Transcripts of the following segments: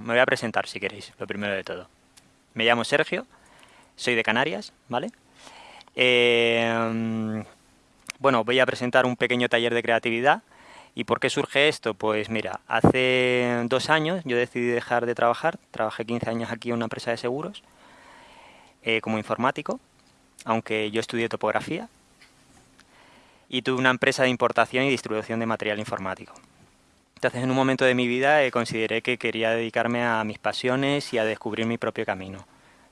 me voy a presentar si queréis, lo primero de todo. Me llamo Sergio, soy de Canarias, ¿vale? Eh, bueno, voy a presentar un pequeño taller de creatividad. ¿Y por qué surge esto? Pues mira, hace dos años yo decidí dejar de trabajar, trabajé 15 años aquí en una empresa de seguros eh, como informático, aunque yo estudié topografía, y tuve una empresa de importación y distribución de material informático. Entonces, en un momento de mi vida eh, consideré que quería dedicarme a mis pasiones y a descubrir mi propio camino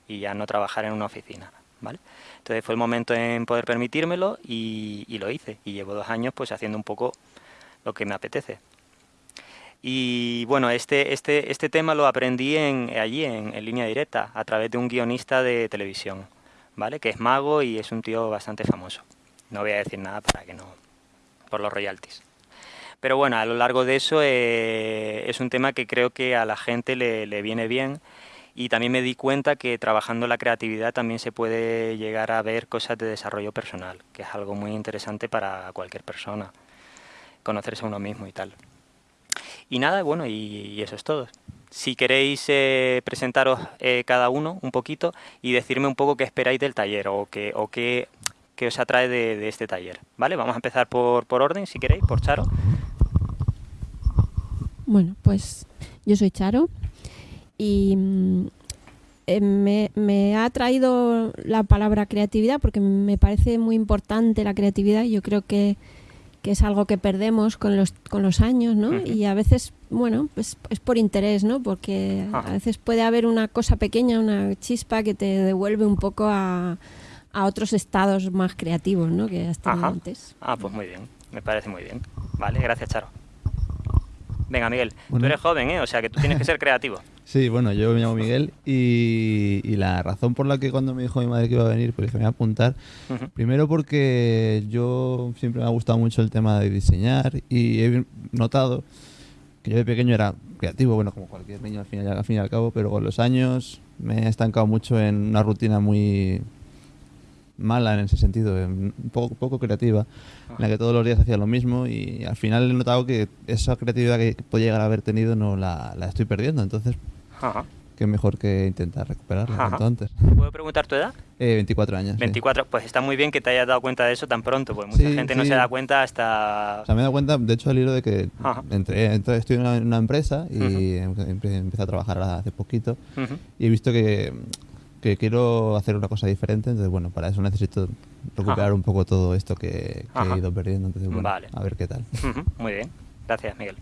y a no trabajar en una oficina. ¿vale? Entonces fue el momento en poder permitírmelo y, lo hice. Y llevo dos años pues haciendo un poco lo que me apetece. Y bueno, este, este, este tema lo aprendí en, allí, en, en, línea directa, a través de un guionista de televisión, ¿vale? Que es mago y es un tío bastante famoso. No voy a decir nada para que no... por los royalties. Pero bueno, a lo largo de eso eh, es un tema que creo que a la gente le, le viene bien y también me di cuenta que trabajando la creatividad también se puede llegar a ver cosas de desarrollo personal, que es algo muy interesante para cualquier persona, conocerse a uno mismo y tal. Y nada, bueno, y, eso es todo. Si queréis eh, presentaros eh, cada uno un poquito y decirme un poco qué esperáis del taller o qué, o qué, qué os atrae de, de, este taller. ¿Vale? Vamos a empezar por, por orden, si queréis, por Charo. Bueno, pues yo soy Charo y mm, eh, me, me, ha traído la palabra creatividad porque me parece muy importante la creatividad. Yo creo que, que es algo que perdemos con los, con los años, ¿no? Uh -huh. Y a veces, bueno, pues es por interés, ¿no? Porque a veces puede haber una cosa pequeña, una chispa que te devuelve un poco a, a otros estados más creativos, ¿no? Que has tenido antes. Ah, pues muy bien, me parece muy bien. Vale, gracias, Charo. Venga, Miguel, bueno. tú eres joven, ¿eh? O sea que tú tienes que ser creativo. Sí, bueno, yo me llamo Miguel y, y, la razón por la que cuando me dijo mi madre que iba a venir, pues dije, me voy a apuntar. Uh -huh. Primero porque yo siempre me ha gustado mucho el tema de diseñar y he notado que yo de pequeño era creativo, bueno, como cualquier niño al fin, al fin y al cabo, pero con los años me he estancado mucho en una rutina muy mala en ese sentido, un poco, poco creativa, en la que todos los días hacía lo mismo y al final he notado que esa creatividad que podía llegar a haber tenido no la, la estoy perdiendo. Entonces, Ajá. qué mejor que intentar recuperarla Ajá. cuanto antes. ¿Puedo preguntar tu edad? Eh, 24 años. 24, sí. pues está muy bien que te hayas dado cuenta de eso tan pronto, porque mucha sí, gente sí. no se da cuenta hasta... O sea, me he dado cuenta, de hecho, al hilo de que entré, entré, estoy en una, en una empresa y uh -huh. empecé a trabajar hace poquito uh -huh. y he visto que que quiero hacer una cosa diferente, entonces bueno, para eso necesito recuperar Ajá. un poco todo esto que, que he ido perdiendo, entonces bueno, vale. a ver qué tal. Uh -huh. Muy bien, gracias Miguel.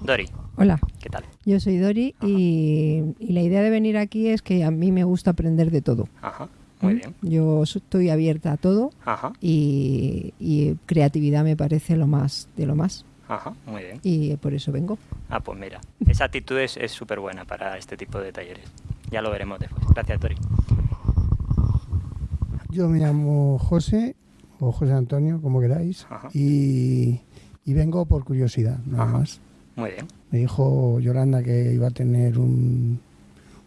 Dori. Hola. ¿Qué tal? Yo soy Dori y, y, la idea de venir aquí es que a mí me gusta aprender de todo. Ajá. Muy bien. Yo estoy abierta a todo Ajá. Y, y creatividad me parece lo más de lo más. Ajá, muy bien. Y por eso vengo. Ah, pues mira, esa actitud es súper buena para este tipo de talleres. Ya lo veremos después. Gracias, Tori. Yo me llamo José, o José Antonio, como queráis, y, y, vengo por curiosidad, nada Ajá. más. Muy bien. Me dijo Yolanda que iba a tener un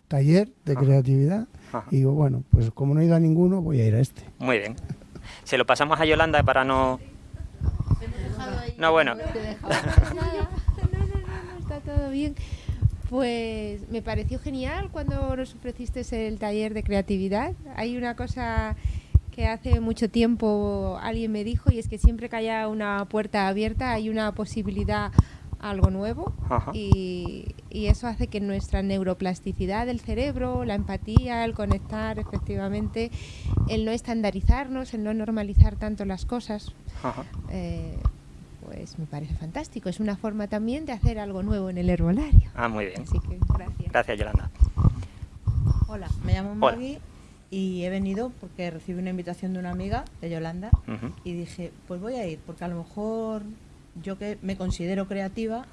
taller de Ajá. creatividad y digo, bueno, pues como no he ido a ninguno, voy a ir a este. Muy bien. Se lo pasamos a Yolanda para no... No, bueno. No, no, no, está todo bien. Pues me pareció genial cuando nos ofreciste el taller de creatividad. Hay una cosa que hace mucho tiempo alguien me dijo y es que siempre que haya una puerta abierta hay una posibilidad a algo nuevo y, y, eso hace que nuestra neuroplasticidad del cerebro, la empatía, el conectar efectivamente, el no estandarizarnos, el no normalizar tanto las cosas, eh, pues me parece fantástico. Es una forma también de hacer algo nuevo en el herbolario. Ah, muy bien. Así que gracias. Gracias, Yolanda. Hola, me llamo Maggie y he venido porque recibí una invitación de una amiga, de Yolanda, uh -huh. y dije, pues voy a ir, porque a lo mejor yo que me considero creativa,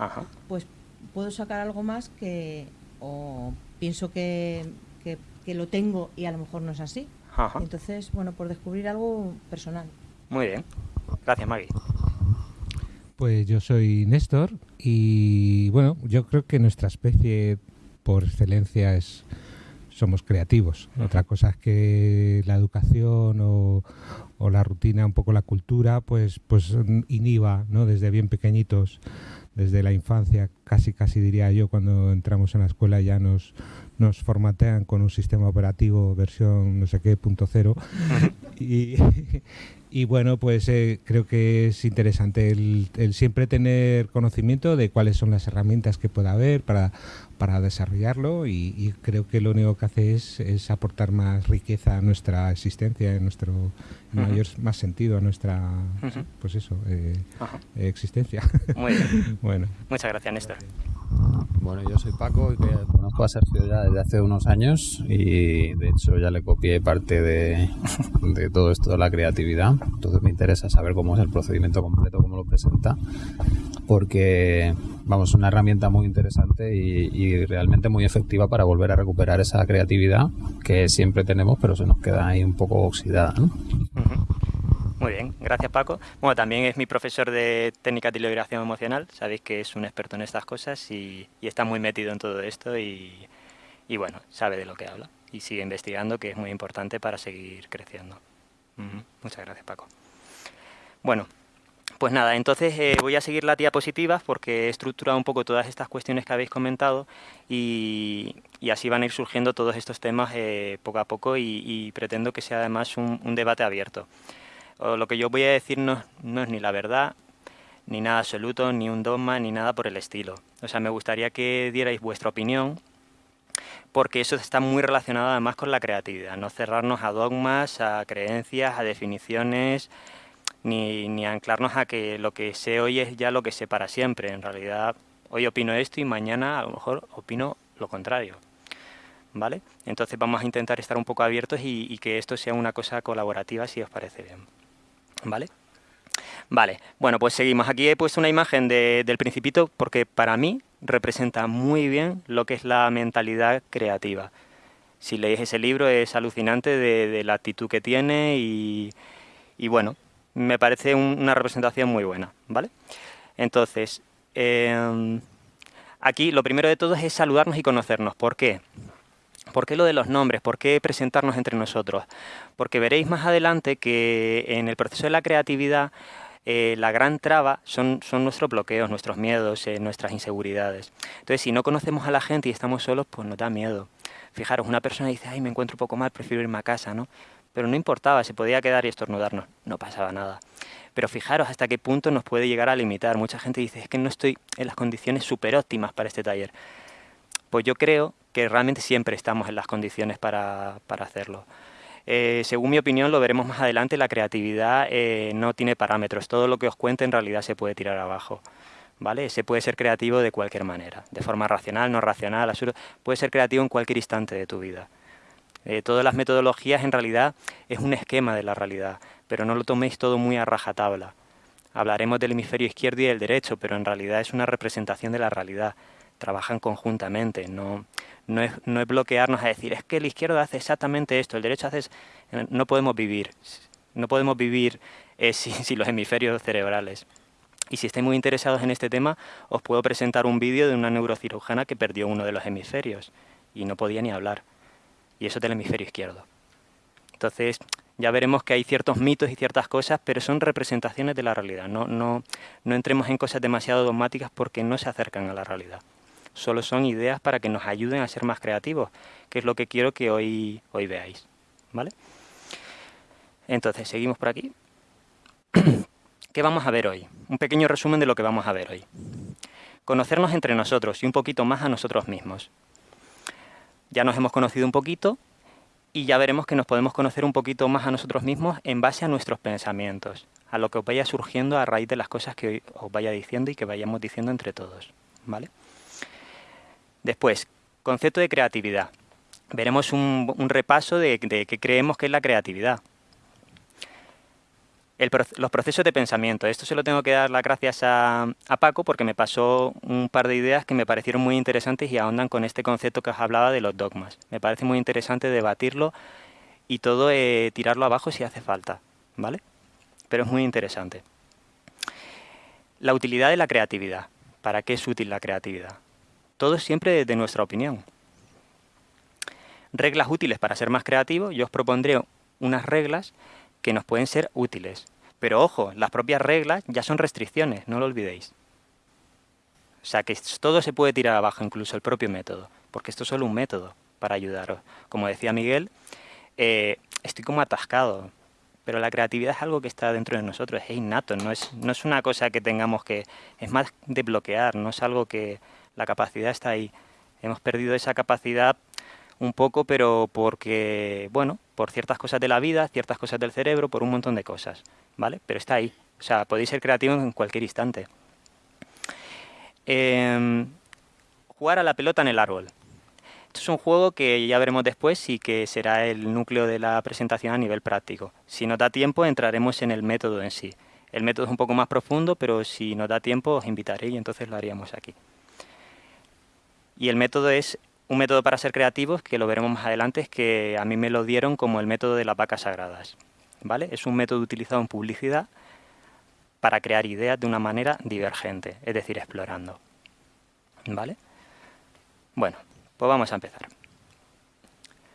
pues puedo sacar algo más que, o pienso que, que, que, lo tengo y a lo mejor no es así. Entonces, bueno, por descubrir algo personal. Muy bien. Gracias, Maggie. Pues yo soy Néstor y bueno, yo creo que nuestra especie por excelencia es somos creativos. Otra cosa es que la educación o, o, la rutina, un poco la cultura, pues, pues inhiba ¿no? desde bien pequeñitos desde la infancia, casi casi diría yo, cuando entramos en la escuela ya nos, nos formatean con un sistema operativo versión no sé qué, punto cero. y, y bueno, pues eh, creo que es interesante el, siempre tener conocimiento de cuáles son las herramientas que pueda haber para, para desarrollarlo y, creo que lo único que hace es, aportar más riqueza a nuestra existencia, en nuestro mayor más sentido a nuestra pues eso eh, existencia. Muy bien. bueno. Muchas gracias, Néstor. Bueno, yo soy Paco y conozco a Sergio ya desde hace unos años y de hecho ya le copié parte de, todo esto de la creatividad. Entonces me interesa saber cómo es el procedimiento completo, cómo lo presenta, porque vamos, es una herramienta muy interesante y, realmente muy efectiva para volver a recuperar esa creatividad que siempre tenemos, pero se nos queda ahí un poco oxidada. ¿no? Muy bien, gracias Paco. Bueno, también es mi profesor de técnica de liberación emocional, sabéis que es un experto en estas cosas y, está muy metido en todo esto y, bueno, sabe de lo que habla y sigue investigando, que es muy importante para seguir creciendo. Muchas gracias Paco. Bueno, pues nada, entonces eh, voy a seguir la diapositiva porque he estructurado un poco todas estas cuestiones que habéis comentado y, así van a ir surgiendo todos estos temas eh, poco a poco y, pretendo que sea además un debate abierto lo que yo voy a decir no, es ni la verdad, ni nada absoluto, ni un dogma, ni nada por el estilo. O sea, me gustaría que dierais vuestra opinión, porque eso está muy relacionado además con la creatividad, no cerrarnos a dogmas, a creencias, a definiciones, ni, anclarnos a que lo que sé hoy es ya lo que sé para siempre. En realidad, hoy opino esto y mañana a lo mejor opino lo contrario. ¿Vale? Entonces vamos a intentar estar un poco abiertos y que esto sea una cosa colaborativa si os parece bien. ¿Vale? Vale, bueno, pues seguimos. Aquí he puesto una imagen del Principito porque para mí representa muy bien lo que es la mentalidad creativa. Si leéis ese libro es alucinante de, la actitud que tiene y, bueno, me parece una representación muy buena, ¿vale? Entonces, em, aquí lo primero de todo es saludarnos y conocernos. ¿Por qué? ¿Por qué lo de los nombres? ¿Por qué presentarnos entre nosotros? Porque veréis más adelante que en el proceso de la creatividad eh, la gran traba son, son nuestros bloqueos, nuestros miedos, eh, nuestras inseguridades. Entonces, si no conocemos a la gente y estamos solos, pues nos da miedo. Fijaros, una persona dice, ay, me encuentro un poco mal, prefiero irme a casa, ¿no? Pero no importaba, se podía quedar y estornudarnos, no pasaba nada. Pero fijaros hasta qué punto nos puede llegar a limitar. Mucha gente dice, es que no estoy en las condiciones súper óptimas para este taller. Pues yo creo que realmente siempre estamos en las condiciones para, hacerlo. Eh, según mi opinión, lo veremos más adelante, la creatividad eh, no tiene parámetros. Todo lo que os cuente en realidad se puede tirar abajo. ¿Vale? Se puede ser creativo de cualquier manera, de forma racional, no racional. Puede ser creativo en cualquier instante de tu vida. Eh, todas las metodologías en realidad es un esquema de la realidad, pero no lo toméis todo muy a rajatabla. Hablaremos del hemisferio izquierdo y del derecho, pero en realidad es una representación de la realidad. Trabajan conjuntamente, no, no es, no es bloquearnos a decir, es que el izquierdo hace exactamente esto, el derecho hace... No podemos vivir, no podemos vivir eh, sin, los hemisferios cerebrales. Y si estáis muy interesados en este tema, os puedo presentar un vídeo de una neurocirujana que perdió uno de los hemisferios y no podía ni hablar. Y eso del hemisferio izquierdo. Entonces, ya veremos que hay ciertos mitos y ciertas cosas, pero son representaciones de la realidad. No, no, no entremos en cosas demasiado dogmáticas porque no se acercan a la realidad solo son ideas para que nos ayuden a ser más creativos, que es lo que quiero que hoy, hoy veáis. ¿Vale? Entonces, seguimos por aquí. ¿Qué vamos a ver hoy? Un pequeño resumen de lo que vamos a ver hoy. Conocernos entre nosotros y un poquito más a nosotros mismos. Ya nos hemos conocido un poquito y ya veremos que nos podemos conocer un poquito más a nosotros mismos en base a nuestros pensamientos, a lo que os vaya surgiendo a raíz de las cosas que os vaya diciendo y que vayamos diciendo entre todos. ¿Vale? Después, concepto de creatividad. Veremos un, repaso de, qué creemos que es la creatividad. los procesos de pensamiento. Esto se lo tengo que dar las gracias a, Paco porque me pasó un par de ideas que me parecieron muy interesantes y ahondan con este concepto que os hablaba de los dogmas. Me parece muy interesante debatirlo y todo eh, tirarlo abajo si hace falta, ¿vale? Pero es muy interesante. La utilidad de la creatividad. ¿Para qué es útil la creatividad? Todo siempre desde nuestra opinión. Reglas útiles para ser más creativos. Yo os propondré unas reglas que nos pueden ser útiles. Pero ojo, las propias reglas ya son restricciones, no lo olvidéis. O sea, que todo se puede tirar abajo, incluso el propio método, porque esto es solo un método para ayudaros. Como decía Miguel, eh, estoy como atascado, pero la creatividad es algo que está dentro de nosotros, es innato, no es, no es una cosa que tengamos que, es más de bloquear, no es algo que la capacidad está ahí. Hemos perdido esa capacidad un poco, pero porque, bueno, por ciertas cosas de la vida, ciertas cosas del cerebro, por un montón de cosas, ¿vale? Pero está ahí, o sea, podéis ser creativos en cualquier instante. Em, jugar a la pelota en el árbol. Esto es un juego que ya veremos después y que será el núcleo de la presentación a nivel práctico. Si nos da tiempo, entraremos en el método en sí. El método es un poco más profundo, pero si nos da tiempo os invitaré y entonces lo haríamos aquí. Y el método es un método para ser creativos, que lo veremos más adelante, es que a mí me lo dieron como el método de las vacas sagradas. ¿vale? Es un método utilizado en publicidad para crear ideas de una manera divergente, es decir, explorando. ¿Vale? Bueno, pues vamos a empezar.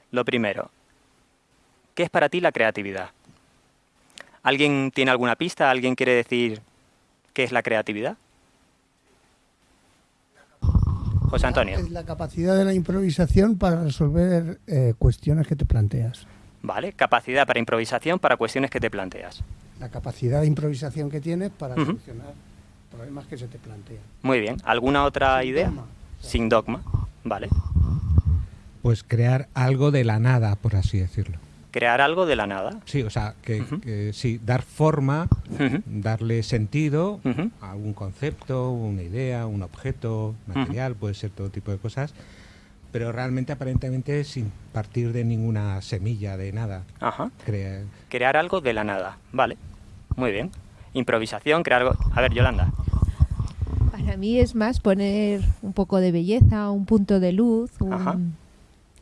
Lo primero, ¿qué es para ti la creatividad? ¿Alguien tiene alguna pista? ¿Alguien quiere decir qué es la creatividad? José Antonio. Es la capacidad de la improvisación para resolver eh, cuestiones que te planteas. Vale, capacidad para improvisación para cuestiones que te planteas. La capacidad de improvisación que tienes para solucionar problemas que se te plantean. Muy bien. ¿Alguna otra idea? Sin dogma. Vale. Pues crear algo de la nada, por así decirlo. Crear algo de la nada. Sí, o sea, que, sí, dar forma, darle sentido a algún concepto, una idea, un objeto, material, puede ser todo tipo de cosas, pero realmente aparentemente sin partir de ninguna semilla, de nada. Ajá. Crear, crear algo de la nada, vale. Muy bien. Improvisación, crear algo... A ver, Yolanda. Para mí es más poner un poco de belleza, un punto de luz, un...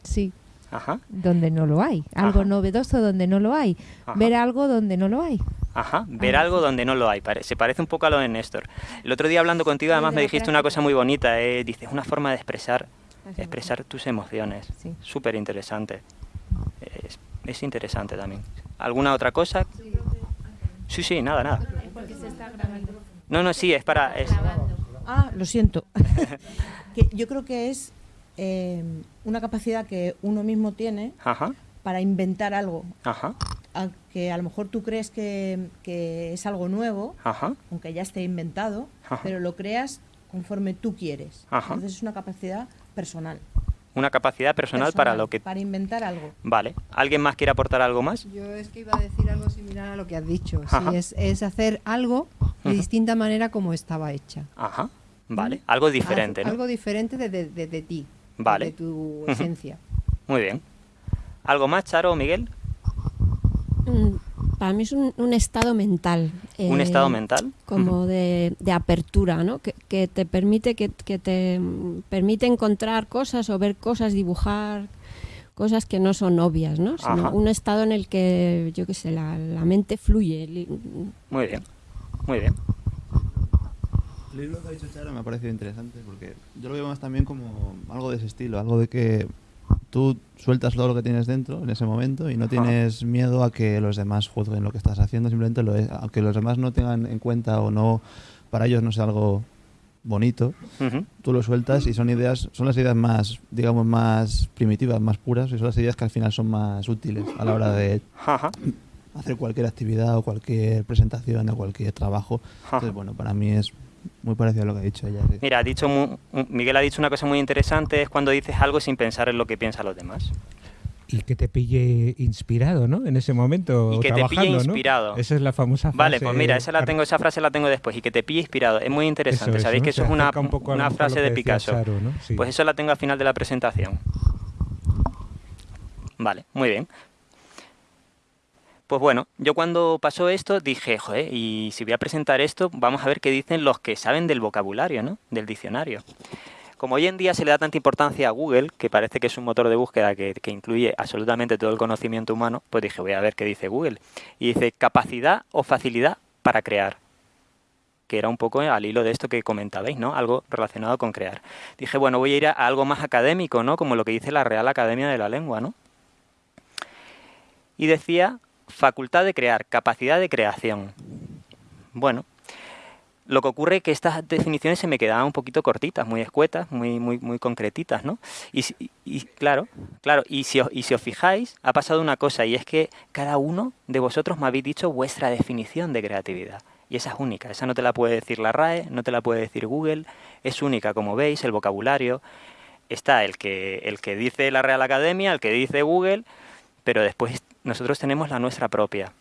Sí. Ajá. Donde no lo hay. Algo novedoso donde no lo hay. Ver algo donde no lo hay. Ajá, ver algo donde no lo hay. Se parece un poco a lo de Néstor. El otro día hablando contigo, además me dijiste una cosa muy bonita. Eh, dices, una forma de expresar, expresar tus emociones. Sí. Súper interesante. Es, interesante también. ¿Alguna otra cosa? Sí, sí, nada, nada. No, no, sí, es para... Ah, lo siento. yo creo que es Em, una capacidad que uno mismo tiene para inventar algo. Aunque a lo mejor tú crees que, es algo nuevo, aunque ya esté inventado, pero lo creas conforme tú quieres. Entonces es una capacidad personal. Una capacidad personal, para lo que... Para inventar algo. Vale. ¿Alguien más quiere aportar algo más? Yo es que iba a decir algo similar a lo que has dicho. es, hacer algo de distinta manera como estaba hecha. Ajá. Vale. Algo diferente, Algo diferente de, de ti vale. de tu esencia. Muy bien. ¿Algo más, Charo o Miguel? Mm, para mí es un, estado mental. ¿Un eh, estado mental? Como de, apertura, ¿no? Que, te permite que, te permite encontrar cosas o ver cosas, dibujar cosas que no son obvias, ¿no? Sino un estado en el que, yo qué sé, la, la mente fluye. Muy bien, muy bien. El libro que ha dicho Charo me ha parecido interesante porque yo lo veo más también como algo de ese estilo, algo de que tú sueltas todo lo que tienes dentro en ese momento y no tienes miedo a que los demás juzguen lo que estás haciendo, simplemente lo es, aunque los demás no tengan en cuenta o no, para ellos no sea algo bonito, tú lo sueltas y son ideas, son las ideas más, digamos, más primitivas, más puras y son las ideas que al final son más útiles a la hora de hacer cualquier actividad o cualquier presentación o cualquier trabajo. Entonces, bueno, para mí es muy parecido a lo que ha dicho ella. Mira, ha dicho Miguel ha dicho una cosa muy interesante, es cuando dices algo sin pensar en lo que piensan los demás. Y que te pille inspirado, ¿no? En ese momento. Y que te pille inspirado. Esa es la famosa frase. Vale, pues mira, esa la tengo, esa frase la tengo después. Y que te pille inspirado. Es muy interesante. Sabéis que eso es una, una frase de Picasso. Pues eso la tengo al final de la presentación. Vale, muy bien. Pues bueno, yo cuando pasó esto dije, joder, y si voy a presentar esto, vamos a ver qué dicen los que saben del vocabulario, ¿no? Del diccionario. Como hoy en día se le da tanta importancia a Google, que parece que es un motor de búsqueda que, incluye absolutamente todo el conocimiento humano, pues dije, voy a ver qué dice Google. Y dice, capacidad o facilidad para crear que era un poco al hilo de esto que comentabais, ¿no? Algo relacionado con crear. Dije, bueno, voy a ir a algo más académico, ¿no? Como lo que dice la Real Academia de la Lengua, ¿no? Y decía facultad de crear, capacidad de creación. Bueno, Lo que ocurre es que estas definiciones se me quedaban un poquito cortitas, muy escuetas, muy, muy, muy concretitas, ¿no? Y, y claro, claro, y si, os, y si os fijáis, ha pasado una cosa, y es que cada uno de vosotros me habéis dicho vuestra definición de creatividad. Y esa es única, esa no te la puede decir la RAE, no te la puede decir Google, es única, como veis, el vocabulario. Está el que, el que dice la Real Academia, el que dice Google, pero después nosotros tenemos la nuestra propia.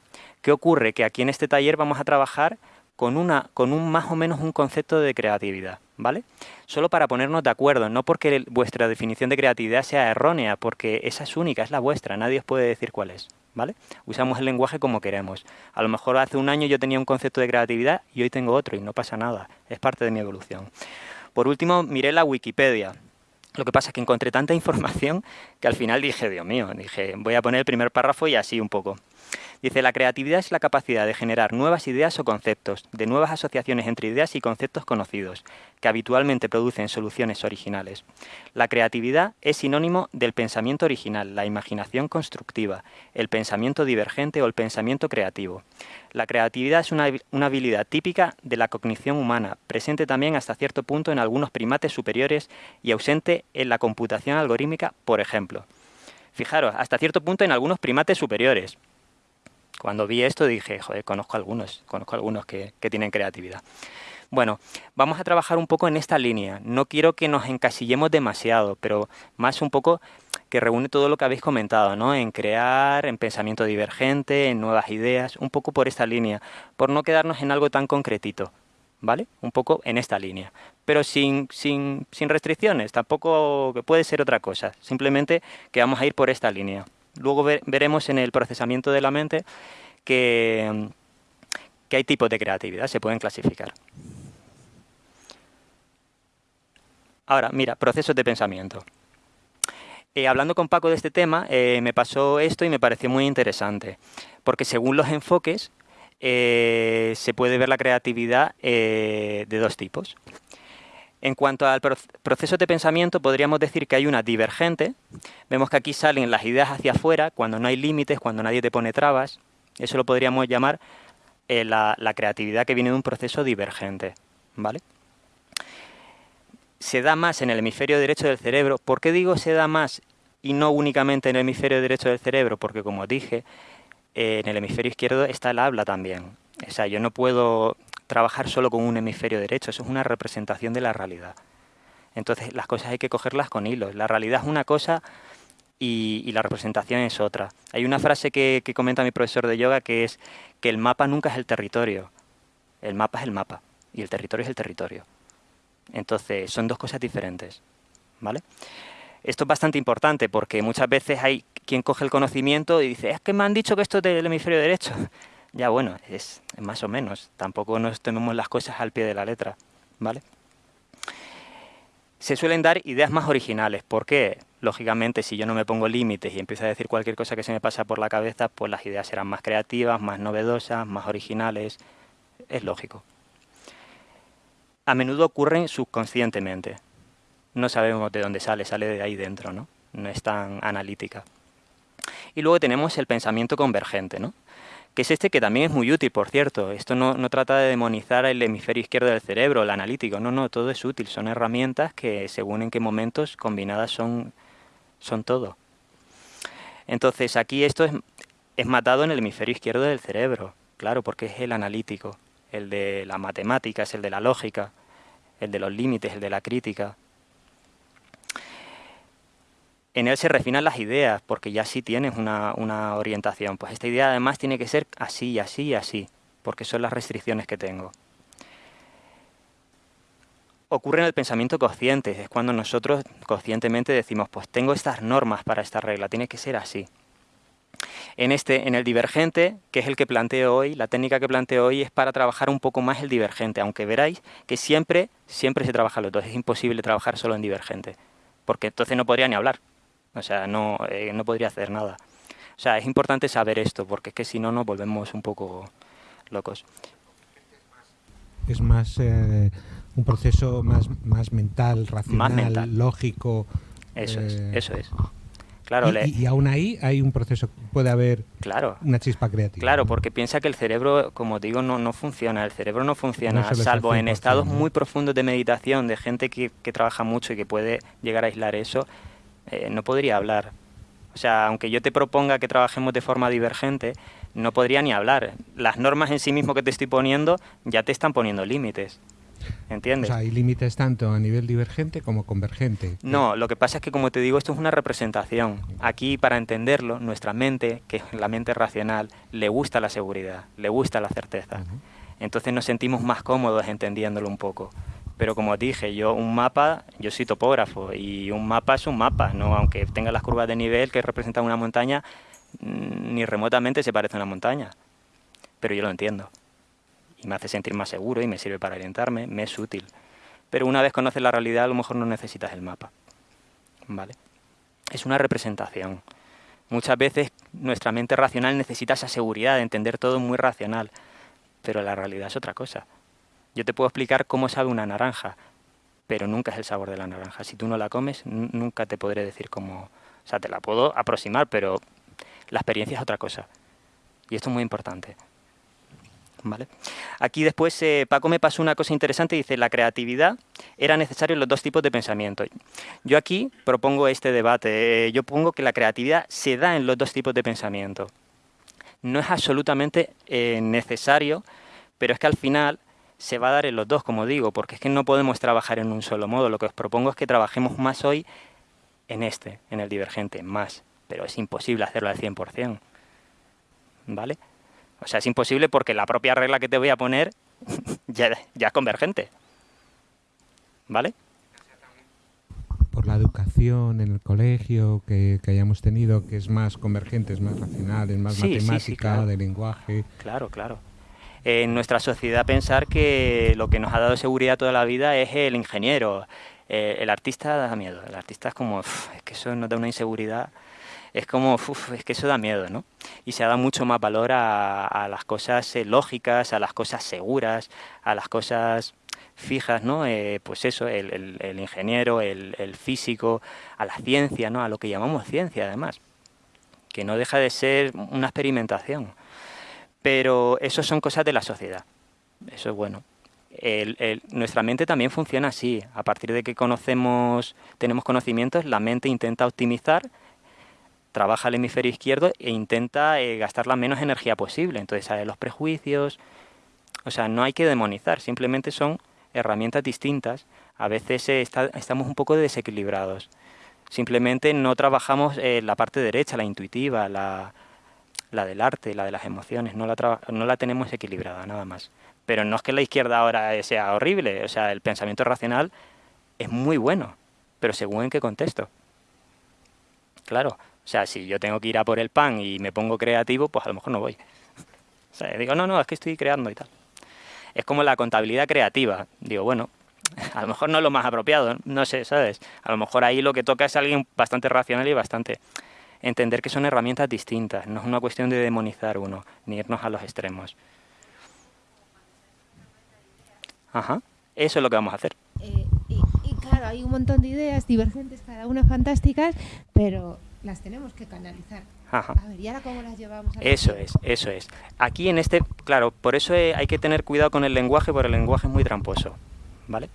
¿Qué ocurre? Que aquí en este taller vamos a trabajar con, una, con un más o menos un concepto de creatividad, ¿vale? Solo para ponernos de acuerdo, no porque vuestra definición de creatividad sea errónea, porque esa es única, es la vuestra, nadie os puede decir cuál es, ¿vale? Usamos el lenguaje como queremos. A lo mejor hace un año yo tenía un concepto de creatividad y hoy tengo otro y no pasa nada, es parte de mi evolución. Por último, miré la Wikipedia. Lo que pasa es que encontré tanta información que al final dije, Dios mío, dije, voy a poner el primer párrafo y así un poco. Dice, la creatividad es la capacidad de generar nuevas ideas o conceptos, de nuevas asociaciones entre ideas y conceptos conocidos, que habitualmente producen soluciones originales. La creatividad es sinónimo del pensamiento original, la imaginación constructiva, el pensamiento divergente o el pensamiento creativo. La creatividad es una, habilidad típica de la cognición humana, presente también hasta cierto punto en algunos primates superiores y ausente en la computación algorítmica, por ejemplo. Fijaros, hasta cierto punto en algunos primates superiores. Cuando vi esto dije, joder, conozco algunos, conozco algunos que, tienen creatividad. Bueno, vamos a trabajar un poco en esta línea. No quiero que nos encasillemos demasiado, pero más un poco que reúne todo lo que habéis comentado, ¿no? En crear, en pensamiento divergente, en nuevas ideas, un poco por esta línea, por no quedarnos en algo tan concretito, ¿vale? Un poco en esta línea, pero sin, sin, sin restricciones, tampoco que puede ser otra cosa, simplemente que vamos a ir por esta línea. Luego veremos en el procesamiento de la mente que, hay tipos de creatividad, se pueden clasificar. Ahora, mira, procesos de pensamiento. Eh, hablando con Paco de este tema, eh, me pasó esto y me pareció muy interesante, porque según los enfoques eh, se puede ver la creatividad de dos tipos. En cuanto al proceso de pensamiento, podríamos decir que hay una divergente. Vemos que aquí salen las ideas hacia afuera, cuando no hay límites, cuando nadie te pone trabas. Eso lo podríamos llamar eh, la, creatividad que viene de un proceso divergente. ¿vale? Se da más en el hemisferio derecho del cerebro. ¿Por qué digo se da más y no únicamente en el hemisferio derecho del cerebro? Porque, como dije, eh, en el hemisferio izquierdo está el habla también. O sea, yo no puedo trabajar solo con un hemisferio derecho, eso es una representación de la realidad. Entonces las cosas hay que cogerlas con hilos. La realidad es una cosa y, la representación es otra. Hay una frase que, comenta mi profesor de yoga que es que el mapa nunca es el territorio. El mapa es el mapa y el territorio es el territorio. Entonces son dos cosas diferentes. ¿vale? Esto es bastante importante porque muchas veces hay quien coge el conocimiento y dice, es que me han dicho que esto es del hemisferio derecho. Ya bueno, es, más o menos. Tampoco nos tenemos las cosas al pie de la letra, ¿vale? Se suelen dar ideas más originales. ¿Por qué? Lógicamente, si yo no me pongo límites y empiezo a decir cualquier cosa que se me pasa por la cabeza, pues las ideas serán más creativas, más novedosas, más originales. Es lógico. A menudo ocurren subconscientemente. No sabemos de dónde sale, sale de ahí dentro, ¿no? No es tan analítica. Y luego tenemos el pensamiento convergente, ¿no? que es este que también es muy útil, por cierto. Esto no, trata de demonizar el hemisferio izquierdo del cerebro, el analítico, no, no, todo es útil, son herramientas que según en qué momentos combinadas son, son todo. Entonces aquí esto es, es matado en el hemisferio izquierdo del cerebro, claro, porque es el analítico, el de la matemática, es el de la lógica, el de los límites, el de la crítica en él se refinan las ideas, porque ya sí tienes una, una, orientación. Pues esta idea además tiene que ser así, así y así, porque son las restricciones que tengo. Ocurre en el pensamiento consciente, es cuando nosotros conscientemente decimos, pues tengo estas normas para esta regla, tiene que ser así. En, este, en el divergente, que es el que planteo hoy, la técnica que planteo hoy es para trabajar un poco más el divergente, aunque veráis que siempre, siempre se trabaja los dos, es imposible trabajar solo en divergente, porque entonces no podría ni hablar, o sea, no, eh, no podría hacer nada. O sea, es importante saber esto, porque es que si no nos volvemos un poco locos. Es más eh, un proceso más, más mental, racional, lógico. Eso es, eh, eso es. Claro, y, aún ahí hay un proceso, puede haber claro, una chispa creativa. Claro, porque piensa que el cerebro, como digo, no, no funciona. El cerebro no funciona, salvo en estados muy profundos de meditación, de gente que, que, trabaja mucho y que puede llegar a aislar eso, eh, no podría hablar. O sea, aunque yo te proponga que trabajemos de forma divergente, no podría ni hablar. Las normas en sí mismo que te estoy poniendo ya te están poniendo límites. ¿Entiendes? O sea, hay límites tanto a nivel divergente como convergente. No, lo que pasa es que, como te digo, esto es una representación. Aquí, para entenderlo, nuestra mente, que es la mente racional, le gusta la seguridad, le gusta la certeza. Entonces nos sentimos más cómodos entendiéndolo un poco. Pero como dije, yo un mapa, yo soy topógrafo y un mapa es un mapa, no aunque tenga las curvas de nivel que representan una montaña, mm, ni remotamente se parece a una montaña. Pero yo lo entiendo y me hace sentir más seguro y me sirve para orientarme, me es útil. Pero una vez conoces la realidad, a lo mejor no necesitas el mapa. ¿Vale? Es una representación. Muchas veces nuestra mente racional necesita esa seguridad de entender todo muy racional, pero la realidad es otra cosa. Yo te puedo explicar cómo sabe una naranja, pero nunca es el sabor de la naranja. Si tú no la comes, nunca te podré decir cómo... O sea, te la puedo aproximar, pero la experiencia es otra cosa. Y esto es muy importante. ¿vale? Aquí después eh, Paco me pasó una cosa interesante, dice, la creatividad era necesario los dos tipos de pensamiento. Yo aquí propongo este debate, eh, yo pongo que la creatividad se da en los dos tipos de pensamiento. No es absolutamente eh, necesario, pero es que al final se va a dar en los dos, como digo, porque es que no podemos trabajar en un solo modo. Lo que os propongo es que trabajemos más hoy en este, en el divergente, más. Pero es imposible hacerlo al 100%. ¿Vale? O sea, es imposible porque la propia regla que te voy a poner ya, es convergente. ¿Vale? Por la educación en el colegio que, hayamos tenido, que es más convergente, es más racional, es más matemática, de lenguaje. Claro, claro. En nuestra sociedad pensar que lo que nos ha dado seguridad toda la vida es el ingeniero. Eh, el artista da miedo. El artista es como, es que eso nos da una inseguridad es como, es que eso da miedo, ¿no? Y se da mucho más valor a, las cosas eh, lógicas, a las cosas seguras, a las cosas fijas, ¿no? Eh, pues eso, el, ingeniero, el, físico, a la ciencia, ¿no? A lo que llamamos ciencia, además, que no deja de ser una experimentación. Pero eso son cosas de la sociedad, eso es bueno. nuestra mente también funciona así. A partir de que conocemos, tenemos conocimientos, la mente intenta optimizar trabaja el hemisferio izquierdo e intenta eh, gastar la menos energía posible. Entonces sale los prejuicios. O sea, no hay que demonizar, simplemente son herramientas distintas. A veces eh, estamos un poco desequilibrados. Simplemente no trabajamos eh, la parte derecha, la intuitiva, la, la, del arte, la de las emociones. No la, no la tenemos equilibrada, nada más. Pero no es que la izquierda ahora sea horrible. O sea, el pensamiento racional es muy bueno, pero según en qué contexto. Claro, o sea, si yo tengo que ir a por el pan y me pongo creativo, pues a lo mejor no voy. O sea, digo, no, no, es que estoy creando y tal. Es como la contabilidad creativa. Digo, bueno, a lo mejor no es lo más apropiado, no sé, ¿sabes? A lo mejor ahí lo que toca es alguien bastante racional y bastante entender que son herramientas distintas. No es una cuestión de demonizar uno, ni irnos a los extremos. Ajá, eso es lo que vamos a hacer. Eh, y, y claro, hay un montón de ideas divergentes, cada una fantásticas, pero las tenemos que canalizar. A ver, ¿y ahora cómo las llevamos? A eso es, eso es. Aquí en este, claro, por eso hay que tener cuidado con el lenguaje, porque el lenguaje es muy tramposo, ¿vale?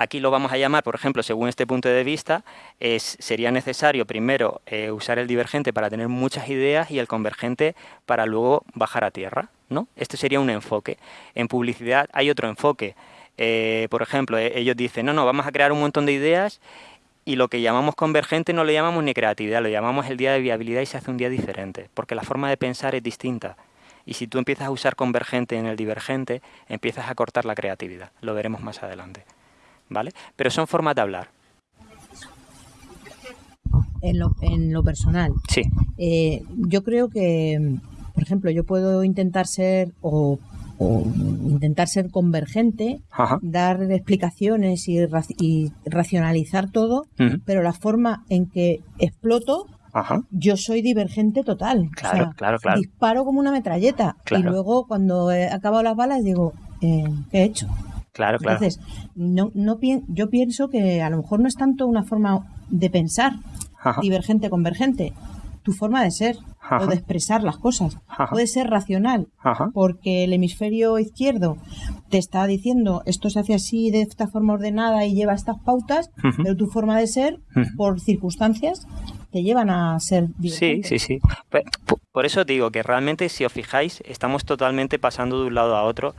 Aquí lo vamos a llamar, por ejemplo, según este punto de vista, es, sería necesario primero eh, usar el divergente para tener muchas ideas y el convergente para luego bajar a tierra, ¿no? Este sería un enfoque. En publicidad hay otro enfoque. Eh, por ejemplo, eh, ellos dicen, no, no, vamos a crear un montón de ideas y lo que llamamos convergente no lo llamamos ni creatividad, lo llamamos el día de viabilidad y se hace un día diferente, porque la forma de pensar es distinta. Y si tú empiezas a usar convergente en el divergente, empiezas a cortar la creatividad. Lo veremos más adelante. ¿Vale? Pero son formas de hablar. En lo, en lo personal. Sí. Eh, yo creo que, por ejemplo, yo puedo intentar ser o o intentar ser convergente, dar explicaciones y, racionalizar todo, pero la forma en que exploto, yo soy divergente total. Claro, claro, claro. Disparo como una metralleta y luego cuando he acabado las balas digo, eh, ¿qué he hecho? Claro, claro. Entonces, no, no, yo pienso que a lo mejor no es tanto una forma de pensar, divergente, convergente, tu forma de ser o de expresar las cosas. Puede ser racional, porque el hemisferio izquierdo te está diciendo esto se hace así de esta forma ordenada y lleva estas pautas, pero tu forma de ser, por circunstancias, te llevan a ser divergente. Sí, sí, sí. Por eso digo que realmente, si os fijáis, estamos totalmente pasando de un lado a otro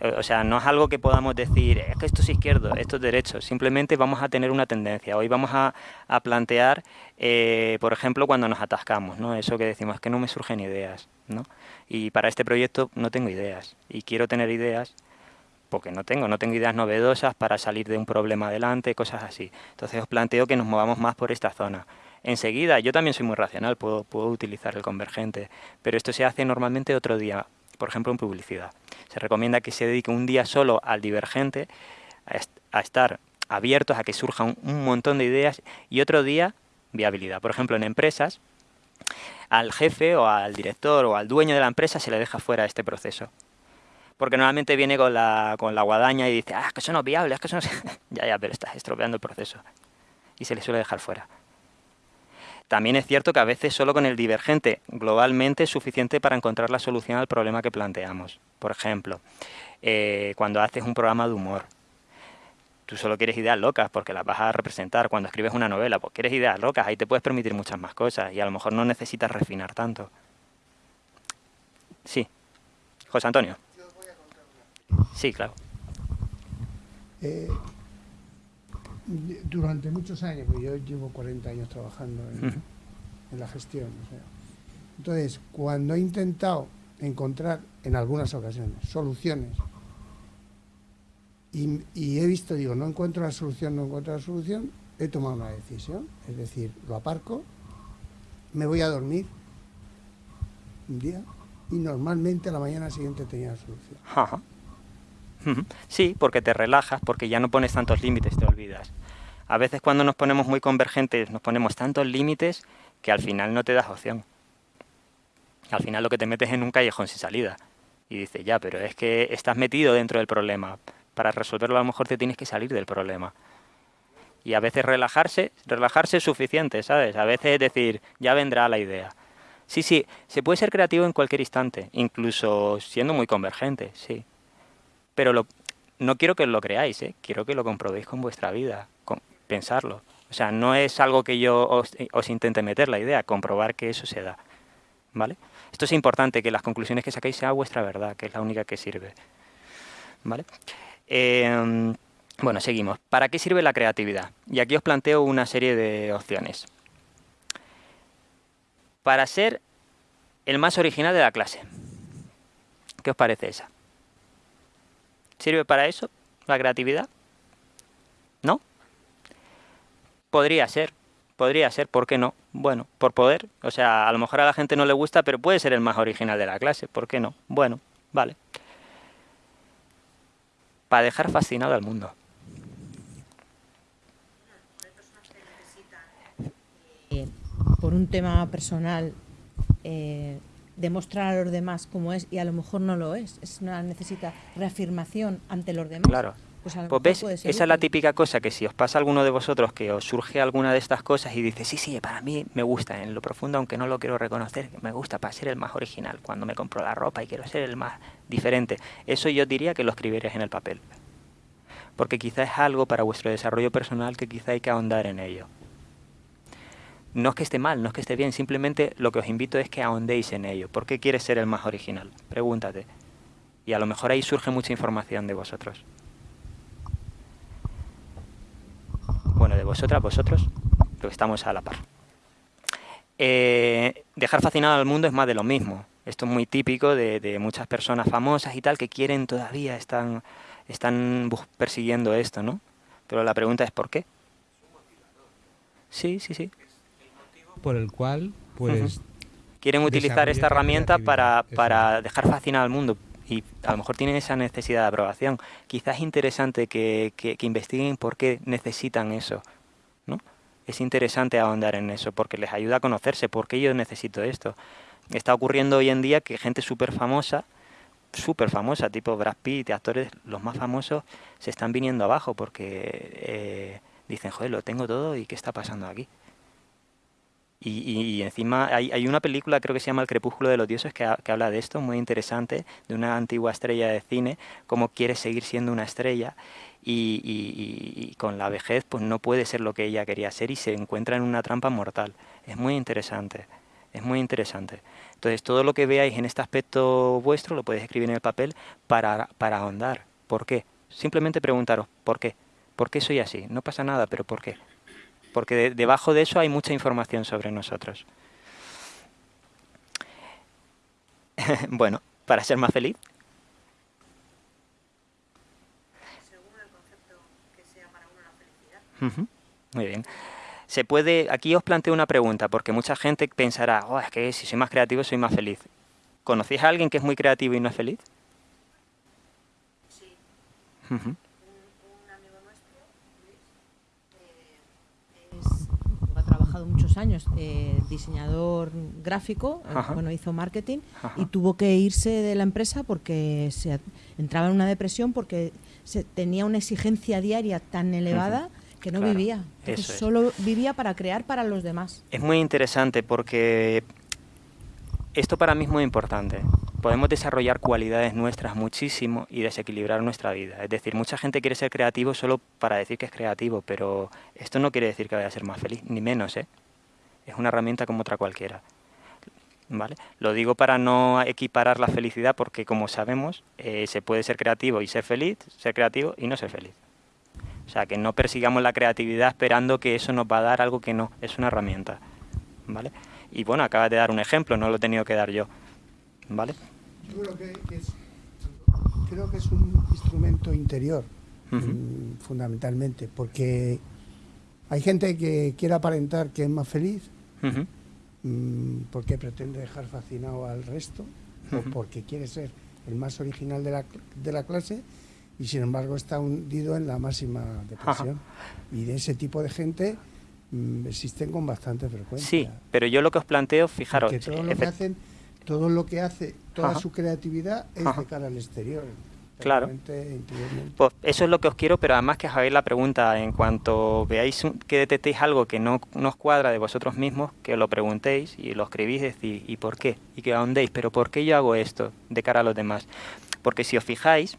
o sea, no es algo que podamos decir, es que esto es izquierdo, esto es derecho. Simplemente vamos a tener una tendencia. Hoy vamos a, plantear, eh, por ejemplo, cuando nos atascamos, ¿no? Eso que decimos, que no me surgen ideas, ¿no? Y para este proyecto no tengo ideas. Y quiero tener ideas porque no tengo, no tengo ideas novedosas para salir de un problema adelante, cosas así. Entonces os planteo que nos movamos más por esta zona. Enseguida, yo también soy muy racional, puedo, puedo utilizar el convergente, pero esto se hace normalmente otro día, por ejemplo en publicidad. Se recomienda que se dedique un día solo al divergente, a, estar abiertos a que surjan un montón de ideas y otro día viabilidad. Por ejemplo, en empresas, al jefe o al director o al dueño de la empresa se le deja fuera este proceso. Porque normalmente viene con la, con la guadaña y dice, ah, que eso no es viable, es que eso no ya, ya, pero estás estropeando el proceso. Y se le suele dejar fuera. También es cierto que a veces solo con el divergente globalmente es suficiente para encontrar la solución al problema que planteamos. Por ejemplo, eh, cuando haces un programa de humor, tú solo quieres ideas locas porque las vas a representar. Cuando escribes una novela, pues quieres ideas locas, ahí te puedes permitir muchas más cosas y a lo mejor no necesitas refinar tanto. Sí. José Antonio. Sí, claro. Eh, durante muchos años, porque yo llevo 40 años trabajando en, la gestión. Entonces, cuando he intentado encontrar en algunas ocasiones soluciones y, y, he visto, digo, no encuentro la solución, no encuentro la solución, he tomado una decisión, es decir, lo aparco, me voy a dormir un día y normalmente a la mañana siguiente tenía la solución. Sí, porque te relajas, porque ya no pones tantos límites, te olvidas. A veces cuando nos ponemos muy convergentes nos ponemos tantos límites que al final no te das opción. Al final lo que te metes en un callejón sin salida. Y dices, ya, pero es que estás metido dentro del problema. Para resolverlo a lo mejor te tienes que salir del problema. Y a veces relajarse, relajarse es suficiente, ¿sabes? A veces decir, ya vendrá la idea. Sí, sí, se puede ser creativo en cualquier instante, incluso siendo muy convergente, sí. Pero no quiero que lo creáis, ¿eh? quiero que lo comprobéis con vuestra vida, con, pensarlo. O sea, no es algo que yo os, os, intente meter la idea, comprobar que eso se da. ¿Vale? Esto es importante, que las conclusiones que saquéis sean vuestra verdad, que es la única que sirve. ¿Vale? Em, bueno, seguimos. ¿Para qué sirve la creatividad? Y aquí os planteo una serie de opciones. Para ser el más original de la clase. ¿Qué os parece esa? ¿Sirve para eso la creatividad? ¿No? Podría ser, podría ser, ¿por qué no? Bueno, por poder, o sea, a lo mejor a la gente no le gusta, pero puede ser el más original de la clase, ¿por qué no? Bueno, vale. Para dejar fascinado al mundo. Eh, por un tema personal, eh, demostrar a los demás cómo es y a lo mejor no lo es. Es una necesita reafirmación ante los demás. Claro. Pues, pues ves, esa es la típica cosa que si os pasa a alguno de vosotros que os surge alguna de estas cosas y dice, sí, sí, para mí me gusta en lo profundo, aunque no lo quiero reconocer, me gusta para ser el más original, cuando me compro la ropa y quiero ser el más diferente. Eso yo diría que lo escribiréis en el papel. Porque quizá es algo para vuestro desarrollo personal que quizá hay que ahondar en ello. No es que esté mal, no es que esté bien, simplemente lo que os invito es que ahondéis en ello. ¿Por qué quieres ser el más original? Pregúntate. Y a lo mejor ahí surge mucha información de vosotros. Bueno, de vosotras, vosotros, que estamos a la par. Eh, dejar fascinado al mundo es más de lo mismo. Esto es muy típico de, muchas personas famosas y tal que quieren todavía, están, están persiguiendo esto, ¿no? Pero la pregunta es ¿por qué? Sí, sí, sí por el cual pues quieren utilizar esta herramienta para, para dejar fascinado al mundo y a lo mejor tienen esa necesidad de aprobación. Quizás es interesante que, que, investiguen por qué necesitan eso, ¿no? Es interesante ahondar en eso porque les ayuda a conocerse, por qué yo necesito esto. Está ocurriendo hoy en día que gente súper famosa, súper famosa, tipo Brad Pitt, actores los más famosos, se están viniendo abajo porque eh, dicen, joder, lo tengo todo y ¿qué está pasando aquí? Y, encima hay, una película, creo que se llama El crepúsculo de los dioses, que, que, habla de esto, muy interesante, de una antigua estrella de cine, cómo quiere seguir siendo una estrella y, y, con la vejez pues no puede ser lo que ella quería ser y se encuentra en una trampa mortal. Es muy interesante, es muy interesante. Entonces todo lo que veáis en este aspecto vuestro lo podéis escribir en el papel para, para ahondar. ¿Por qué? Simplemente preguntaros, ¿por qué? ¿Por qué soy así? No pasa nada, pero ¿por qué? Porque debajo de eso hay mucha información sobre nosotros. bueno, para ser más feliz, Muy bien. Se puede, aquí os planteo una pregunta, porque mucha gente pensará, oh, es que si soy más creativo soy más feliz. ¿Conocéis a alguien que es muy creativo y no es feliz? Sí. amigo nuestro, Luis, eh, ha trabajado muchos años, eh, diseñador gráfico, eh, bueno, hizo marketing y tuvo que irse de la empresa porque se entraba en una depresión porque se, tenía una exigencia diaria tan elevada que no vivía, solo vivía para crear para los demás. Es muy interesante porque esto para mí es muy importante. Podemos desarrollar cualidades nuestras muchísimo y desequilibrar nuestra vida. Es decir, mucha gente quiere ser creativo solo para decir que es creativo, pero esto no quiere decir que vaya a ser más feliz, ni menos, ¿eh? Es una herramienta como otra cualquiera. ¿Vale? Lo digo para no equiparar la felicidad porque, como sabemos, eh, se puede ser creativo y ser feliz, ser creativo y no ser feliz. O sea, que no persigamos la creatividad esperando que eso nos va a dar algo que no, es una herramienta. ¿Vale? Y bueno, acabas de dar un ejemplo, no lo he tenido que dar yo. ¿Vale? Yo creo que, es, creo que es un instrumento interior, mm, fundamentalmente, porque hay gente que quiere aparentar que es más feliz, mm, porque pretende dejar fascinado al resto, o porque quiere ser el más original de la, de la clase, y sin embargo está hundido en la máxima depresión. Y de ese tipo de gente mm, existen con bastante frecuencia. Sí, pero yo lo que os planteo, fijaros... Que todo lo que hacen, todo lo que hace, toda su creatividad es de cara al exterior. Claro. Pues eso es lo que os quiero, pero además que os hagáis la pregunta en cuanto veáis que detectéis algo que no, nos cuadra de vosotros mismos, que lo preguntéis y lo escribís y decís, ¿y por qué? Y que ahondéis, pero ¿por qué yo hago esto de cara a los demás? Porque si os fijáis,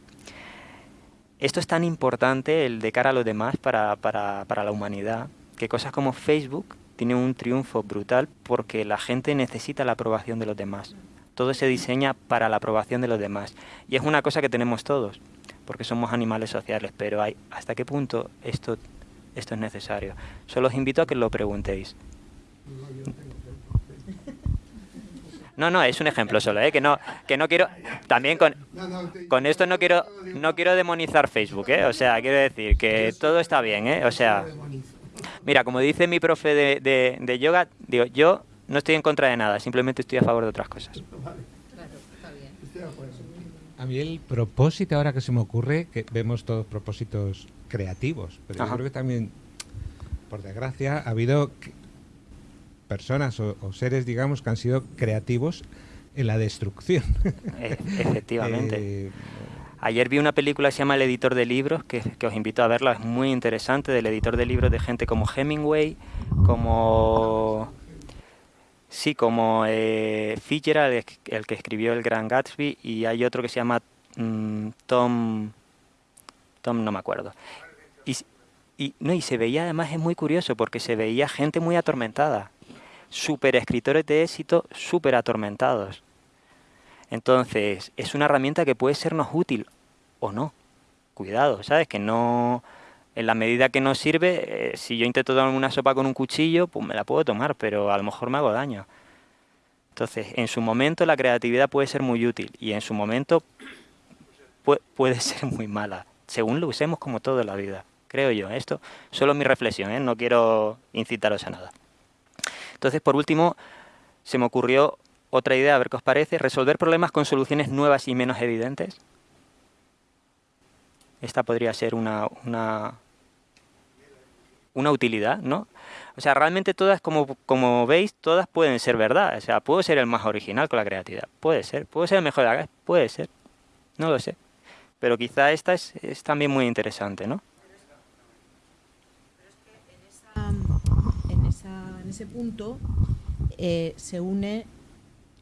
esto es tan importante, el de cara a los demás, para, para, para la humanidad, que cosas como Facebook tienen un triunfo brutal porque la gente necesita la aprobación de los demás. Todo se diseña para la aprobación de los demás. Y es una cosa que tenemos todos, porque somos animales sociales, pero hay, ¿hasta qué punto esto, esto es necesario? Solo os invito a que lo preguntéis. No, no, es un ejemplo solo, ¿eh? que no, que no quiero, también con, con esto no quiero, no quiero demonizar Facebook, ¿eh? o sea, quiero decir que todo está bien, ¿eh? o sea, mira, como dice mi profe de, de, yoga, digo, yo no estoy en contra de nada, simplemente estoy a favor de otras cosas. A mí el propósito ahora que se me ocurre, que vemos todos propósitos creativos, pero yo creo que también, por desgracia, ha habido personas o, seres, digamos, que han sido creativos en la destrucción. E, efectivamente. Eh, Ayer vi una película que se llama El editor de libros, que, os invito a verla, es muy interesante, del editor de libros de gente como Hemingway, como... Sí, como eh, Fitzgerald, el, que escribió El Gran Gatsby, y hay otro que se llama mm, Tom... Tom no me acuerdo. Y, y, no, y se veía además, es muy curioso, porque se veía gente muy atormentada super escritores de éxito súper atormentados. Entonces, es una herramienta que puede sernos útil o no. Cuidado, ¿sabes? Que no, en la medida que nos sirve, eh, si yo intento tomar una sopa con un cuchillo, pues me la puedo tomar, pero a lo mejor me hago daño. Entonces, en su momento la creatividad puede ser muy útil y en su momento puede ser muy mala, según lo usemos como todo en la vida, creo yo. Esto solo mi reflexión, ¿eh? no quiero incitaros a nada. Entonces, por último, se me ocurrió otra idea, a ver qué os parece, resolver problemas con soluciones nuevas y menos evidentes. Esta podría ser una, una, una utilidad, ¿no? O sea, realmente todas, como, como veis, todas pueden ser verdad. O sea, puedo ser el más original con la creatividad. Puede ser. Puedo ser el mejor de la Puede ser. No lo sé. Pero quizá esta es, es también muy interesante, ¿no? Pero es que en esa, en esa en ese punto eh, se une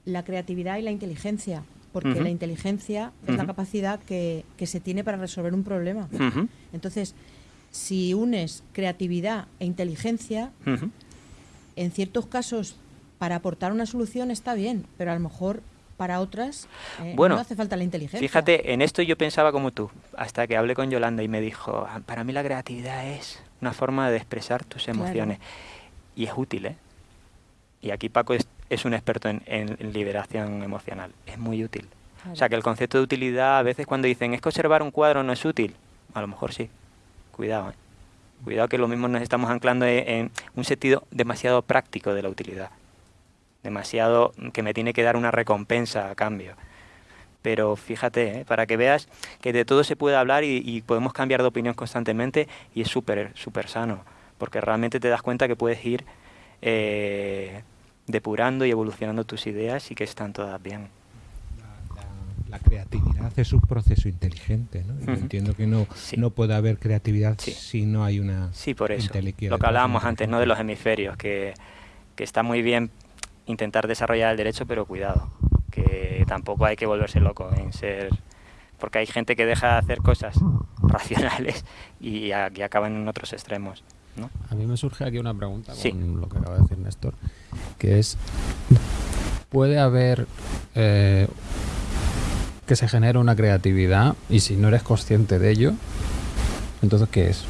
la creatividad y la inteligencia, porque la inteligencia es la capacidad que, se tiene para resolver un problema. Entonces, si unes creatividad e inteligencia, en ciertos casos para aportar una solución está bien, pero a lo mejor para otras eh, no hace falta la inteligencia. Fíjate, en esto yo pensaba como tú, hasta que hablé con Yolanda y me dijo, ah, para mí la creatividad es una forma de expresar tus emociones. Y es útil, ¿eh? Y aquí Paco es, un experto en, liberación emocional. Es muy útil. O sea que el concepto de utilidad, a veces cuando dicen, es que observar un cuadro no es útil, a lo mejor sí. Cuidado, ¿eh? Cuidado que lo mismo nos estamos anclando en un sentido demasiado práctico de la utilidad. Demasiado que me tiene que dar una recompensa a cambio. Pero fíjate, ¿eh? para que veas que de todo se puede hablar y, podemos cambiar de opinión constantemente y es súper, súper sano. Porque realmente te das cuenta que puedes ir eh, depurando y evolucionando tus ideas y que están todas bien la creatividad es un proceso inteligente, ¿no? entiendo que no, no puede haber creatividad si no hay una Sí, por eso. Lo que hablábamos antes, ¿no? De los hemisferios, que, que está muy bien intentar desarrollar el derecho, pero cuidado, que tampoco hay que volverse loco en ser... Porque hay gente que deja de hacer cosas racionales y, aquí acaban en otros extremos. ¿no? A mí me surge aquí una pregunta con lo que acaba de decir Néstor, que es, ¿puede haber eh, que se genere una creatividad y si no eres consciente de ello, entonces ¿qué es?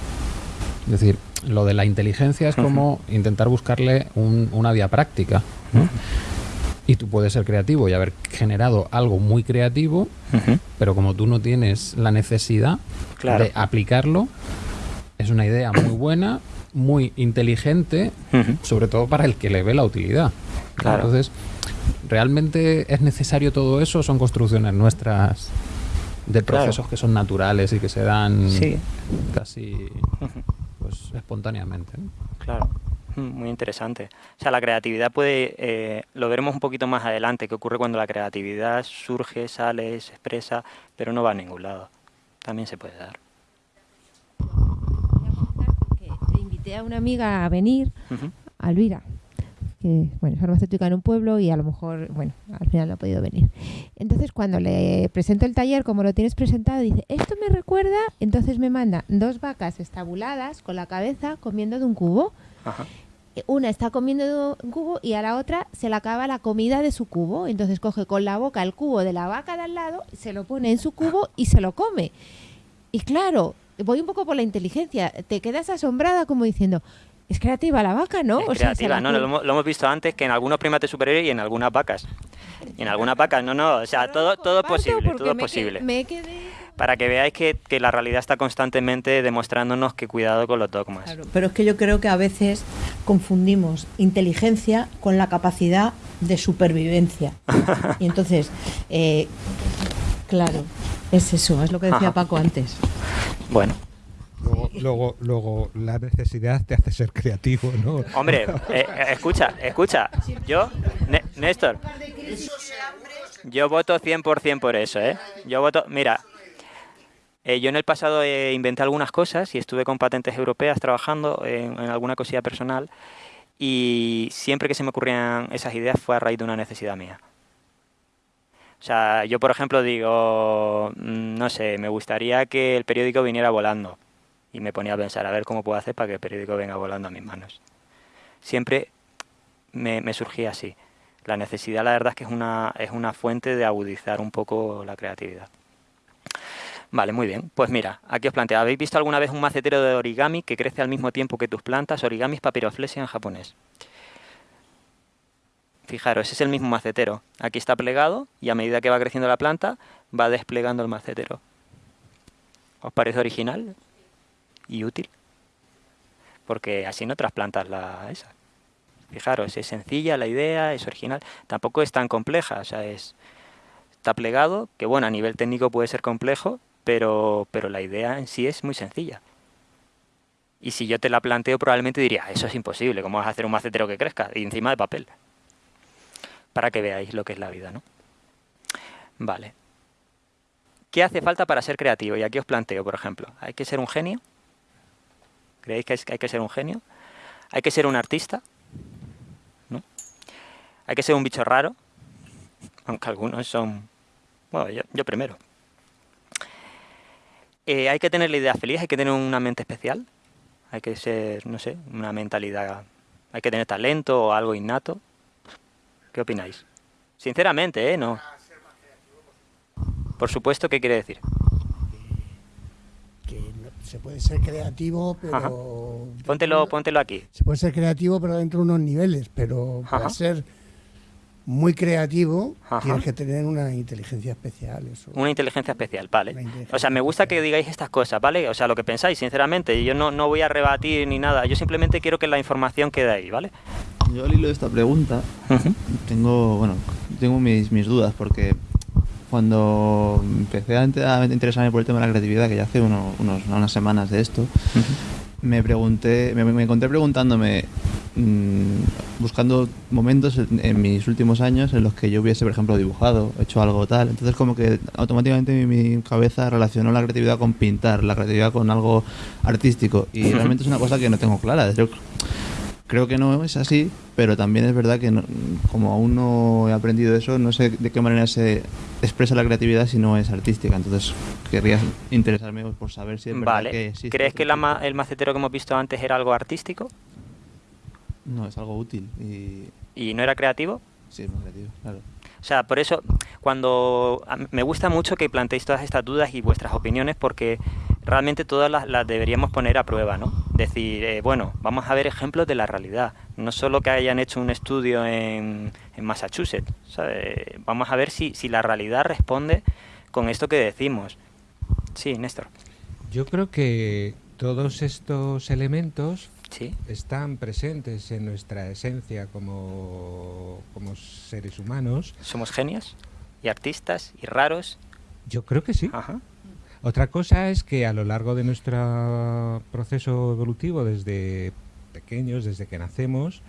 Es decir, lo de la inteligencia es como intentar buscarle una vía práctica. Y tú puedes ser creativo y haber generado algo muy creativo, pero como tú no tienes la necesidad de aplicarlo, es una idea muy buena, muy inteligente, sobre todo para el que le ve la utilidad. Entonces, ¿realmente es necesario todo eso? ¿Son construcciones nuestras de procesos que son naturales y que se dan casi pues, espontáneamente? Claro. Mm, muy interesante. O sea, la creatividad puede, eh, lo veremos un poquito más adelante, qué ocurre cuando la creatividad surge, sale, se expresa, pero no va a ningún lado. También se puede dar. Le invité a una amiga a venir, a Alvira, que bueno, es farmacéutica en un pueblo y a lo mejor, bueno, al final no ha podido venir. Entonces, cuando le presento el taller, como lo tienes presentado, dice, esto me recuerda, entonces me manda dos vacas estabuladas con la cabeza comiendo de un cubo. Una está comiendo de un cubo y a la otra se le acaba la comida de su cubo. Entonces coge con la boca el cubo de la vaca de al lado, se lo pone en su cubo y se lo come. Y claro, voy un poco por la inteligencia. Te quedas asombrada como diciendo, es creativa la vaca, ¿no? Es creativa, no, lo, hemos visto antes que en algunos primates superiores y en algunas vacas. Y en algunas vacas, no, no, o sea, todo, todo es posible, todo es posible. Para que veáis que, la realidad está constantemente demostrándonos que cuidado con los dogmas. pero es que yo creo que a veces confundimos inteligencia con la capacidad de supervivencia. y entonces, eh, claro, es eso, es lo que decía Paco antes. Bueno, Luego, luego, la necesidad te hace ser creativo, ¿no? Hombre, eh, eh, escucha, escucha. Yo, Néstor, yo voto 100% por eso, ¿eh? Yo voto, mira, eh, yo en el pasado inventé algunas cosas y estuve con patentes europeas trabajando en, en, alguna cosilla personal y siempre que se me ocurrían esas ideas fue a raíz de una necesidad mía. O sea, yo por ejemplo digo, mm, no sé, me gustaría que el periódico viniera volando y me ponía a pensar a ver cómo puedo hacer para que el periódico venga volando a mis manos. Siempre me, surgía así. La necesidad, la verdad, es que es una, es una fuente de agudizar un poco la creatividad. Vale, muy bien. Pues mira, aquí os planteo, ¿habéis visto alguna vez un macetero de origami que crece al mismo tiempo que tus plantas? Origami es papiroflexia en japonés. Fijaros, ese es el mismo macetero. Aquí está plegado y a medida que va creciendo la planta, va desplegando el macetero. ¿Os parece original? Y útil. Porque así no trasplantas la. Fijaros, es sencilla la idea, es original, tampoco es tan compleja, o sea, es está plegado, que bueno, a nivel técnico puede ser complejo, pero, pero la idea en sí es muy sencilla. Y si yo te la planteo, probablemente diría, eso es imposible, ¿cómo vas a hacer un macetero que crezca? Y encima de papel. Para que veáis lo que es la vida, ¿no? Vale. ¿Qué hace falta para ser creativo? Y aquí os planteo, por ejemplo, ¿hay que ser un genio? ¿Creéis que hay que ser un genio? ¿Hay que ser un artista? Hay que ser un bicho raro, aunque algunos son... Bueno, yo, primero. Eh, hay que tener la idea feliz, hay que tener una mente especial, hay que ser, no sé, una mentalidad, hay que tener talento o algo innato. ¿Qué opináis? Sinceramente, ¿eh? No. Por supuesto, ¿qué quiere decir? Que se puede ser creativo, pero... Póntelo, póntelo aquí. Se puede ser creativo, pero dentro de unos niveles, pero para ser muy creativo, tienes que tener una inteligencia especial. Eso. Una inteligencia especial, vale. O sea, me gusta que digáis estas cosas, ¿vale? O sea, lo que pensáis, sinceramente. Yo no, no voy a rebatir ni nada. Yo simplemente quiero que la información quede ahí, ¿vale? Yo al hilo de esta pregunta tengo, bueno, tengo mis, mis dudas porque cuando empecé a interesarme por el tema de la creatividad, que ya hace unos, unas semanas de esto, me pregunté, me, encontré preguntándome, mm, buscando momentos en, mis últimos años en los que yo hubiese, por ejemplo, dibujado, hecho algo tal. Entonces, como que automáticamente mi, cabeza relacionó la creatividad con pintar, la creatividad con algo artístico. Y realmente es una cosa que no tengo clara. Creo que no es así, pero también es verdad que como aún no he aprendido eso, no sé de qué manera se expresa la creatividad si no es artística. Entonces querría interesarme por saber si es verdad que existe. ¿Crees que el macetero que hemos visto antes era algo artístico? No, es algo útil. ¿Y, ¿Y no era creativo? Sí, es muy creativo, claro. O sea, por eso, cuando me gusta mucho que planteéis todas estas dudas y vuestras opiniones, porque realmente todas las, deberíamos poner a prueba, ¿no? Decir, eh, bueno, vamos a ver ejemplos de la realidad, no solo que hayan hecho un estudio en, Massachusetts, vamos a ver si, si la realidad responde con esto que decimos. Sí, Néstor. Yo creo que todos estos elementos están presentes en nuestra esencia como, como seres humanos. ¿Somos genios? ¿Y artistas? ¿Y raros? Yo creo que sí. Otra cosa es que a lo largo de nuestro proceso evolutivo, desde pequeños, desde que nacemos,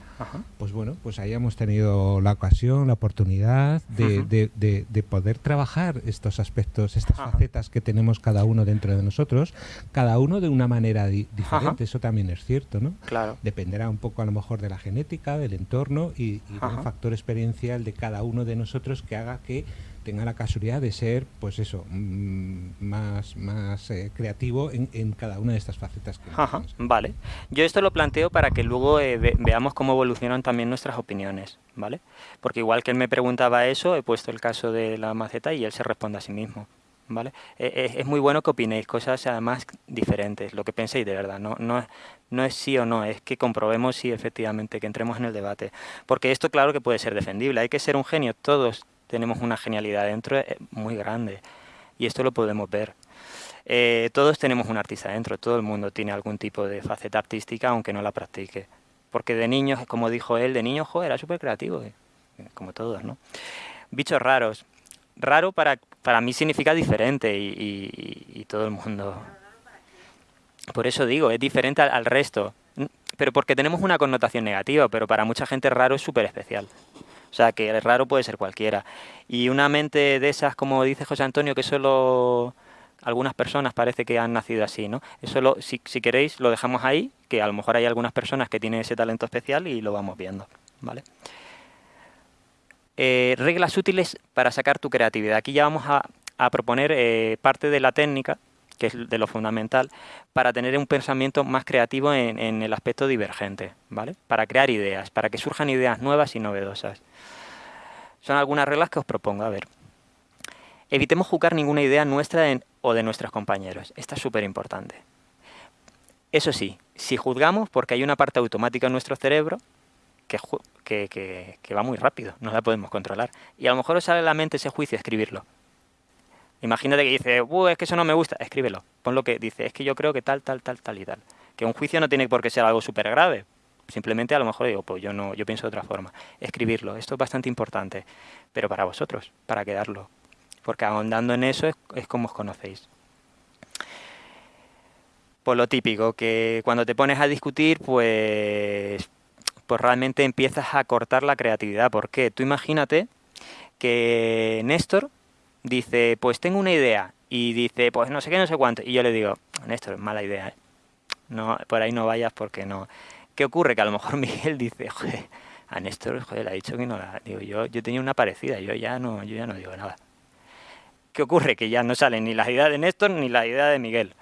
pues bueno, pues hayamos tenido la ocasión, la oportunidad de, poder trabajar estos aspectos, estas facetas que tenemos cada uno dentro de nosotros, cada uno de una manera diferente, eso también es cierto, ¿no? Claro. Dependerá un poco a lo mejor de la genética, del entorno y, y del factor experiencial de cada uno de nosotros que haga que tenga la casualidad de ser, pues eso, mm, más, más eh, creativo en, cada una de estas facetas. Que Ajá, vale. Yo esto lo planteo para que luego eh, veamos cómo evolucionan también nuestras opiniones, ¿vale? Porque igual que él me preguntaba eso, he puesto el caso de la maceta y él se responde a sí mismo. ¿Vale? Eh, es, muy bueno que opinéis cosas además diferentes, lo que penséis de verdad, no, no, no es sí o no, es que comprobemos si efectivamente, que entremos en el debate. Porque esto claro que puede ser defendible, hay que ser un genio, todos tenemos una genialidad dentro eh, muy grande y esto lo podemos ver. Eh, todos tenemos un artista dentro, todo el mundo tiene algún tipo de faceta artística aunque no la practique. Porque de niños, como dijo él, de niño, joder, era súper creativo, eh, como todos, ¿no? Bichos raros. Raro para, para mí significa diferente y, todo el mundo... Por eso digo, es diferente al, al resto. Pero porque tenemos una connotación negativa, pero para mucha gente raro es súper especial. O sea, que el raro puede ser cualquiera. Y una mente de esas, como dice José Antonio, que solo algunas personas parece que han nacido así, ¿no? Eso, lo, si, queréis, lo dejamos ahí, que a lo mejor hay algunas personas que tienen ese talento especial y lo vamos viendo, ¿vale? Eh, reglas útiles para sacar tu creatividad. Aquí ya vamos a, proponer eh, parte de la técnica, que es de lo fundamental, para tener un pensamiento más creativo en, en el aspecto divergente, ¿vale? Para crear ideas, para que surjan ideas nuevas y novedosas. Son algunas reglas que os propongo. A ver. Evitemos juzgar ninguna idea nuestra o de nuestros compañeros. Esta es súper importante. Eso sí, si juzgamos, porque hay una parte automática en nuestro cerebro que, que, va muy rápido, no la podemos controlar. Y a lo mejor os sale la mente ese juicio escribirlo. Imagínate que dice, es que eso no me gusta, escríbelo. Pon lo que dice, es que yo creo que tal, tal, tal, tal y tal. Que un juicio no tiene por qué ser algo súper grave, Simplemente a lo mejor digo, pues yo no, yo pienso de otra forma. Escribirlo, esto es bastante importante, pero para vosotros, para quedarlo. Porque ahondando en eso es, como os conocéis. Por lo típico, que cuando te pones a discutir, pues, pues realmente empiezas a cortar la creatividad. ¿Por qué? Tú imagínate que Néstor dice, pues tengo una idea, y dice, pues no sé qué, no sé cuánto. Y yo le digo, Néstor, mala idea, ¿eh? no, por ahí no vayas porque no. ¿Qué ocurre? Que a lo mejor Miguel dice, joder, A Néstor, joder, le ha dicho que no la... Digo, yo, yo tenía una parecida, yo ya no, yo ya no digo nada. ¿Qué ocurre? Que ya no salen ni las ideas de Néstor ni las ideas de Miguel.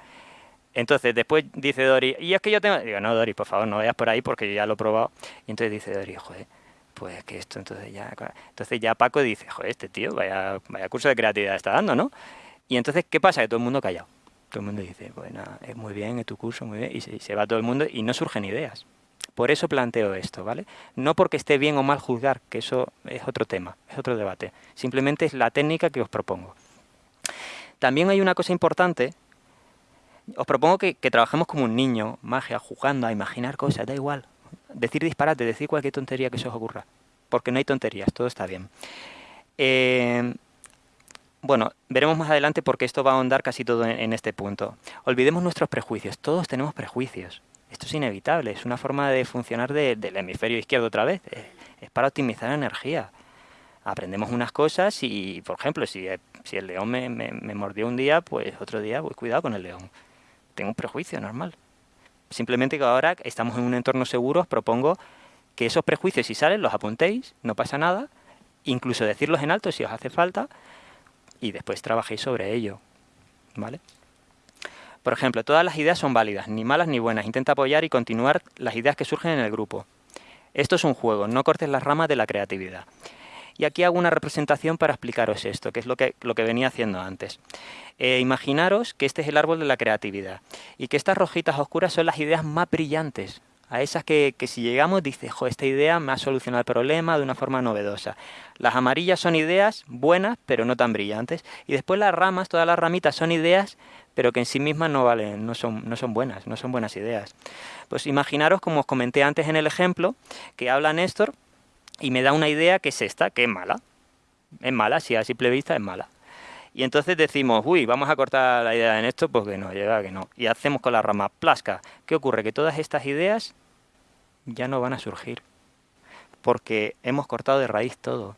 Entonces después dice Dori, y es que yo tengo... Digo, no, Dori, por favor, no vayas por ahí porque ya lo he probado. Y entonces dice Dori, joder, pues que esto entonces ya... Entonces ya Paco dice, joder, este tío, vaya, vaya curso de creatividad está dando, ¿no? Y entonces, ¿qué pasa? Que todo el mundo callado. Todo el mundo dice, bueno, es muy bien, es tu curso, muy bien. Y se, va todo el mundo y no surgen ideas. Por eso planteo esto, ¿vale? No porque esté bien o mal juzgar, que eso es otro tema, es otro debate. Simplemente es la técnica que os propongo. También hay una cosa importante os propongo que, trabajemos como un niño, magia, jugando, a imaginar cosas, da igual. Decir disparate, decir cualquier tontería que se os ocurra. Porque no hay tonterías, todo está bien. Eh, bueno, veremos más adelante porque esto va a ahondar casi todo en, este punto. Olvidemos nuestros prejuicios, todos tenemos prejuicios. Esto es inevitable, es una forma de funcionar del hemisferio izquierdo otra vez. Es, para optimizar energía. Aprendemos unas cosas y, por ejemplo, si, si el león me, me mordió un día, pues otro día voy cuidado con el león tengo un prejuicio normal. Simplemente que ahora estamos en un entorno seguro, os propongo que esos prejuicios, si salen, los apuntéis, no pasa nada, incluso decirlos en alto si os hace falta, y después trabajéis sobre ello. ¿Vale? Por ejemplo, todas las ideas son válidas, ni malas ni buenas. Intenta apoyar y continuar las ideas que surgen en el grupo. Esto es un juego, no cortes las ramas de la creatividad. Y aquí hago una representación para explicaros esto, que es lo que, lo que venía haciendo antes. Eh, imaginaros que este es el árbol de la creatividad y que estas rojitas oscuras son las ideas más brillantes, a esas que, que, si llegamos dices, jo, esta idea me ha solucionado el problema de una forma novedosa. Las amarillas son ideas buenas, pero no tan brillantes. Y después las ramas, todas las ramitas son ideas, pero que en sí mismas no valen, no son, no son buenas, no son buenas ideas. Pues imaginaros, como os comenté antes en el ejemplo, que habla Néstor y me da una idea que es esta, que es mala. Es mala, si a simple vista es mala. Y entonces decimos, uy, vamos a cortar la idea en esto porque no, llega que no. Y hacemos con la rama plasca. ¿Qué ocurre? Que todas estas ideas ya no van a surgir. Porque hemos cortado de raíz todo.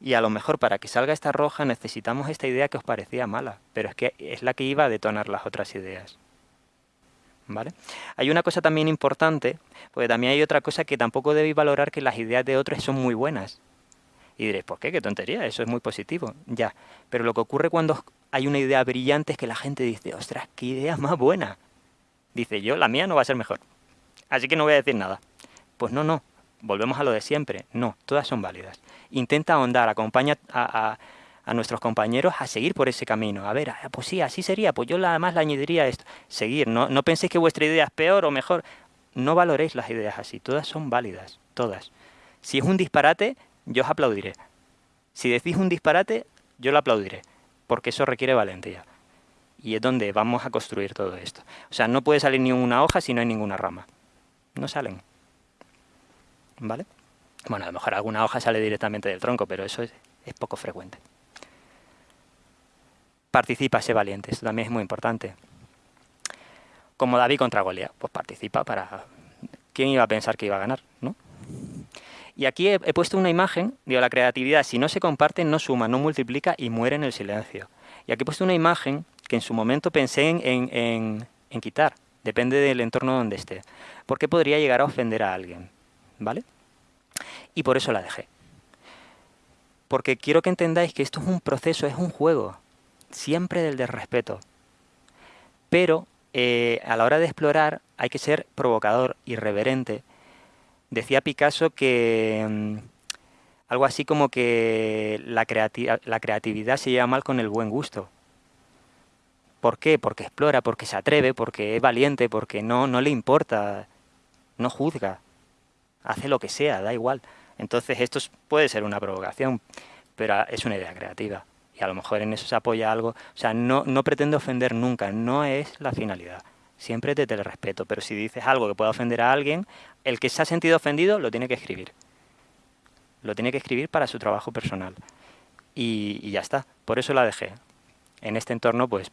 Y a lo mejor para que salga esta roja necesitamos esta idea que os parecía mala. Pero es que es la que iba a detonar las otras ideas. ¿Vale? Hay una cosa también importante, porque también hay otra cosa que tampoco debéis valorar que las ideas de otros son muy buenas. Y diréis, ¿por qué? ¿Qué tontería? Eso es muy positivo. Ya. Pero lo que ocurre cuando hay una idea brillante es que la gente dice, ostras, qué idea más buena. Dice, yo, la mía no va a ser mejor. Así que no voy a decir nada. Pues no, no. Volvemos a lo de siempre. No, todas son válidas. Intenta ahondar, acompaña a, nuestros compañeros a seguir por ese camino. A ver, ah, pues sí, así sería. Pues yo además le añadiría esto. Seguir. No, no penséis que vuestra idea es peor o mejor. No valoréis las ideas así. Todas son válidas. Todas. Si es un disparate, yo os aplaudiré. Si decís un disparate, yo lo aplaudiré, porque eso requiere valentía. Y es donde vamos a construir todo esto. O sea, no puede salir ni una hoja si no hay ninguna rama. No salen. ¿Vale? Bueno, a lo mejor alguna hoja sale directamente del tronco, pero eso es, poco frecuente. Participa, sé valiente. Esto también es muy importante. Como David contra Goliat, pues participa para... ¿Quién iba a pensar que iba a ganar? ¿no? Y aquí he, puesto una imagen, digo, la creatividad si no se comparte no suma, no multiplica y muere en el silencio. Y aquí he puesto una imagen que en su momento pensé en, quitar, depende del entorno donde esté, porque podría llegar a ofender a alguien, ¿vale? Y por eso la dejé. Porque quiero que entendáis que esto es un proceso, es un juego, siempre del desrespeto. Pero eh, a la hora de explorar hay que ser provocador, irreverente, Decía Picasso que mm, algo así como que la, la creatividad se lleva mal con el buen gusto. ¿Por qué? Porque explora, porque se atreve, porque es valiente, porque no, no le importa, no juzga, hace lo que sea, da igual. Entonces esto puede ser una provocación, pero es una idea creativa. Y a lo mejor en eso se apoya algo. O sea, no, no pretende ofender nunca, no es la finalidad. Siempre te, te respeto, pero si dices algo que pueda ofender a alguien, el que se ha sentido ofendido lo tiene que escribir. Lo tiene que escribir para su trabajo personal. Y, ya está. Por eso la dejé. En este entorno, pues,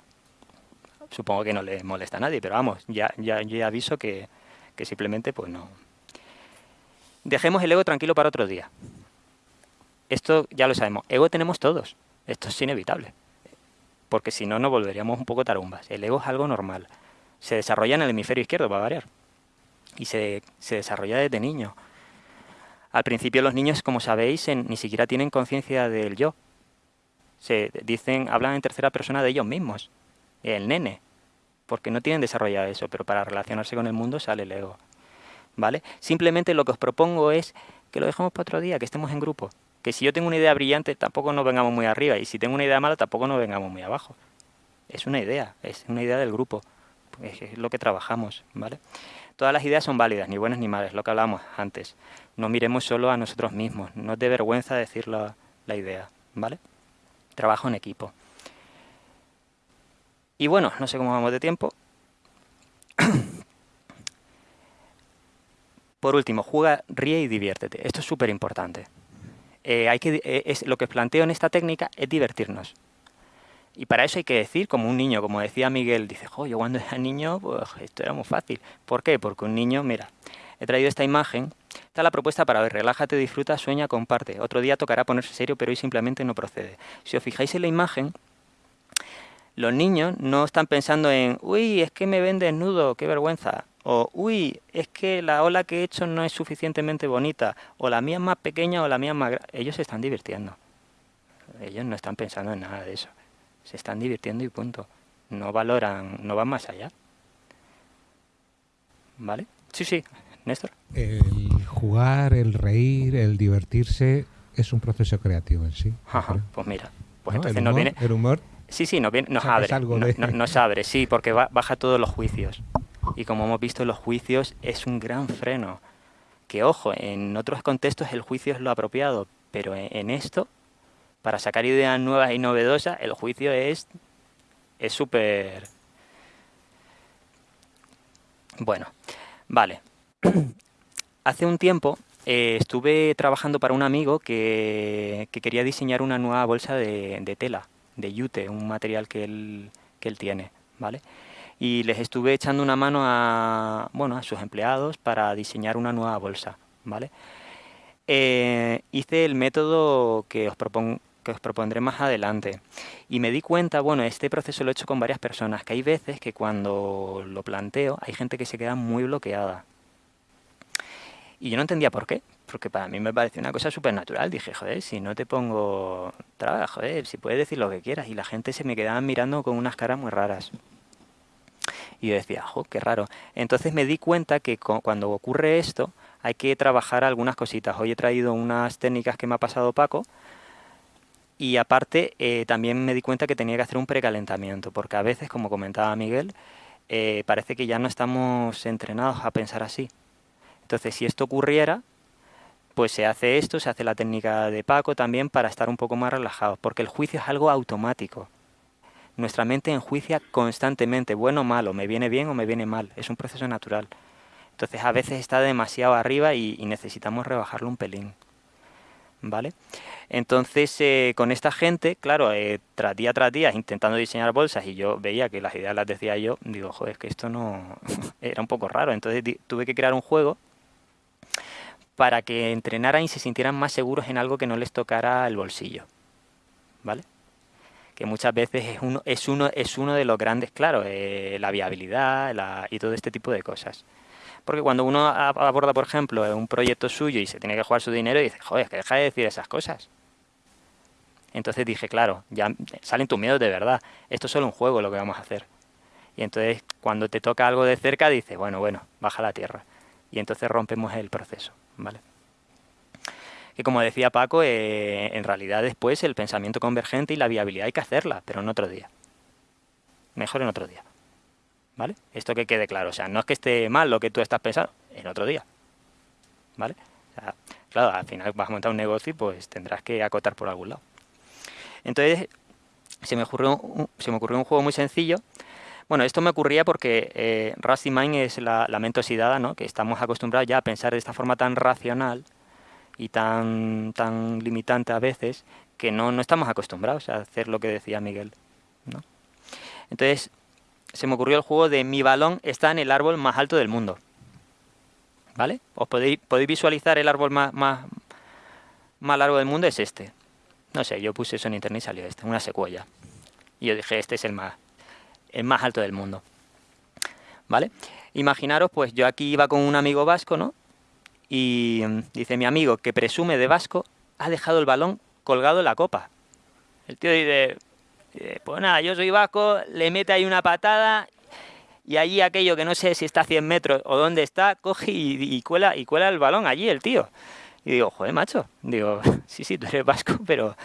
supongo que no le molesta a nadie, pero vamos, ya, ya, ya aviso que, que simplemente, pues no. Dejemos el ego tranquilo para otro día. Esto ya lo sabemos. Ego tenemos todos. Esto es inevitable. Porque si no, nos volveríamos un poco tarumbas. El ego es algo normal. Se desarrolla en el hemisferio izquierdo, va a variar y se, se desarrolla desde niño. Al principio los niños, como sabéis, ni siquiera tienen conciencia del yo. Se dicen, hablan en tercera persona de ellos mismos, el nene, porque no tienen desarrollado eso, pero para relacionarse con el mundo sale el ego. ¿Vale? Simplemente lo que os propongo es que lo dejemos para otro día, que estemos en grupo. Que si yo tengo una idea brillante, tampoco nos vengamos muy arriba, y si tengo una idea mala, tampoco nos vengamos muy abajo. Es una idea, es una idea del grupo, es lo que trabajamos, ¿vale? Todas las ideas son válidas, ni buenas ni malas, lo que hablábamos antes. No miremos solo a nosotros mismos, no es de vergüenza decir la, la idea, ¿vale? Trabajo en equipo. Y bueno, no sé cómo vamos de tiempo. Por último, juega, ríe y diviértete. Esto es súper importante. Eh, hay que, eh, es, lo que planteo en esta técnica es divertirnos. Y para eso hay que decir, como un niño, como decía Miguel, dice, jo, yo cuando era niño, pues esto era muy fácil. ¿Por qué? Porque un niño, mira, he traído esta imagen, está la propuesta para ver, relájate, disfruta, sueña, comparte. Otro día tocará ponerse serio, pero hoy simplemente no procede. Si os fijáis en la imagen, los niños no están pensando en, uy, es que me ven desnudo, qué vergüenza. O, uy, es que la ola que he hecho no es suficientemente bonita. O la mía es más pequeña o la mía es más Ellos se están divirtiendo. Ellos no están pensando en nada de eso se están divirtiendo y punto. No valoran, no van más allá. ¿Vale? Sí, sí, Néstor. El jugar, el reír, el divertirse es un proceso creativo en sí. Ajá, pues mira, pues entonces no viene... El humor... Sí, sí, nos, viene, nos abre, nos, abre, sí, porque baja todos los juicios. Y como hemos visto, los juicios es un gran freno. Que ojo, en otros contextos el juicio es lo apropiado, pero en esto para sacar ideas nuevas y novedosas, el juicio es es súper... Bueno, vale. Hace un tiempo eh, estuve trabajando para un amigo que, quería diseñar una nueva bolsa de, tela, de yute, un material que él, que él tiene, ¿vale? Y les estuve echando una mano a, bueno, a sus empleados para diseñar una nueva bolsa, ¿vale? Eh, hice el método que os propongo que os propondré más adelante. Y me di cuenta, bueno, este proceso lo he hecho con varias personas, que hay veces que cuando lo planteo hay gente que se queda muy bloqueada. Y yo no entendía por qué, porque para mí me pareció una cosa súper natural. Dije, joder, si no te pongo trabajo, joder, si puedes decir lo que quieras. Y la gente se me quedaba mirando con unas caras muy raras. Y yo decía, jo, qué raro. Entonces me di cuenta que cuando ocurre esto, hay que trabajar algunas cositas. Hoy he traído unas técnicas que me ha pasado Paco, y aparte, eh, también me di cuenta que tenía que hacer un precalentamiento, porque a veces, como comentaba Miguel, eh, parece que ya no estamos entrenados a pensar así. Entonces, si esto ocurriera, pues se hace esto, se hace la técnica de Paco también para estar un poco más relajados, porque el juicio es algo automático. Nuestra mente enjuicia constantemente, bueno o malo, me viene bien o me viene mal, es un proceso natural. Entonces a veces está demasiado arriba y, necesitamos rebajarlo un pelín. ¿Vale? Entonces, eh, con esta gente, claro, eh, tras día tras día intentando diseñar bolsas y yo veía que las ideas las decía yo, digo, joder, es que esto no era un poco raro. Entonces tuve que crear un juego para que entrenaran y se sintieran más seguros en algo que no les tocara el bolsillo. ¿Vale? Que muchas veces es uno, es uno, es uno de los grandes, claro, eh, la viabilidad y todo este tipo de cosas. Porque cuando uno aborda, por ejemplo, un proyecto suyo y se tiene que jugar su dinero, dice, joder, que deja de decir esas cosas. Entonces dije, claro, ya salen tus miedos de verdad. Esto es solo un juego lo que vamos a hacer. Y entonces cuando te toca algo de cerca, dices, bueno, bueno, baja la tierra. Y entonces rompemos el proceso, ¿vale? Que como decía Paco, eh, en realidad después el pensamiento convergente y la viabilidad hay que hacerla, pero en otro día. Mejor en otro día. ¿Vale? Esto que quede claro. O sea, no es que esté mal lo que tú estás pensando, en otro día. ¿Vale? claro, al final vas a montar un negocio y pues tendrás que acotar por algún lado. Entonces, se me ocurrió un, se me ocurrió un juego muy sencillo. Bueno, esto me ocurría porque eh, Rusty Mind es la, la mente oxidada, ¿no? que estamos acostumbrados ya a pensar de esta forma tan racional y tan, tan limitante a veces que no, no estamos acostumbrados a hacer lo que decía Miguel. ¿no? Entonces, se me ocurrió el juego de mi balón está en el árbol más alto del mundo. ¿Vale? Os podéis, podéis visualizar el árbol más, más, más largo del mundo, es este. No sé, yo puse eso en internet y salió este, una secuoya. Y yo dije, este es el más, el más alto del mundo. ¿Vale? Imaginaros, pues yo aquí iba con un amigo vasco, ¿no? Y mm, dice, mi amigo que presume de vasco ha dejado el balón colgado en la copa. El tío dice, pues nada, yo soy vasco, le mete ahí una patada y allí aquello que no sé si está a 100 metros o dónde está, coge y, cuela, y cuela el balón allí el tío. Y digo, joder, macho, digo, sí, sí, tú eres vasco, pero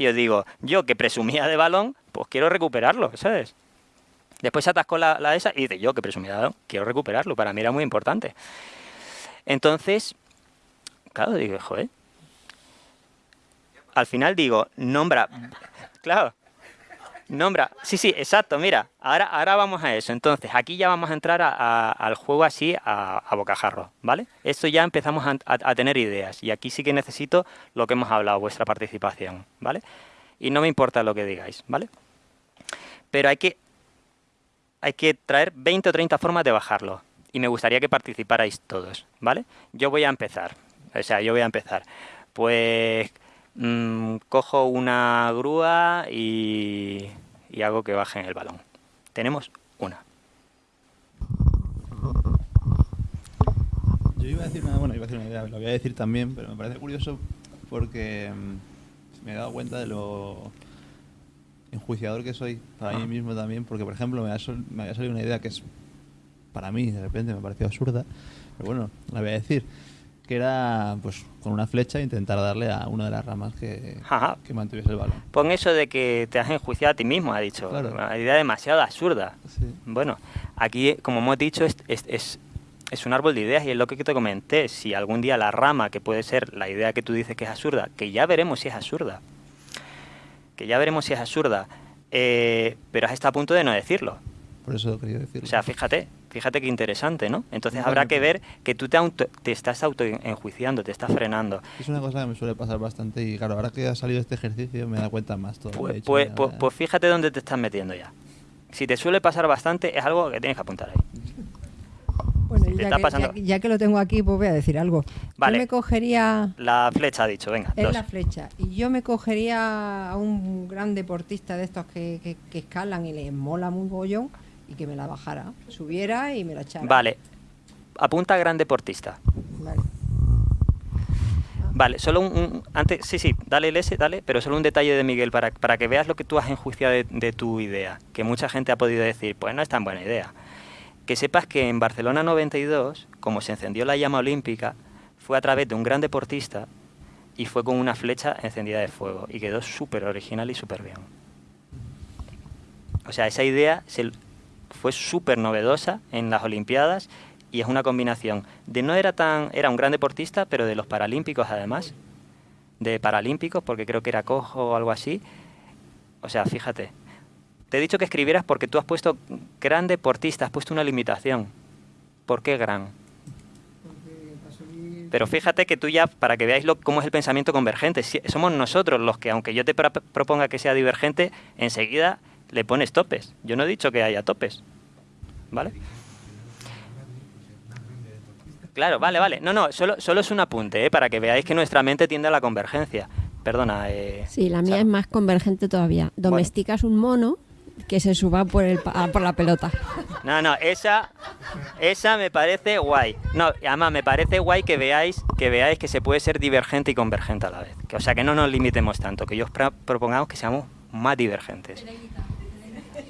yo digo, yo que presumía de balón, pues quiero recuperarlo, ¿sabes? Después se atascó la, la esa y dice, yo que presumía de balón, quiero recuperarlo, para mí era muy importante. Entonces, claro, digo, joder. Al final digo, nombra, claro, Nombra, sí, sí, exacto, mira, ahora, ahora vamos a eso. Entonces, aquí ya vamos a entrar al juego así a, bocajarro, ¿vale? Esto ya empezamos a, tener ideas y aquí sí que necesito lo que hemos hablado, vuestra participación, ¿vale? Y no me importa lo que digáis, ¿vale? Pero hay que, hay que traer 20 o 30 formas de bajarlo y me gustaría que participarais todos, ¿vale? Yo voy a empezar, o sea, yo voy a empezar. Pues Mm, cojo una grúa y, hago que baje en el balón. Tenemos una. Yo iba a decir una, bueno, iba a decir una idea, lo voy a decir también, pero me parece curioso porque mm, me he dado cuenta de lo enjuiciador que soy para mí mismo también, porque por ejemplo me, me había salido una idea que es para mí de repente me pareció absurda, pero bueno, la voy a decir que era pues con una flecha intentar darle a una de las ramas que, que mantuviese el balón. Pon eso de que te has enjuiciado a ti mismo, ha dicho. Una idea demasiado absurda. Bueno, aquí, como hemos dicho, es, es, es, un árbol de ideas y es lo que te comenté. Si algún día la rama, que puede ser la idea que tú dices que es absurda, que ya veremos si es absurda, que ya veremos si es absurda, eh, pero hasta a punto de no decirlo. Por eso quería decirlo. O sea, fíjate, Fíjate qué interesante, ¿no? Entonces habrá que ver que tú te, auto, te estás autoenjuiciando, te estás frenando. Es una cosa que me suele pasar bastante y claro, ahora que ha salido este ejercicio me da cuenta más todo. Pues, pues, pues, pues, fíjate dónde te estás metiendo ya. Si te suele pasar bastante, es algo que tienes que apuntar ahí. Bueno, ya, que, lo tengo aquí, pues voy a decir algo. Vale. Yo me cogería... La flecha, ha dicho, venga. Es la flecha. Y yo me cogería a un gran deportista de estos que, que, que escalan y les mola muy bollón y que me la bajara, subiera y me la echara. Vale, apunta gran deportista. Vale. Vale, solo un, antes, sí, sí, dale el S, dale, pero solo un detalle de Miguel para, para que veas lo que tú has enjuiciado de, de, tu idea, que mucha gente ha podido decir, pues no es tan buena idea. Que sepas que en Barcelona 92, como se encendió la llama olímpica, fue a través de un gran deportista y fue con una flecha encendida de fuego y quedó súper original y súper bien. O sea, esa idea se, fue súper novedosa en las Olimpiadas y es una combinación de no era tan era un gran deportista pero de los paralímpicos además de paralímpicos porque creo que era cojo o algo así o sea fíjate te he dicho que escribieras porque tú has puesto gran deportista has puesto una limitación ¿por qué gran? pero fíjate que tú ya, para que veáis lo, cómo es el pensamiento convergente, somos nosotros los que, aunque yo te proponga que sea divergente, enseguida le pones topes. Yo no he dicho que haya topes. ¿vale? Claro, vale, vale. No, no, solo, solo es un apunte, ¿eh? para que veáis que nuestra mente tiende a la convergencia. Perdona. Eh, sí, la mía es más convergente todavía. Domesticas un mono que se suba por, el, por la pelota. No, no, esa, esa me parece guay. No, además me parece guay que veáis, que veáis que se puede ser divergente y convergente a la vez. Que, o sea, que no nos limitemos tanto, que yo os propongamos que seamos más divergentes.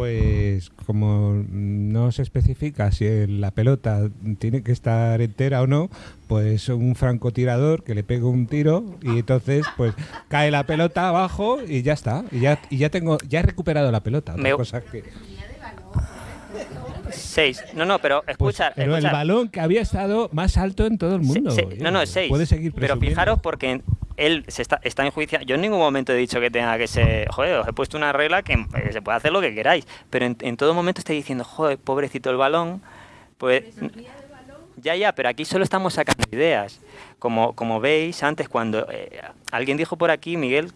Pues como no se especifica si la pelota tiene que estar entera o no, pues un francotirador que le pega un tiro y entonces pues cae la pelota abajo y ya está. Y ya, y ya tengo, ya he recuperado la pelota. Otra cosa que... Seis. No, no, pero pues, escucha. pero el balón que había estado más alto en todo el mundo. no, no, es seis. Puede seguir Pero fijaros porque él se está, está en juicio. Yo en ningún momento he dicho que tenga que ser. Joder, os he puesto una regla que eh, se puede hacer lo que queráis. Pero en, todo momento estoy diciendo, joder, pobrecito el balón. Pues. Ya, ya, pero aquí solo estamos sacando ideas. Como, como veis, antes cuando eh, alguien dijo por aquí, Miguel,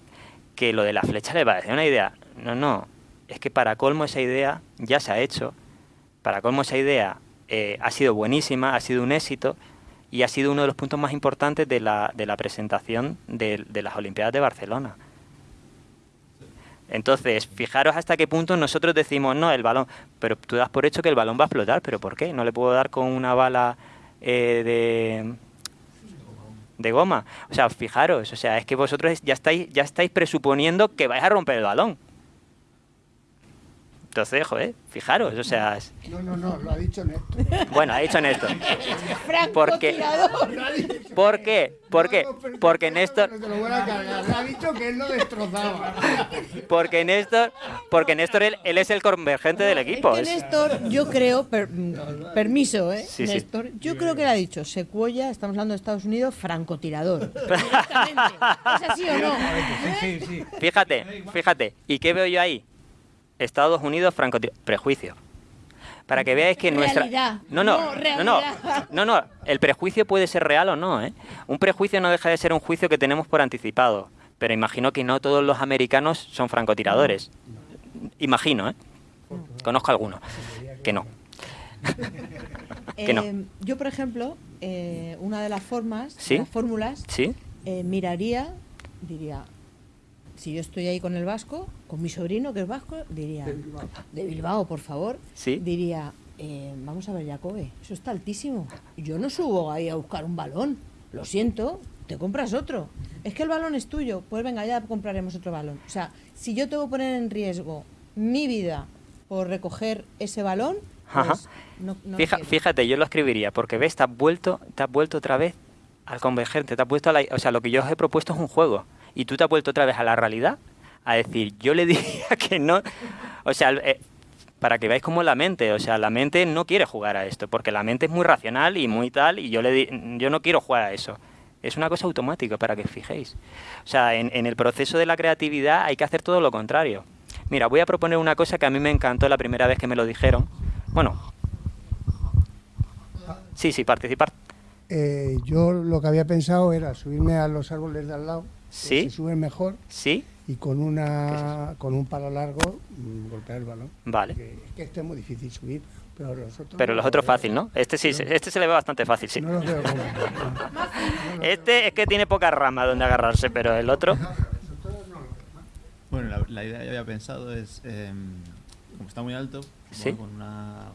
que lo de la flecha le parece una idea. No, no, es que para colmo esa idea ya se ha hecho para colmo esa idea eh, ha sido buenísima, ha sido un éxito y ha sido uno de los puntos más importantes de la, de la presentación de, de las Olimpiadas de Barcelona. Entonces, fijaros hasta qué punto nosotros decimos, no, el balón, pero tú das por hecho que el balón va a explotar, pero ¿por qué? No le puedo dar con una bala eh, de, de goma. O sea, fijaros, o sea, es que vosotros ya estáis, ya estáis presuponiendo que vais a romper el balón. Entonces, joder, fijaros, o sea... No, no, no, lo ha dicho Néstor. Bueno, ha dicho Néstor. Porque, ¿Por qué? ¿Por qué? Porque Néstor... Ha dicho que él lo destrozaba. Porque Néstor, porque Néstor él, él es el convergente del equipo. Es que Néstor, yo creo, per, permiso, ¿eh? Sí, Néstor, sí. yo creo que le ha dicho Secuoya, estamos hablando de Estados Unidos, francotirador. ¿Es así o no? ¿Eh? Fíjate, fíjate. ¿Y qué veo yo ahí? Estados Unidos francotirador. Prejuicio. Para que veáis que nuestra... No, no, no, no, no, no, el prejuicio puede ser real o no, ¿eh? Un prejuicio no deja de ser un juicio que tenemos por anticipado, pero imagino que no todos los americanos son francotiradores. Imagino, ¿eh? Conozco algunos que no. que no. Eh, yo, por ejemplo, eh, una de las formas, ¿Sí? las fórmulas, ¿Sí? eh, miraría, diría, si yo estoy ahí con el vasco, con mi sobrino que es vasco, diría, de Bilbao, de Bilbao por favor, ¿Sí? diría, eh, vamos a ver, Jacobe, eso está altísimo. Yo no subo ahí a buscar un balón, lo siento, te compras otro. Es que el balón es tuyo, pues venga, ya compraremos otro balón. O sea, si yo tengo que poner en riesgo mi vida por recoger ese balón, pues no, no Fija, fíjate, yo lo escribiría, porque ves, te has vuelto, te has vuelto otra vez al convergente, te has puesto a la, o sea, lo que yo os he propuesto es un juego y tú te has vuelto otra vez a la realidad a decir, yo le diría que no, o sea, eh, para que veáis cómo la mente, o sea, la mente no quiere jugar a esto, porque la mente es muy racional y muy tal, y yo, le di, yo no quiero jugar a eso. Es una cosa automática para que os fijéis. O sea, en, en el proceso de la creatividad hay que hacer todo lo contrario. Mira, voy a proponer una cosa que a mí me encantó la primera vez que me lo dijeron. Bueno, sí, sí, participar. Eh, yo lo que había pensado era subirme a los árboles de al lado, ¿Sí? se suben mejor, ¿Sí? y con una con un palo largo mmm, golpear el balón. Vale. Que, que este es muy difícil subir, pero los otros. Pero no los otros fácil, ¿no? Este sí, no, este se le ve bastante fácil, sí. No los veo como, este es que tiene poca rama donde agarrarse, pero el otro. Bueno, la, la idea que había pensado es, eh, como está muy alto, ¿Sí? con, una,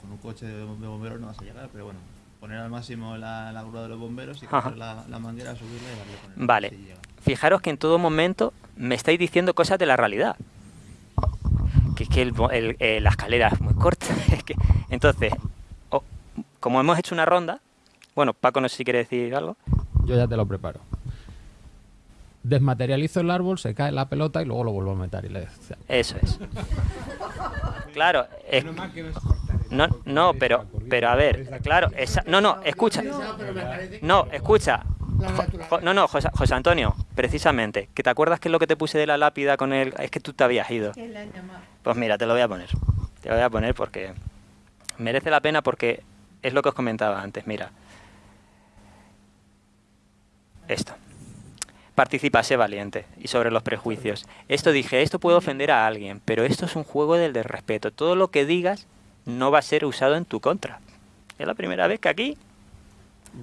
con un coche de bomberos no vas a llegar, pero bueno, poner al máximo la, la grúa de los bomberos y coger la, la, manguera, subirla y darle con el Vale. Fijaros que en todo momento me estáis diciendo cosas de la realidad. Que es que el, el, eh, la escalera es muy corta. Es que, entonces, oh, como hemos hecho una ronda, bueno, Paco, no sé si quiere decir algo. Yo ya te lo preparo. Desmaterializo el árbol, se cae la pelota y luego lo vuelvo a meter. Y le... Eso es. Claro, es, no, no, pero, pero a ver, claro, esa, no, no, escucha, no, escucha, no, no, José, José, Antonio, precisamente, que te acuerdas que es lo que te puse de la lápida con el, es que tú te habías ido. Pues mira, te lo voy a poner, te lo voy a poner porque merece la pena porque es lo que os comentaba antes, mira, esto participa, sé valiente. Y sobre los prejuicios. Esto dije, esto puede ofender a alguien, pero esto es un juego del de respeto. Todo lo que digas no va a ser usado en tu contra. Es la primera vez que aquí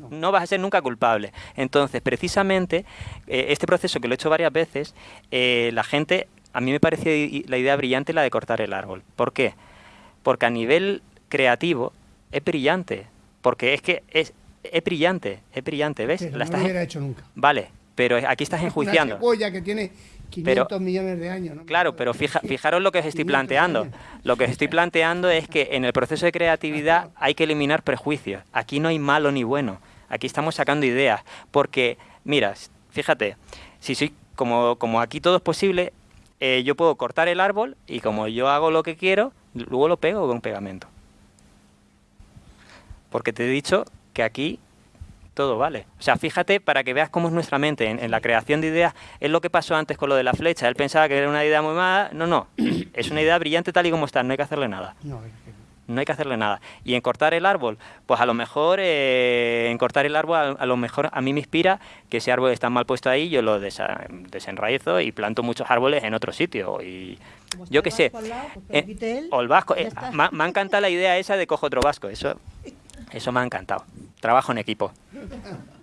no vas a ser nunca culpable. Entonces, precisamente, eh, este proceso que lo he hecho varias veces, eh, la gente, a mí me parece la idea brillante la de cortar el árbol. ¿Por qué? Porque a nivel creativo es brillante. Porque es que es, es brillante, es brillante, ¿ves? Pero la no estás... lo hubiera hecho nunca. Vale, pero aquí estás enjuiciando. Una cebolla que tiene 500 pero, millones de años. ¿no? Claro, pero fija, fijaros lo que os estoy planteando. Años. Lo que os estoy planteando es que en el proceso de creatividad hay que eliminar prejuicios. Aquí no hay malo ni bueno. Aquí estamos sacando ideas. Porque, mira, fíjate, si soy como, como aquí todo es posible, eh, yo puedo cortar el árbol y como yo hago lo que quiero, luego lo pego con pegamento. Porque te he dicho que aquí todo vale. O sea, fíjate para que veas cómo es nuestra mente en, en, la creación de ideas. Es lo que pasó antes con lo de la flecha. Él pensaba que era una idea muy mala. No, no. Es una idea brillante tal y como está. No hay que hacerle nada. No, no hay que hacerle nada. Y en cortar el árbol, pues a lo mejor, eh, en cortar el árbol, a, lo mejor a mí me inspira que ese árbol está mal puesto ahí, yo lo desenraizo y planto muchos árboles en otro sitio. Y yo qué sé, eh, o el vasco, eh, me, me, ha encantado la idea esa de cojo otro vasco, eso, eso me ha encantado. Trabajo en equipo.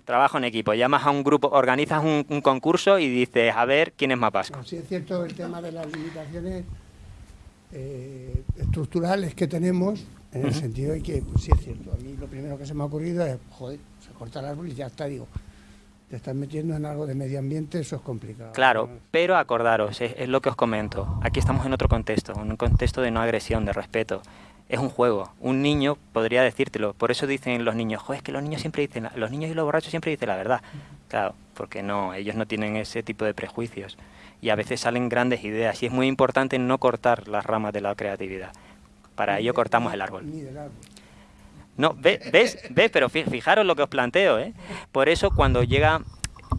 Trabajo en equipo. Llamas a un grupo, organizas un, concurso y dices, a ver quién es más vasco. sí es cierto el tema de las limitaciones eh, estructurales que tenemos, en el sentido de que, pues, sí es cierto, a mí lo primero que se me ha ocurrido es, joder, se corta el árbol y ya está, digo, te estás metiendo en algo de medio ambiente, eso es complicado. Claro, pero acordaros, es, lo que os comento, aquí estamos en otro contexto, en un contexto de no agresión, de respeto. Es un juego. Un niño podría decírtelo. Por eso dicen los niños, joder, es que los niños siempre dicen, los niños y los borrachos siempre dicen la verdad. Claro, porque no, ellos no tienen ese tipo de prejuicios y a veces salen grandes ideas y es muy importante no cortar las ramas de la creatividad. Para ello cortamos el árbol. No, ¿ves? ¿Ves? Pero fijaros lo que os planteo, ¿eh? Por eso cuando llega,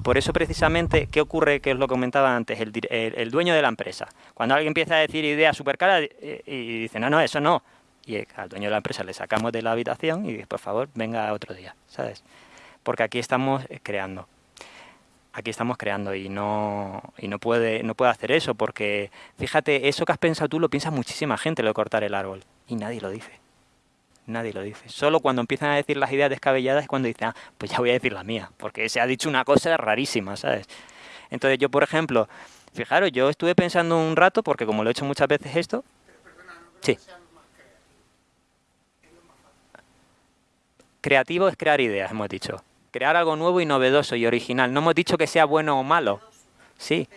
por eso precisamente, ¿qué ocurre? Que os lo comentaba antes, el, el, dueño de la empresa. Cuando alguien empieza a decir ideas súper caras eh, y, dice, no, no, eso no. Y al dueño de la empresa le sacamos de la habitación y por favor, venga otro día, ¿sabes? Porque aquí estamos eh, creando aquí estamos creando y no, y no, puede, no puede hacer eso porque, fíjate, eso que has pensado tú lo piensa muchísima gente, lo de cortar el árbol, y nadie lo dice. Nadie lo dice. Solo cuando empiezan a decir las ideas descabelladas es cuando dicen, ah, pues ya voy a decir la mía, porque se ha dicho una cosa rarísima, ¿sabes? Entonces yo, por ejemplo, fijaros, yo estuve pensando un rato, porque como lo he hecho muchas veces esto... Sí. Creativo es crear ideas, hemos dicho crear algo nuevo y novedoso y original. No hemos dicho que sea bueno o malo, sí,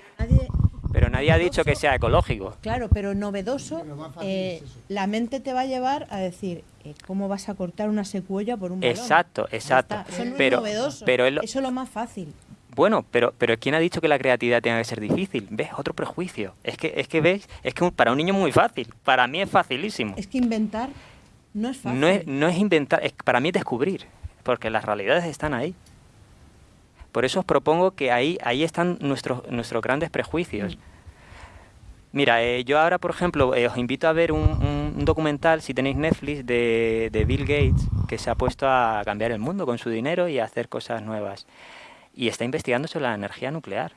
pero nadie, ha dicho que sea ecológico. Claro, pero novedoso, eh, la mente te va a llevar a decir, eh, ¿cómo vas a cortar una secuoya por un balón? Exacto, exacto. Eso no pero, es novedoso, pero eso es lo más fácil. Bueno, pero, pero ¿quién ha dicho que la creatividad tenga que ser difícil? ¿Ves? Otro prejuicio. Es que, es que ¿ves? Es que para un niño es muy fácil. Para mí es facilísimo. Es que inventar no es fácil. No es, no es inventar, es, para mí es descubrir porque las realidades están ahí. Por eso os propongo que ahí, ahí están nuestros, nuestros grandes prejuicios. Mira, eh, yo ahora, por ejemplo, eh, os invito a ver un, documental, si tenéis Netflix, de, de, Bill Gates, que se ha puesto a cambiar el mundo con su dinero y a hacer cosas nuevas. Y está investigando sobre la energía nuclear.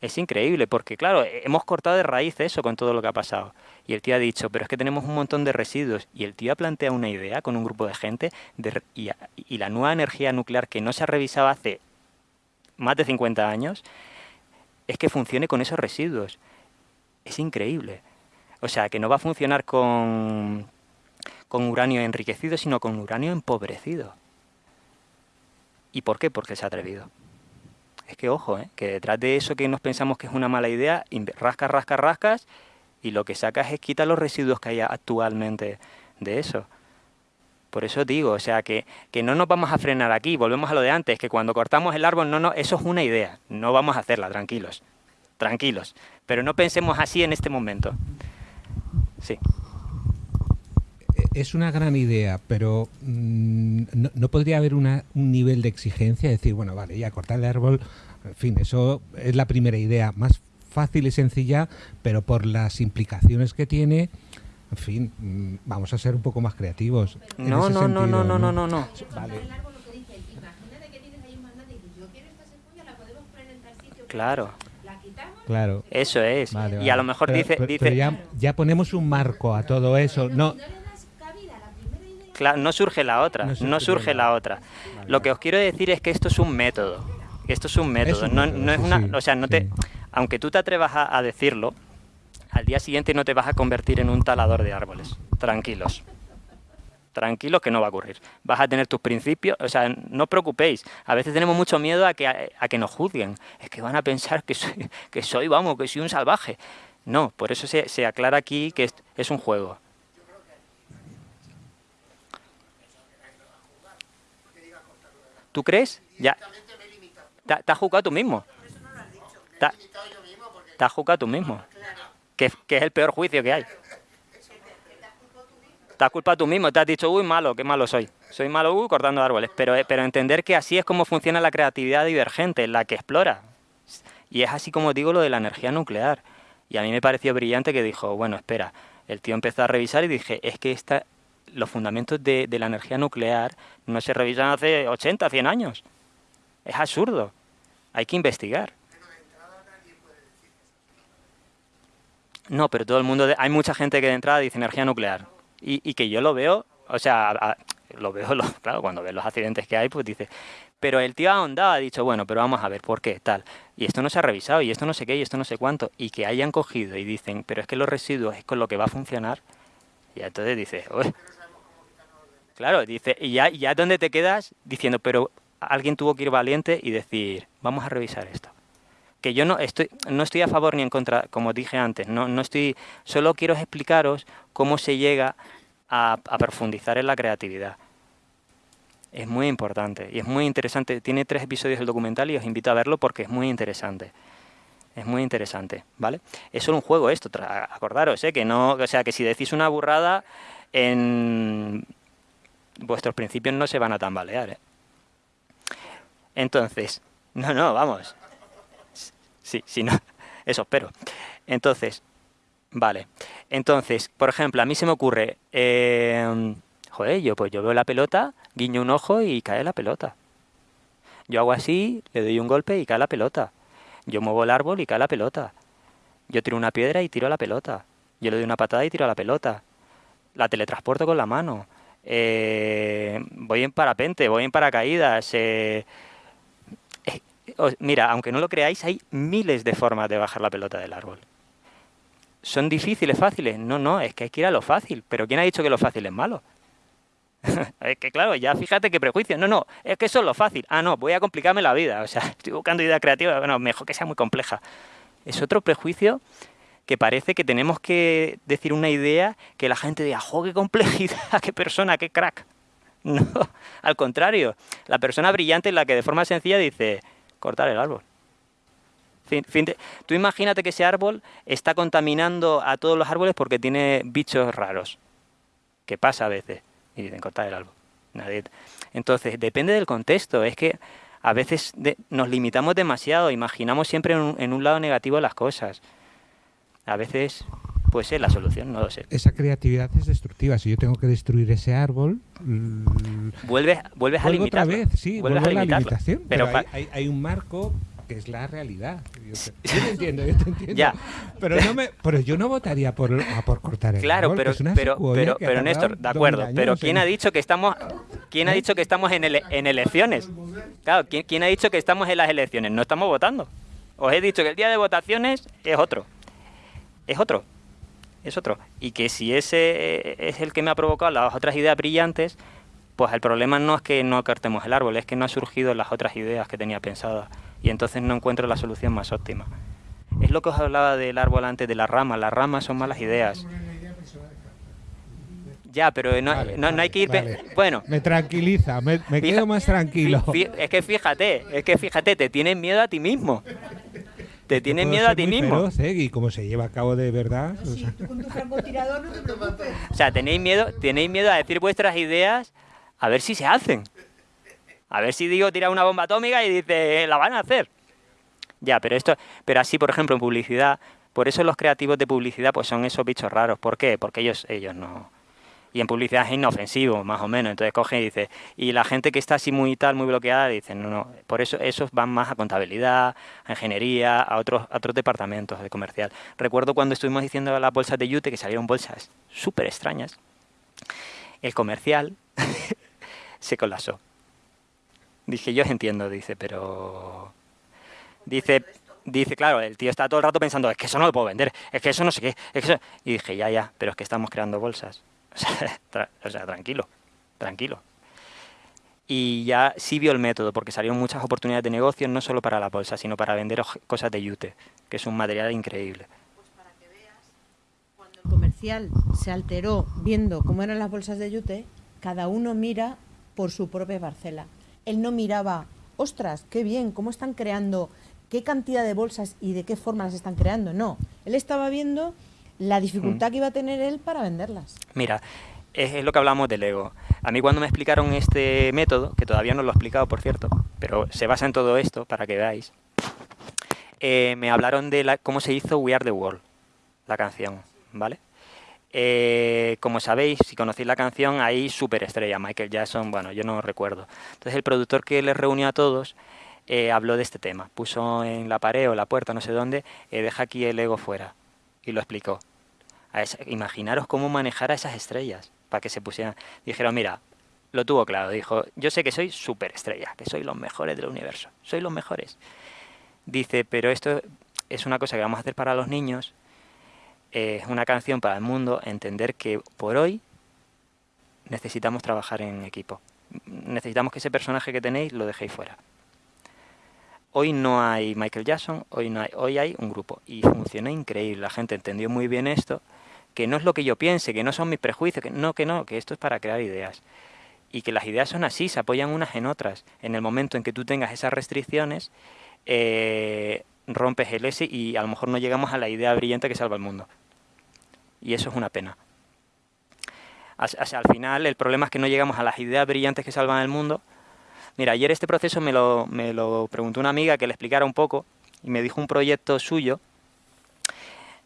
Es increíble, porque claro, hemos cortado de raíz eso con todo lo que ha pasado. Y el tío ha dicho, pero es que tenemos un montón de residuos. Y el tío ha planteado una idea con un grupo de gente de, y, y, la nueva energía nuclear que no se ha revisado hace más de 50 años es que funcione con esos residuos. Es increíble. O sea, que no va a funcionar con, con uranio enriquecido, sino con uranio empobrecido. ¿Y por qué? Porque se ha atrevido. Es que ojo, ¿eh? que detrás de eso que nos pensamos que es una mala idea, rascas, rascas, rascas, y lo que sacas es quitar los residuos que hay actualmente de eso. Por eso digo, o sea, que, que, no nos vamos a frenar aquí, volvemos a lo de antes, que cuando cortamos el árbol, no, no, eso es una idea, no vamos a hacerla, tranquilos, tranquilos. Pero no pensemos así en este momento. Sí. Es una gran idea, pero mm, no, podría haber un nivel de exigencia, decir, bueno, vale, ya cortar el árbol, en fin, eso es la primera idea, más fácil y sencilla, pero por las implicaciones que tiene, en fin, mm, vamos a ser un poco más creativos. No, no, no, no, no, no, no, no, Vale. Claro. Claro. Eso es. y a lo mejor dice... dice ya, ya, ponemos un marco a todo eso. No, no surge la otra, no surge, la, otra. Lo que os quiero decir es que esto es un método. Esto es un método, no, es una, o sea, no te, aunque tú te atrevas a, decirlo, al día siguiente no te vas a convertir en un talador de árboles. Tranquilos. Tranquilos que no va a ocurrir. Vas a tener tus principios, o sea, no os preocupéis. A veces tenemos mucho miedo a que, a, que nos juzguen. Es que van a pensar que soy, que soy, vamos, que soy un salvaje. No, por eso se, se aclara aquí que es un juego. ¿Tú crees? Ya. Te, has juzgado tú mismo. Te, te has juzgado tú mismo. Que, es el peor juicio que hay. Te has culpado tú mismo. Te has dicho, uy, malo, qué malo soy. Soy malo, uy, cortando árboles. Pero, eh, pero entender que así es como funciona la creatividad divergente, la que explora. Y es así como digo lo de la energía nuclear. Y a mí me pareció brillante que dijo, bueno, espera, el tío empezó a revisar y dije, es que esta, los fundamentos de, de la energía nuclear no se revisan hace 80, 100 años. Es absurdo. Hay que investigar. No, pero todo el mundo, hay mucha gente que de entrada dice energía nuclear y, que yo lo veo, o sea, lo veo, claro, cuando ves los accidentes que hay, pues dice, pero el tío ha ahondado, ha dicho, bueno, pero vamos a ver, ¿por qué? Tal. Y esto no se ha revisado, y esto no sé qué, y esto no sé cuánto, y que hayan cogido y dicen, pero es que los residuos es con lo que va a funcionar, y entonces dice, claro, dice, y ya, ya donde te quedas diciendo, pero alguien tuvo que ir valiente y decir, vamos a revisar esto que yo no estoy, no estoy a favor ni en contra, como dije antes, no, no estoy, solo quiero explicaros cómo se llega a, profundizar en la creatividad. Es muy importante y es muy interesante. Tiene tres episodios del documental y os invito a verlo porque es muy interesante. Es muy interesante, ¿vale? Es solo un juego esto, acordaros, ¿eh? que no, o sea, que si decís una burrada, en vuestros principios no se van a tambalear, ¿eh? Entonces, no, no, vamos, Sí, sí, no. Eso espero. Entonces, vale. Entonces, por ejemplo, a mí se me ocurre, eh, joder, yo pues yo veo la pelota, guiño un ojo y cae la pelota. Yo hago así, le doy un golpe y cae la pelota. Yo muevo el árbol y cae la pelota. Yo tiro una piedra y tiro la pelota. Yo le doy una patada y tiro la pelota. La teletransporto con la mano. Eh, voy en parapente, voy en paracaídas. Eh, mira, aunque no lo creáis, hay miles de formas de bajar la pelota del árbol. ¿Son difíciles, fáciles? No, no, es que hay que ir a lo fácil. Pero ¿quién ha dicho que lo fácil es malo? es que claro, ya fíjate qué prejuicio. No, no, es que eso es lo fácil. Ah, no, voy a complicarme la vida. O sea, estoy buscando idea creativa. Bueno, mejor que sea muy compleja. Es otro prejuicio que parece que tenemos que decir una idea que la gente diga, ¡jo, qué complejidad! ¡Qué persona, qué crack! No, al contrario. La persona brillante es la que de forma sencilla dice, cortar el árbol. tú imagínate que ese árbol está contaminando a todos los árboles porque tiene bichos raros, que pasa a veces, y dicen cortar el árbol. Entonces, depende del contexto, es que a veces nos limitamos demasiado, imaginamos siempre en un, lado negativo las cosas. A veces puede ser la solución, no lo sé. Esa creatividad es destructiva. Si yo tengo que destruir ese árbol... Vuelves, vuelves a limitarlo. otra vez, sí, vuelves a la limitación. Pero, hay, hay, un marco que es la realidad. Yo te, entiendo, yo te entiendo. Ya. Pero, no me, pero yo no votaría por, por cortar el Claro, árbol, pero, pero, pero, pero Néstor, de acuerdo. Pero ¿quién ha dicho que estamos, quién ha ¿Eh? dicho que estamos en, ele, en elecciones? Claro, ¿quién, ¿quién ha dicho que estamos en las elecciones? No estamos votando. Os he dicho que el día de votaciones es otro. Es otro es otro. Y que si ese es el que me ha provocado las otras ideas brillantes, pues el problema no es que no cortemos el árbol, es que no ha surgido las otras ideas que tenía pensadas. Y entonces no encuentro la solución más óptima. Es lo que os hablaba del árbol antes de la rama. Las ramas son malas ideas. Ya, pero no, no, hay que ir... Bueno. Me tranquiliza, me, quedo más tranquilo. Es que fíjate, es que fíjate, te tienes miedo a ti mismo. Te tienes miedo a ti mismo. ¿eh? Y como se lleva a cabo de verdad. o sea. tú con tu no te preocupes. O sea, tenéis miedo, tenéis miedo a decir vuestras ideas a ver si se hacen. A ver si digo tira una bomba atómica y dice, la van a hacer. Ya, pero esto, pero así, por ejemplo, en publicidad, por eso los creativos de publicidad pues son esos bichos raros. ¿Por qué? Porque ellos, ellos no, y en publicidad es inofensivo, más o menos. Entonces coge y dice, y la gente que está así muy tal, muy bloqueada, dice, no, no, por eso esos van más a contabilidad, a ingeniería, a otros, otros departamentos de comercial. Recuerdo cuando estuvimos diciendo las bolsas de Yute, que salieron bolsas súper extrañas, el comercial se colapsó. Dije, yo entiendo, dice, pero... Dice, dice, claro, el tío está todo el rato pensando, es que eso no lo puedo vender, es que eso no sé qué, es que eso... Y dije, ya, ya, pero es que estamos creando bolsas. o sea, tranquilo, tranquilo. Y ya sí vio el método, porque salieron muchas oportunidades de negocio, no solo para la bolsa, sino para vender cosas de yute, que es un material increíble. Pues cuando el comercial se alteró viendo cómo eran las bolsas de yute, cada uno mira por su propia parcela. Él no miraba, ostras, qué bien, cómo están creando, qué cantidad de bolsas y de qué forma las están creando. No, él estaba viendo la dificultad mm. que iba a tener él para venderlas. Mira, es, lo que hablamos del ego. A mí cuando me explicaron este método, que todavía no lo he explicado, por cierto, pero se basa en todo esto, para que veáis, eh, me hablaron de la, cómo se hizo We Are The World, la canción, ¿vale? Eh, como sabéis, si conocéis la canción, hay superestrella, Michael Jackson, bueno, yo no recuerdo. Entonces el productor que les reunió a todos eh, habló de este tema. Puso en la pared o la puerta, no sé dónde, eh, deja aquí el ego fuera. Y lo explicó. Imaginaros cómo manejar a esas estrellas para que se pusieran. Dijeron, mira, lo tuvo claro. Dijo, yo sé que soy superestrella, que soy los mejores del universo. Soy los mejores. Dice, pero esto es una cosa que vamos a hacer para los niños. Es una canción para el mundo. Entender que por hoy necesitamos trabajar en equipo. Necesitamos que ese personaje que tenéis lo dejéis fuera. Hoy no hay Michael Jackson, hoy, no hay, hoy hay un grupo. Y funciona increíble. La gente entendió muy bien esto, que no es lo que yo piense, que no son mis prejuicios, que no, que no, que esto es para crear ideas. Y que las ideas son así, se apoyan unas en otras. En el momento en que tú tengas esas restricciones, eh, rompes el S y a lo mejor no llegamos a la idea brillante que salva el mundo. Y eso es una pena. al final el problema es que no llegamos a las ideas brillantes que salvan el mundo, Mira, ayer este proceso me lo, me lo preguntó una amiga que le explicara un poco y me dijo un proyecto suyo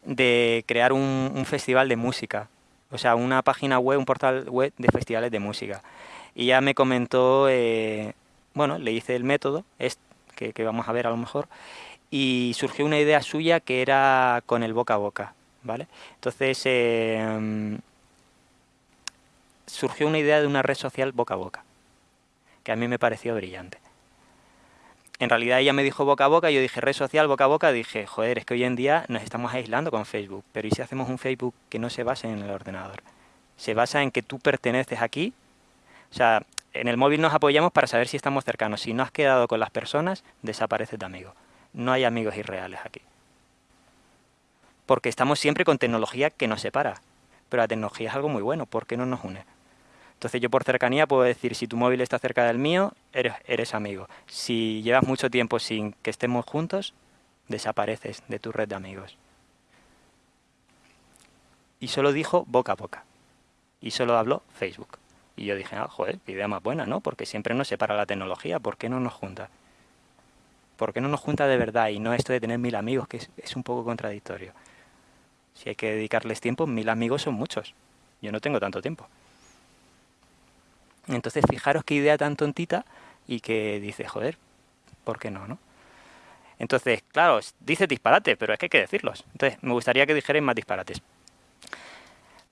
de crear un, festival de música, o sea, una página web, un portal web de festivales de música. Y ya me comentó, eh, bueno, le hice el método, es, que, vamos a ver a lo mejor, y surgió una idea suya que era con el boca a boca, ¿vale? Entonces, eh, surgió una idea de una red social boca a boca que a mí me pareció brillante. En realidad ella me dijo boca a boca, yo dije red social boca a boca, dije, joder, es que hoy en día nos estamos aislando con Facebook, pero ¿y si hacemos un Facebook que no se base en el ordenador? Se basa en que tú perteneces aquí, o sea, en el móvil nos apoyamos para saber si estamos cercanos. Si no has quedado con las personas, desapareces de amigo. No hay amigos irreales aquí. Porque estamos siempre con tecnología que nos separa. Pero la tecnología es algo muy bueno, ¿por qué no nos une? Entonces yo por cercanía puedo decir, si tu móvil está cerca del mío, eres, eres amigo. Si llevas mucho tiempo sin que estemos juntos, desapareces de tu red de amigos. Y solo dijo boca a boca. Y solo habló Facebook. Y yo dije, ah, joder, idea más buena, ¿no? Porque siempre nos separa la tecnología, ¿por qué no nos junta? ¿Por qué no nos junta de verdad y no esto de tener mil amigos, que es un poco contradictorio? Si hay que dedicarles tiempo, mil amigos son muchos. Yo no tengo tanto tiempo. Entonces, fijaros qué idea tan tontita y que dice, joder, ¿por qué no, no? Entonces, claro, dice disparate, pero es que hay que decirlos. Entonces, me gustaría que dijerais más disparates.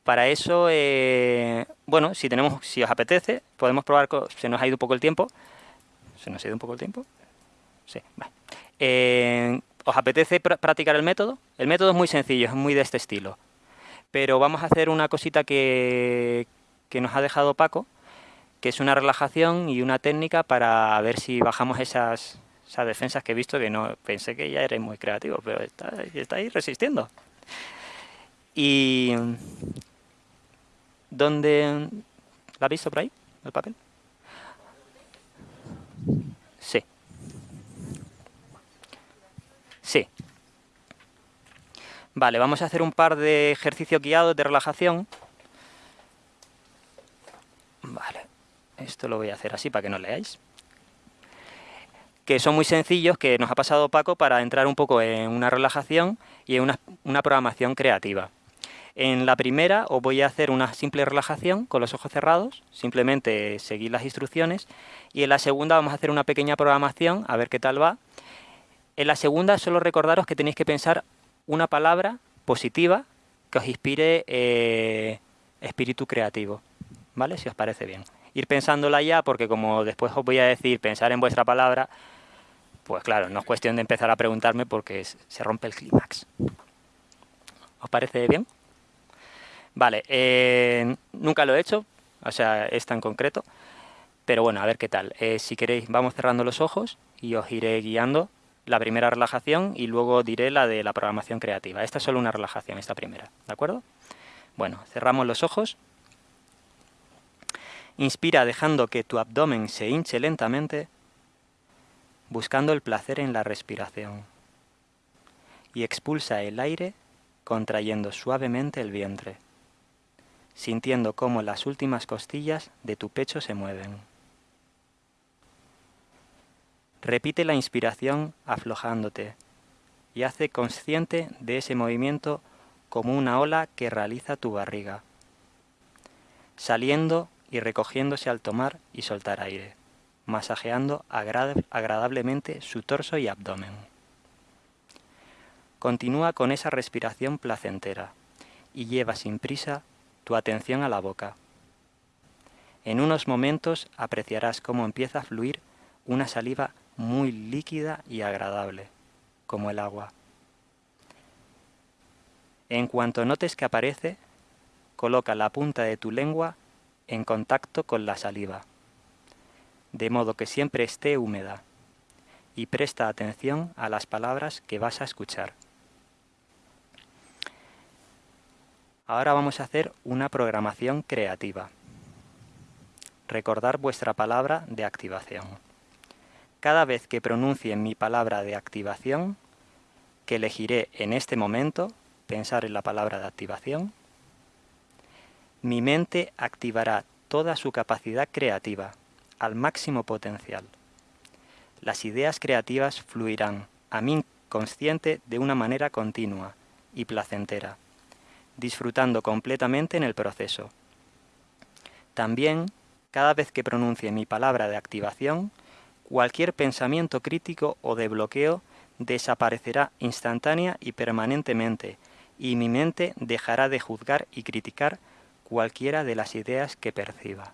Para eso, eh, bueno, si tenemos, si os apetece, podemos probar, se nos ha ido un poco el tiempo. ¿Se nos ha ido un poco el tiempo? Sí, vale. Eh, ¿Os apetece practicar el método? El método es muy sencillo, es muy de este estilo. Pero vamos a hacer una cosita que, que nos ha dejado Paco, que es una relajación y una técnica para ver si bajamos esas, esas defensas que he visto, que no pensé que ya eres muy creativo, pero está, ahí resistiendo. Y... ¿Dónde... ¿La has visto por ahí, el papel? Sí. Sí. Vale, vamos a hacer un par de ejercicios guiados de relajación. Vale. Esto lo voy a hacer así para que no leáis. Que son muy sencillos, que nos ha pasado Paco para entrar un poco en una relajación y en una, programación creativa. En la primera os voy a hacer una simple relajación con los ojos cerrados, simplemente seguir las instrucciones. Y en la segunda vamos a hacer una pequeña programación, a ver qué tal va. En la segunda solo recordaros que tenéis que pensar una palabra positiva que os inspire eh, espíritu creativo, ¿vale? Si os parece bien ir pensándola ya, porque como después os voy a decir pensar en vuestra palabra, pues claro, no es cuestión de empezar a preguntarme porque se rompe el clímax. ¿Os parece bien? Vale, eh, nunca lo he hecho, o sea, es tan concreto, pero bueno, a ver qué tal. Eh, si queréis, vamos cerrando los ojos y os iré guiando la primera relajación y luego diré la de la programación creativa. Esta es solo una relajación, esta primera, ¿de acuerdo? Bueno, cerramos los ojos. Inspira dejando que tu abdomen se hinche lentamente, buscando el placer en la respiración. Y expulsa el aire contrayendo suavemente el vientre, sintiendo cómo las últimas costillas de tu pecho se mueven. Repite la inspiración aflojándote y hace consciente de ese movimiento como una ola que realiza tu barriga, saliendo y recogiéndose al tomar y soltar aire, masajeando agradablemente su torso y abdomen. Continúa con esa respiración placentera y lleva sin prisa tu atención a la boca. En unos momentos apreciarás cómo empieza a fluir una saliva muy líquida y agradable, como el agua. En cuanto notes que aparece, coloca la punta de tu lengua en contacto con la saliva, de modo que siempre esté húmeda, y presta atención a las palabras que vas a escuchar. Ahora vamos a hacer una programación creativa. Recordar vuestra palabra de activación. Cada vez que pronuncie mi palabra de activación, que elegiré en este momento, pensar en la palabra de activación, mi mente activará toda su capacidad creativa, al máximo potencial. Las ideas creativas fluirán a mi inconsciente de una manera continua y placentera disfrutando completamente en el proceso. También, cada vez que pronuncie mi palabra de activación, cualquier pensamiento crítico o de bloqueo desaparecerá instantánea y permanentemente, y mi mente dejará de juzgar y criticar cualquiera de las ideas que perciba.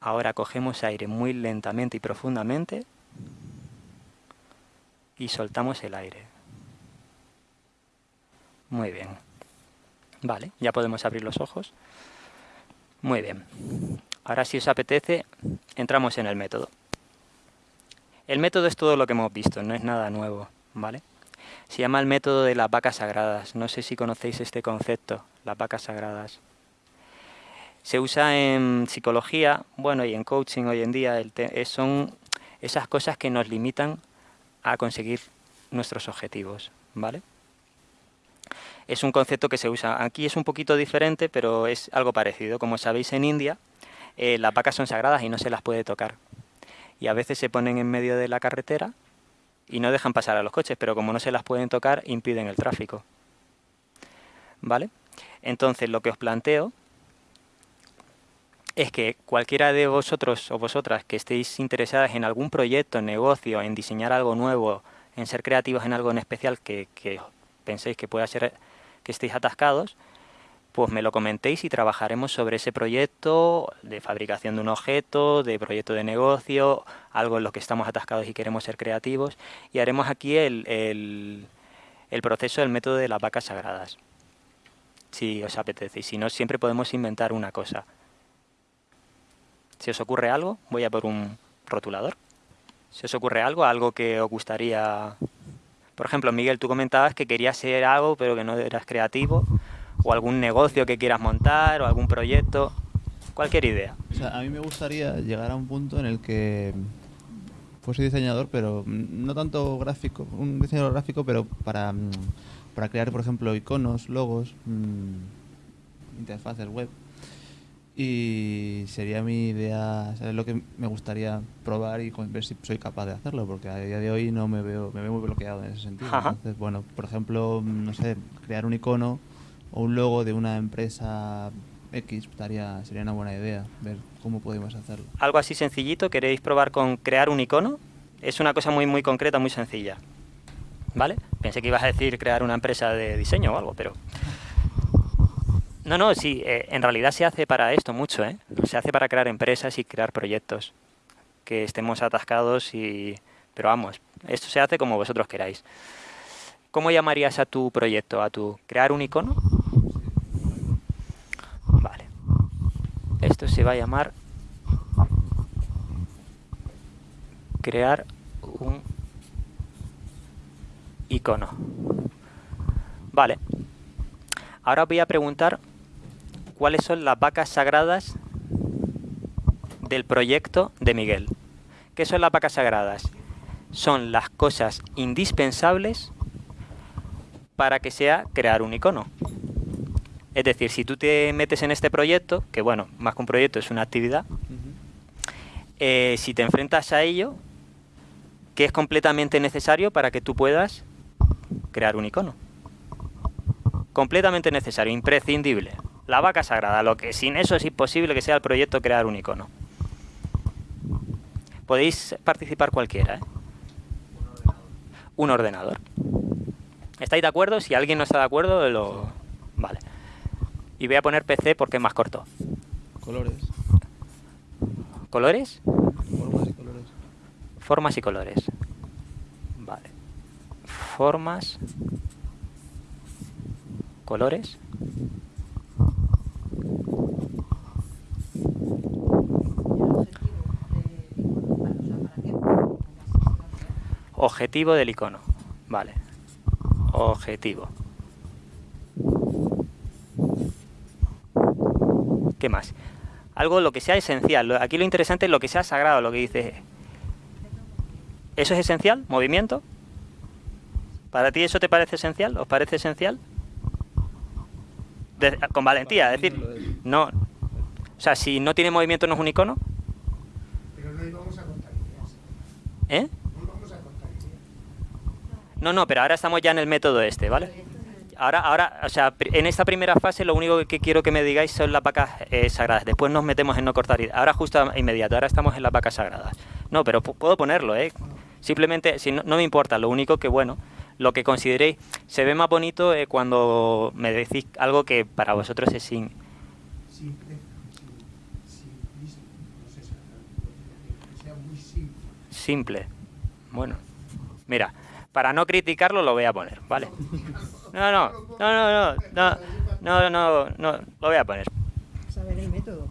Ahora cogemos aire muy lentamente y profundamente y soltamos el aire. Muy bien. Vale, ya podemos abrir los ojos. Muy bien. Ahora si os apetece, entramos en el método. El método es todo lo que hemos visto, no es nada nuevo, ¿vale? Se llama el método de las vacas sagradas. No sé si conocéis este concepto, las vacas sagradas. Se usa en psicología, bueno, y en coaching hoy en día. son esas cosas que nos limitan a conseguir nuestros objetivos, ¿vale? es un concepto que se usa. Aquí es un poquito diferente, pero es algo parecido. Como sabéis, en India eh, las vacas son sagradas y no se las puede tocar. Y a veces se ponen en medio de la carretera y no dejan pasar a los coches, pero como no se las pueden tocar, impiden el tráfico. ¿Vale? Entonces, lo que os planteo es que cualquiera de vosotros o vosotras que estéis interesadas en algún proyecto, negocio, en diseñar algo nuevo, en ser creativos en algo en especial que, que penséis que pueda ser que estéis atascados, pues me lo comentéis y trabajaremos sobre ese proyecto de fabricación de un objeto, de proyecto de negocio, algo en lo que estamos atascados y queremos ser creativos. Y haremos aquí el, el, proceso del método de las vacas sagradas, si os apetece. Y si no, siempre podemos inventar una cosa. Si os ocurre algo, voy a por un rotulador. Si os ocurre algo, algo que os gustaría por ejemplo, Miguel, tú comentabas que querías ser algo, pero que no eras creativo, o algún negocio que quieras montar, o algún proyecto, cualquier idea. O sea, a mí me gustaría llegar a un punto en el que fuese diseñador, pero no tanto gráfico, un diseñador gráfico, pero para, mm, para crear, por ejemplo, iconos, logos, mm, interfaces web y sería mi idea, es lo que me gustaría probar y ver si soy capaz de hacerlo, porque a día de hoy no me veo, me veo muy bloqueado en ese sentido. Entonces, bueno, por ejemplo, no sé, crear un icono o un logo de una empresa X estaría, sería una buena idea, ver cómo podemos hacerlo. Algo así sencillito, ¿queréis probar con crear un icono? Es una cosa muy, muy concreta, muy sencilla. ¿Vale? Pensé que ibas a decir crear una empresa de diseño o algo, pero no, no, sí, eh, en realidad se hace para esto mucho, ¿eh? Se hace para crear empresas y crear proyectos, que estemos atascados y... Pero vamos, esto se hace como vosotros queráis. ¿Cómo llamarías a tu proyecto? ¿A tu crear un icono? Vale. Esto se va a llamar crear un icono. Vale. Ahora voy a preguntar cuáles son las vacas sagradas del proyecto de Miguel. ¿Qué son las vacas sagradas? Son las cosas indispensables para que sea crear un icono. Es decir, si tú te metes en este proyecto, que bueno, más que un proyecto es una actividad, eh, si te enfrentas a ello, ¿qué es completamente necesario para que tú puedas crear un icono. Completamente necesario, imprescindible. La vaca sagrada, lo que sin eso es imposible que sea el proyecto crear un icono. Podéis participar cualquiera, ¿eh? Un ordenador. ¿Estáis de acuerdo? Si alguien no está de acuerdo, lo... Vale. Y voy a poner PC porque es más corto. Colores. ¿Colores? Formas y colores. Formas y colores. Vale. Formas. Colores. Objetivo del icono. Vale. Objetivo. ¿Qué más? Algo lo que sea esencial. Aquí lo interesante es lo que sea sagrado, lo que dice. ¿Eso es esencial? ¿Movimiento? ¿Para ti eso te parece esencial? ¿Os parece esencial? con valentía, es decir, no. O sea, si no tiene movimiento no es un icono. Pero no íbamos a. ¿Eh? No íbamos a contar ideas. No, no, pero ahora estamos ya en el método este, ¿vale? Ahora, ahora, o sea, en esta primera fase lo único que quiero que me digáis son las vacas eh, sagradas. Después nos metemos en no cortar. Ahora justo inmediato, ahora estamos en las vacas sagradas. No, pero puedo ponerlo, ¿eh? Simplemente, si no, me importa, lo único que, bueno, lo que consideréis, se ve más bonito eh, cuando me decís algo que para vosotros es sin... No simple. Simple. Bueno, mira, para no criticarlo lo voy a poner, ¿vale? No, no, no, no, no, no, no, no, lo voy a poner. Saber el método,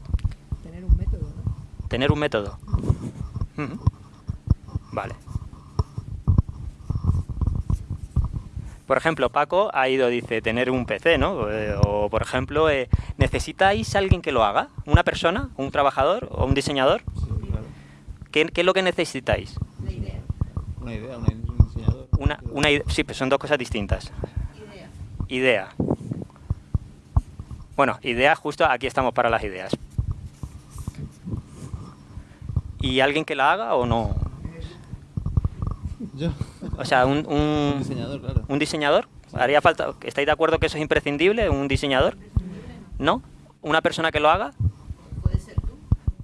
tener un método, ¿no? Tener un método. Vale. Por ejemplo, Paco ha ido, dice, tener un PC, ¿no? Eh, o, por ejemplo, eh, ¿necesitáis alguien que lo haga? ¿Una persona? ¿Un trabajador? ¿O un diseñador? Sí, claro. ¿Qué, ¿Qué, es lo que necesitáis? La idea. Una idea, un diseñador. Una, una idea. Sí, pues son dos cosas distintas. Idea. Bueno, idea, justo aquí estamos para las ideas. ¿Y alguien que la haga o no? Yo. O sea, un, un, Un diseñador, claro. ¿Un diseñador? ¿Haría falta? ¿Estáis de acuerdo que eso es imprescindible? ¿Un diseñador? ¿No? ¿Una persona que lo haga? Puede ser tú.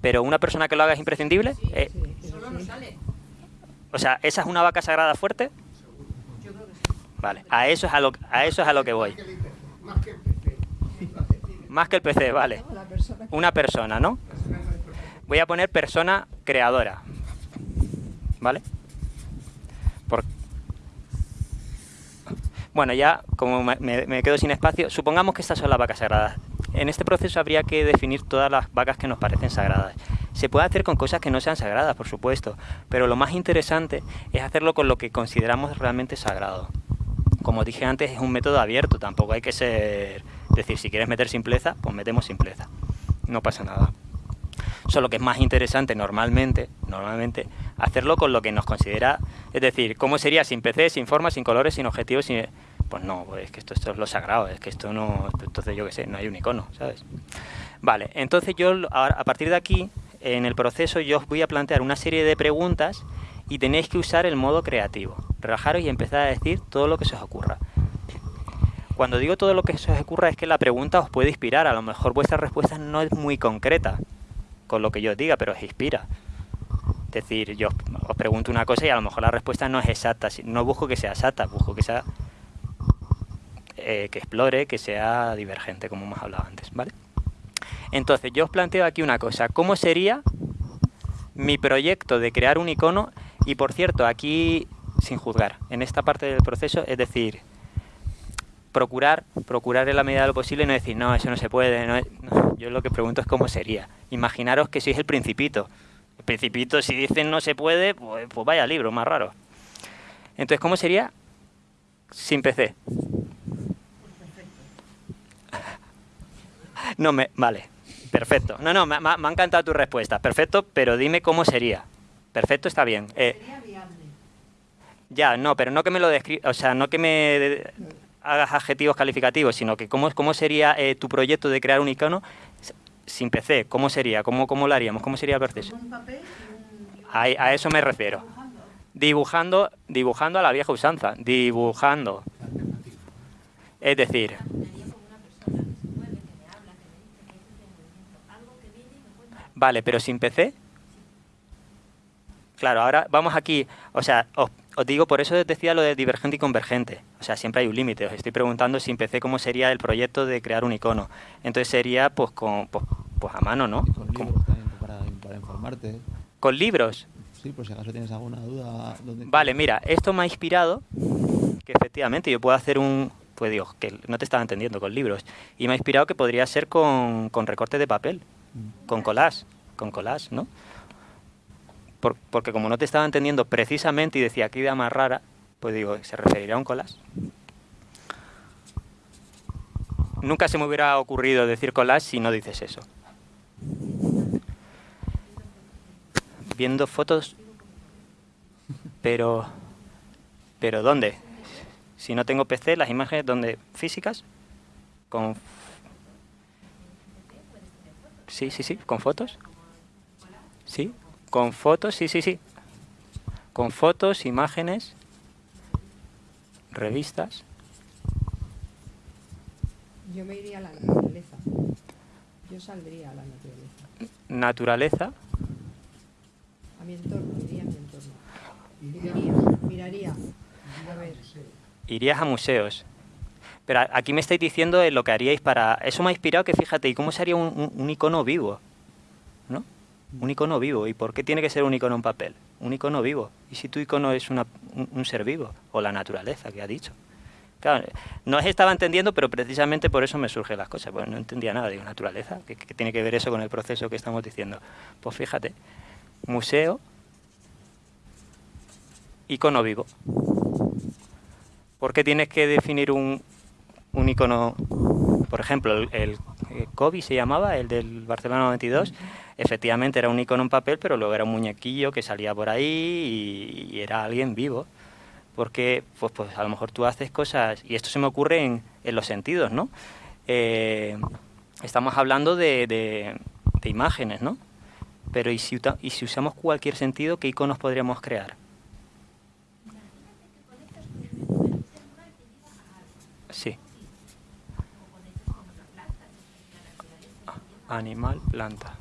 ¿Pero una persona que lo haga es imprescindible? Eh, Solo no sale. o sea, ¿esa es una vaca sagrada fuerte? Yo creo que sí. Vale, a eso es a lo, a eso es a lo que voy. Más que el PC. Vale. Una persona, ¿no? Voy a poner persona creadora. ¿Vale? Bueno, ya como me- me quedo sin espacio, supongamos que estas son las vacas sagradas. En este proceso habría que definir todas las vacas que nos parecen sagradas. Se puede hacer con cosas que no sean sagradas, por supuesto, pero lo más interesante es hacerlo con lo que consideramos realmente sagrado. Como dije antes, es un método abierto, tampoco hay que ser... decir, si quieres meter simpleza, pues metemos simpleza. No pasa nada. Solo que es más interesante normalmente, normalmente, hacerlo con lo que nos considera, es decir, ¿cómo sería sin PC, sin forma, sin colores, sin objetivos, sin... Pues no, pues es que esto, esto es lo sagrado, es que esto no, entonces yo qué sé, no hay un icono, ¿sabes? Vale, entonces yo a partir de aquí, en el proceso, yo os voy a plantear una serie de preguntas y tenéis que usar el modo creativo. Relajaros y empezar a decir todo lo que se os ocurra. Cuando digo todo lo que se os ocurra es que la pregunta os puede inspirar, a lo mejor vuestra respuesta no es muy concreta con lo que yo os diga, pero os inspira. Es decir, yo os pregunto una cosa y a lo mejor la respuesta no es exacta. No busco que sea exacta, busco que sea eh, que explore, que sea divergente, como hemos hablado antes, ¿vale? Entonces, yo os planteo aquí una cosa. ¿Cómo sería mi proyecto de crear un icono? Y por cierto, aquí, sin juzgar, en esta parte del proceso, es decir, procurar, procurar en la medida de lo posible no decir, no, eso no se puede. no no. Yo lo que pregunto es cómo sería. Imaginaros que sois el principito. El principito, si dicen no se puede, pues, pues vaya libro, más raro. Entonces, ¿cómo sería sin PC? No me, vale, perfecto. No, no, me, me ha encantado tu respuesta. Perfecto, pero dime cómo sería. Perfecto, está bien. Eh, ya, no, pero no que me lo o sea, no que me hagas adjetivos calificativos, sino que cómo, cómo sería eh, tu proyecto de crear un icono sin PC, cómo sería, cómo, cómo lo haríamos, cómo sería el proceso. A, a eso me refiero. dibujando. Dibujando, dibujando a la vieja usanza, dibujando. Es decir, Vale, pero sin PC. Claro, ahora vamos aquí, o sea, os, digo, por eso decía lo de divergente y convergente. O sea, siempre hay un límite. Os estoy preguntando sin PC cómo sería el proyecto de crear un icono. Entonces sería pues con pues, pues a mano, ¿no? con libros también para, para, informarte. ¿Con libros? Sí, por si acaso tienes alguna duda. Vale, mira, esto me ha inspirado que efectivamente yo puedo hacer un, pues digo, que no te estaba entendiendo con libros, y me ha inspirado que podría ser con, con recortes de papel con collage, con collage, ¿no? Porque como no te estaba entendiendo precisamente y decía qué idea más rara, pues digo, ¿se referiría a un collage? Nunca se me hubiera ocurrido decir collage si no dices eso. Viendo fotos, pero, pero ¿dónde? Si no tengo PC, las imágenes, ¿dónde? ¿Físicas? Con Sí, sí, sí, con fotos. Sí, con fotos, sí, sí, sí. Con fotos, imágenes, revistas. Yo me iría a la naturaleza. Yo saldría a la naturaleza. Naturaleza. A mi entorno, iría a mi entorno. Miraría, miraría. A ver. Irías a museos. Pero aquí me estáis diciendo lo que haríais para... Eso me ha inspirado que fíjate, ¿y cómo sería un, icono vivo? Un icono vivo. ¿Y por qué tiene que ser un icono en papel? Un icono vivo. ¿Y si tu icono es un, ser vivo? O la naturaleza, que ha dicho. Claro, no estaba entendiendo, pero precisamente por eso me surgen las cosas. Pues no entendía nada. Digo, naturaleza, ¿qué, ¿qué, tiene que ver eso con el proceso que estamos diciendo? Pues fíjate, museo, icono vivo. ¿Por qué tienes que definir un, un icono, por ejemplo, el Kobe se llamaba, el del Barcelona 92, efectivamente era un icono en papel, pero luego era un muñequillo que salía por ahí y, era alguien vivo. Porque pues, pues a lo mejor tú haces cosas, y esto se me ocurre en, en los sentidos, ¿no? Eh, estamos hablando de, de, de, imágenes, ¿no? Pero ¿y si, ¿y si usamos cualquier sentido, qué iconos podríamos crear? Sí. Animal, planta.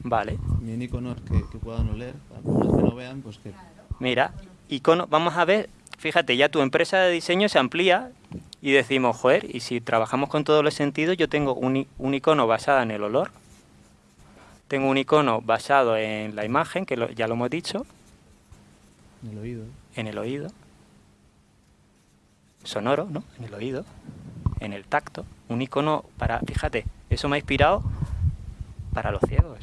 Vale. Mi icono que, que puedan oler, para los que no vean, pues que... Mira, icono, vamos a ver, fíjate, ya tu empresa de diseño se amplía y decimos, joder, y si trabajamos con todos los sentidos, yo tengo un, un icono basado en el olor, tengo un icono basado en la imagen, que ya lo hemos dicho. En el oído. En el oído. Sonoro, ¿no? En el oído. En el tacto. Un icono para, fíjate, eso me ha inspirado para los ciegos.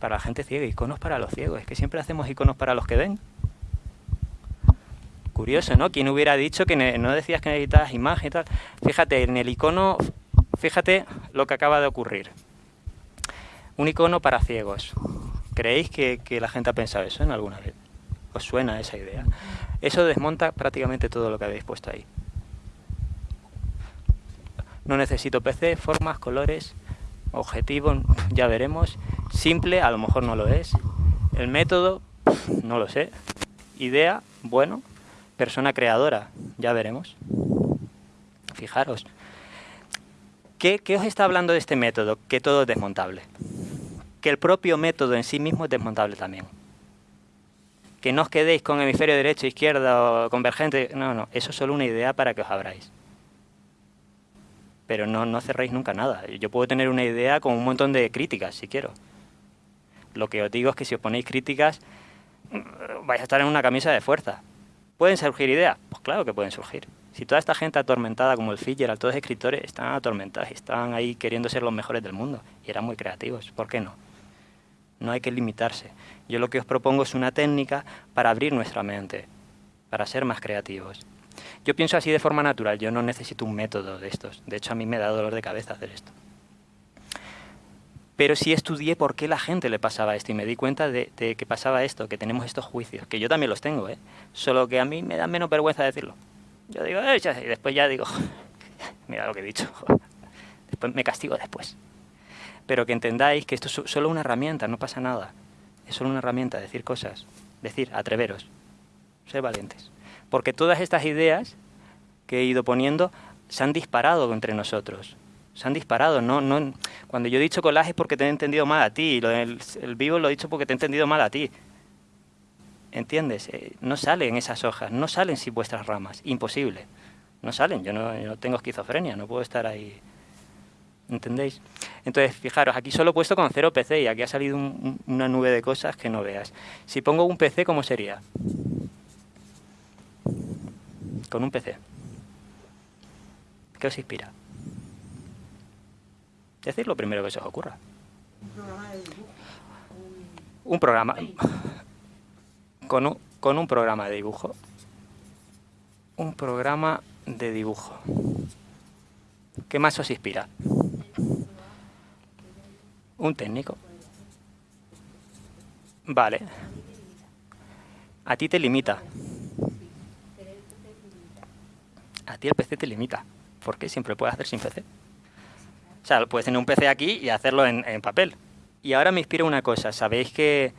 Para la gente ciega, iconos para los ciegos. Es que siempre hacemos iconos para los que ven. Curioso, ¿no? ¿Quién hubiera dicho que no decías que necesitabas imagen y tal? Fíjate, en el icono, fíjate lo que acaba de ocurrir. Un icono para ciegos. ¿Creéis que, que la gente ha pensado eso en alguna vez? ¿Os suena esa idea? Eso desmonta prácticamente todo lo que habéis puesto ahí. No necesito PC, formas, colores, objetivo, ya veremos. Simple, a lo mejor no lo es. El método, no lo sé. Idea, bueno. Persona creadora, ya veremos. Fijaros. ¿Qué, ¿Qué, os está hablando de este método? Que todo es desmontable. Que el propio método en sí mismo es desmontable también. Que no os quedéis con hemisferio derecho, izquierda o convergente. No, no, eso es solo una idea para que os abráis pero no, no cerréis nunca nada. Yo puedo tener una idea con un montón de críticas, si quiero. Lo que os digo es que si os ponéis críticas, mm, vais a estar en una camisa de fuerza. ¿Pueden surgir ideas? Pues claro que pueden surgir. Si toda esta gente atormentada como el Fitzgerald, todos los escritores, están atormentados y están ahí queriendo ser los mejores del mundo y eran muy creativos, ¿por qué no? No hay que limitarse. Yo lo que os propongo es una técnica para abrir nuestra mente, para ser más creativos. Yo pienso así de forma natural, yo no necesito un método de estos. De hecho, a mí me da dolor de cabeza hacer esto. Pero sí estudié por qué la gente le pasaba esto y me di cuenta de, que pasaba esto, que tenemos estos juicios, que yo también los tengo, ¿eh? solo que a mí me da menos vergüenza decirlo. Yo digo, eh, y después ya digo, mira lo que he dicho, después me castigo después. Pero que entendáis que esto es solo una herramienta, no pasa nada. Es solo una herramienta, decir cosas. Decir, atreveros, ser valientes. Porque todas estas ideas que he ido poniendo se han disparado entre nosotros. Se han disparado. No, no, cuando yo he dicho collage es porque te he entendido mal a ti. Lo el vivo lo he dicho porque te he entendido mal a ti. ¿Entiendes? Eh, no salen esas hojas, no salen sin vuestras ramas. Imposible. No salen. Yo no, yo no tengo esquizofrenia, no puedo estar ahí ¿Entendéis? Entonces, fijaros, aquí solo he puesto con cero PC y aquí ha salido una nube de cosas que no veas. Si pongo un PC, ¿cómo sería? Con un PC. ¿Qué os inspira? Decir lo primero que se os ocurra. Un programa. Con un, con un programa de dibujo. Un programa de dibujo. ¿Qué más os inspira? Un técnico. Vale. A ti te limita. A ti el PC te limita. ¿Por qué siempre puedes hacer sin PC. O sea, puedes tener un PC aquí y hacerlo en, en papel. Y ahora me inspira una cosa. ¿Sabéis que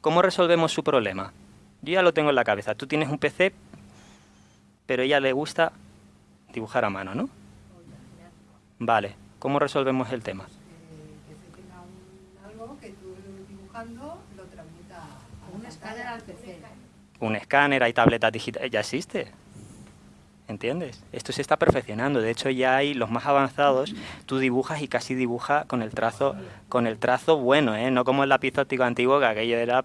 cómo resolvemos su problema? Yo ya lo tengo en la cabeza. Tú tienes un PC, pero a ella le gusta dibujar a mano, ¿no? Vale. ¿Cómo resolvemos el tema? un escáner al PC. Un escáner, hay tabletas digitales, ya existe. ¿Entiendes? Esto se está perfeccionando. De hecho, ya hay los más avanzados. Tú dibujas y casi dibuja con el trazo, con el trazo bueno, ¿eh? No como el lápiz óptico antiguo, que aquello era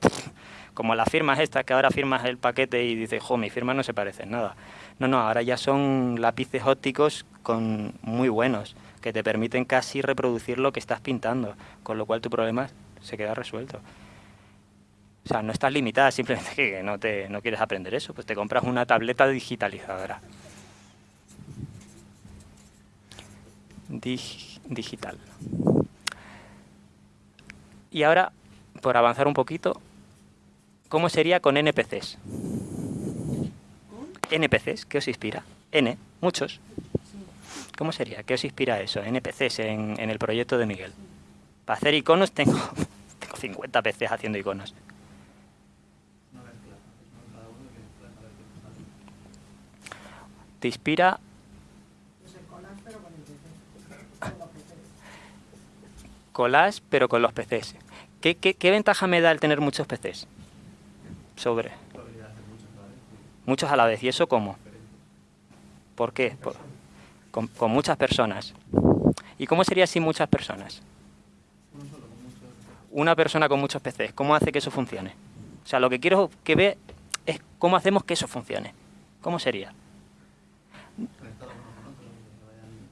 como las firmas estas, que ahora firmas el paquete y dices, jo, mi firma no se parece en nada. No, no, ahora ya son lápices ópticos con muy buenos, que te permiten casi reproducir lo que estás pintando, con lo cual tu problema se queda resuelto. O sea, no estás limitada, simplemente que no, te, no quieres aprender eso, pues te compras una tableta digitalizadora. Digital. Y ahora, por avanzar un poquito, ¿cómo sería con NPCs? NPCs, ¿qué os inspira? N, muchos. ¿Cómo sería? ¿Qué os inspira eso? NPCs en, en el proyecto de Miguel. Para hacer iconos tengo, tengo 50 PCs haciendo iconos. te inspira collage pero con los PCs. ¿Qué, qué, ventaja me da el tener muchos PCs? Sobre. Muchos a la vez. ¿Y eso cómo? ¿Por qué? con, con, muchas personas. ¿Y cómo sería sin muchas personas? Una persona con muchos PCs. ¿Cómo hace que eso funcione? O sea, lo que quiero que ve es cómo hacemos que eso funcione. ¿Cómo sería?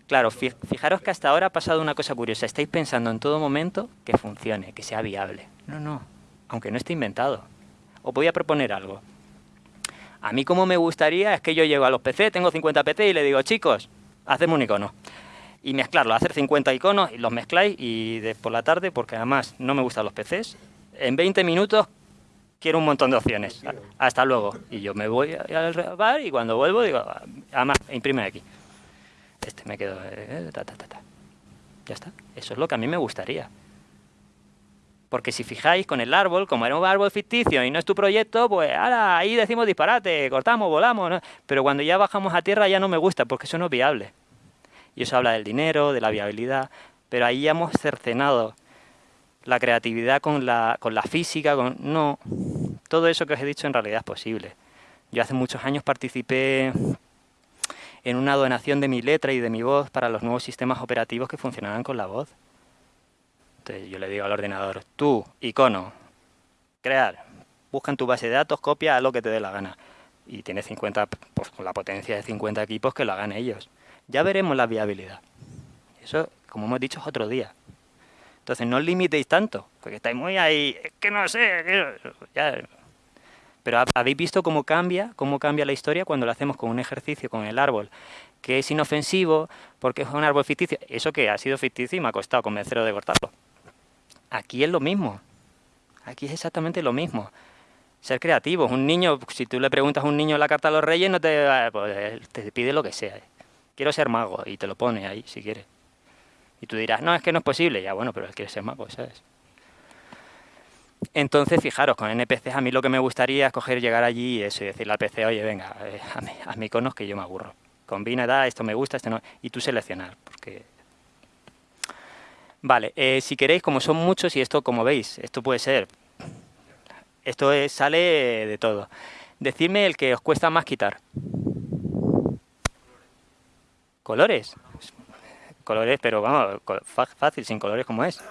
Claro, fijaros que hasta ahora ha pasado una cosa curiosa. Estáis pensando en todo momento que funcione, que sea viable. No, no, aunque no esté inventado. Os voy a proponer algo. A mí como me gustaría es que yo llego a los PC, tengo 50 PC y le digo, chicos, hacemos un icono. Y mezclarlo, hacer 50 iconos y los mezcláis y de por la tarde, porque además no me gustan los PCs, en 20 minutos quiero un montón de opciones. Hasta luego. Y yo me voy al bar y cuando vuelvo digo, además, imprime aquí. Este me quedo, eh, ta, ta, ta, Ya está. Eso es lo que a mí me gustaría. Porque si fijáis, con el árbol, como era un árbol ficticio y no es tu proyecto, pues ahora ahí decimos disparate, cortamos, volamos. Pero cuando ya bajamos a tierra ya no me gusta, porque eso no es viable. Y eso habla del dinero, de la viabilidad, pero ahí ya hemos cercenado la creatividad con la, con la física, con... No, todo eso que os he dicho en realidad es posible. Yo hace muchos años participé en una donación de mi letra y de mi voz para los nuevos sistemas operativos que funcionaran con la voz. Entonces yo le digo al ordenador, tú, icono, crear, busca en tu base de datos, copia, lo que te dé la gana. Y tiene 50, pues con la potencia de 50 equipos que lo hagan ellos. Ya veremos la viabilidad. Eso, como hemos dicho, es otro día. Entonces no os limitéis tanto, porque estáis muy ahí, es que no sé, Pero habéis visto cómo cambia, cómo cambia la historia cuando lo hacemos con un ejercicio, con el árbol, que es inofensivo, porque es un árbol ficticio. Eso que ha sido ficticio y me ha costado convencerlo de cortarlo. Aquí es lo mismo. Aquí es exactamente lo mismo. Ser creativo. Un niño, si tú le preguntas a un niño la carta a los reyes, no te, pues, te pide lo que sea. Quiero ser mago y te lo pone ahí si quieres. Y tú dirás, no, es que no es posible. Ya, bueno, pero él quiere ser mago, ¿sabes? Entonces, fijaros, con NPCs a mí lo que me gustaría es coger, llegar allí y eso, y decirle al PC, oye, venga, eh, a mí iconos que yo me aburro. Combina, da, esto me gusta, esto no, y tú seleccionar, porque... Vale, eh, si queréis, como son muchos, y esto, como veis, esto puede ser, esto sale de todo. Decidme el que os cuesta más quitar. ¿Colores? Colores, pero vamos, fácil, sin colores como es.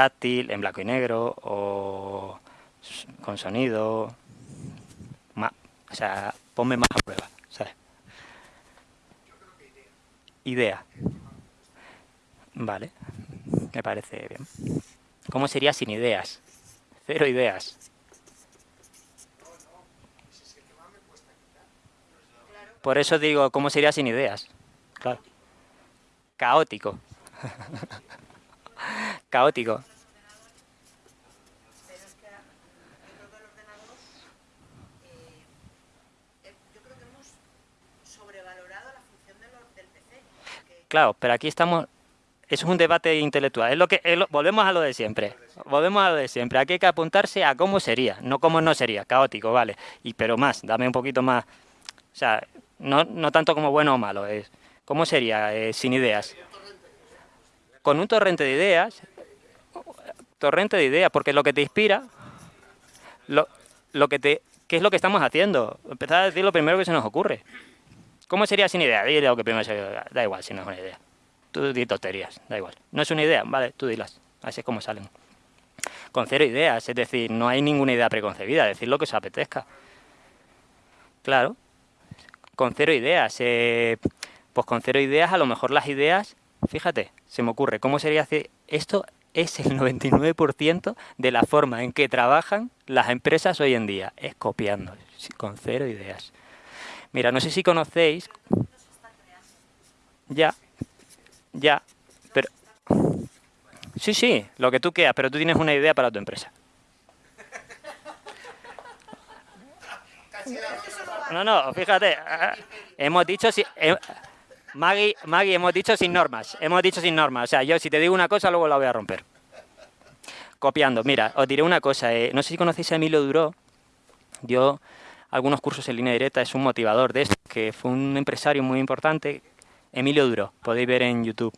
Táctil, en blanco y negro o con sonido. o sea, ponme más a prueba, ¿sabes? Idea. Vale, me parece bien. ¿Cómo sería sin ideas? Cero ideas. Por eso digo, ¿cómo sería sin ideas? Claro. Caótico. caótico. Claro, pero aquí estamos, eso es un debate intelectual, es lo que volvemos a lo de siempre, volvemos a lo de siempre, aquí hay que apuntarse a cómo sería, no cómo no sería, caótico, vale, y pero más, dame un poquito más, o sea, no, no tanto como bueno o malo, es cómo sería eh, sin ideas. Con un torrente de ideas, torrente de ideas, porque lo que te inspira, lo, lo que te, ¿qué es lo que estamos haciendo? Empezar a decir lo primero que se nos ocurre. ¿Cómo sería sin idea? Dile lo que primero se da igual si no es una idea. Tú di tonterías, da igual. No es una idea, vale, tú dilas. Así es como salen. Con cero ideas, es decir, no hay ninguna idea preconcebida, decir lo que os apetezca. Claro, con cero ideas. Eh, pues con cero ideas, a lo mejor las ideas, fíjate, se me ocurre, ¿cómo sería hacer esto? Es el 99% de la forma en que trabajan las empresas hoy en día, es copiando, con cero ideas. Mira, no sé si conocéis... Ya, ya, pero... Sí, sí, lo que tú quieras, pero tú tienes una idea para tu empresa. No, no, fíjate, hemos dicho si... Eh, Maggie, Maggie, hemos dicho sin normas, hemos dicho sin normas. O sea, yo si te digo una cosa, luego la voy a romper. Copiando. Mira, os diré una cosa. Eh, no sé si conocéis a Emilio Duró. Dio algunos cursos en línea directa, es un motivador de esto, que fue un empresario muy importante, Emilio Duro, podéis ver en YouTube.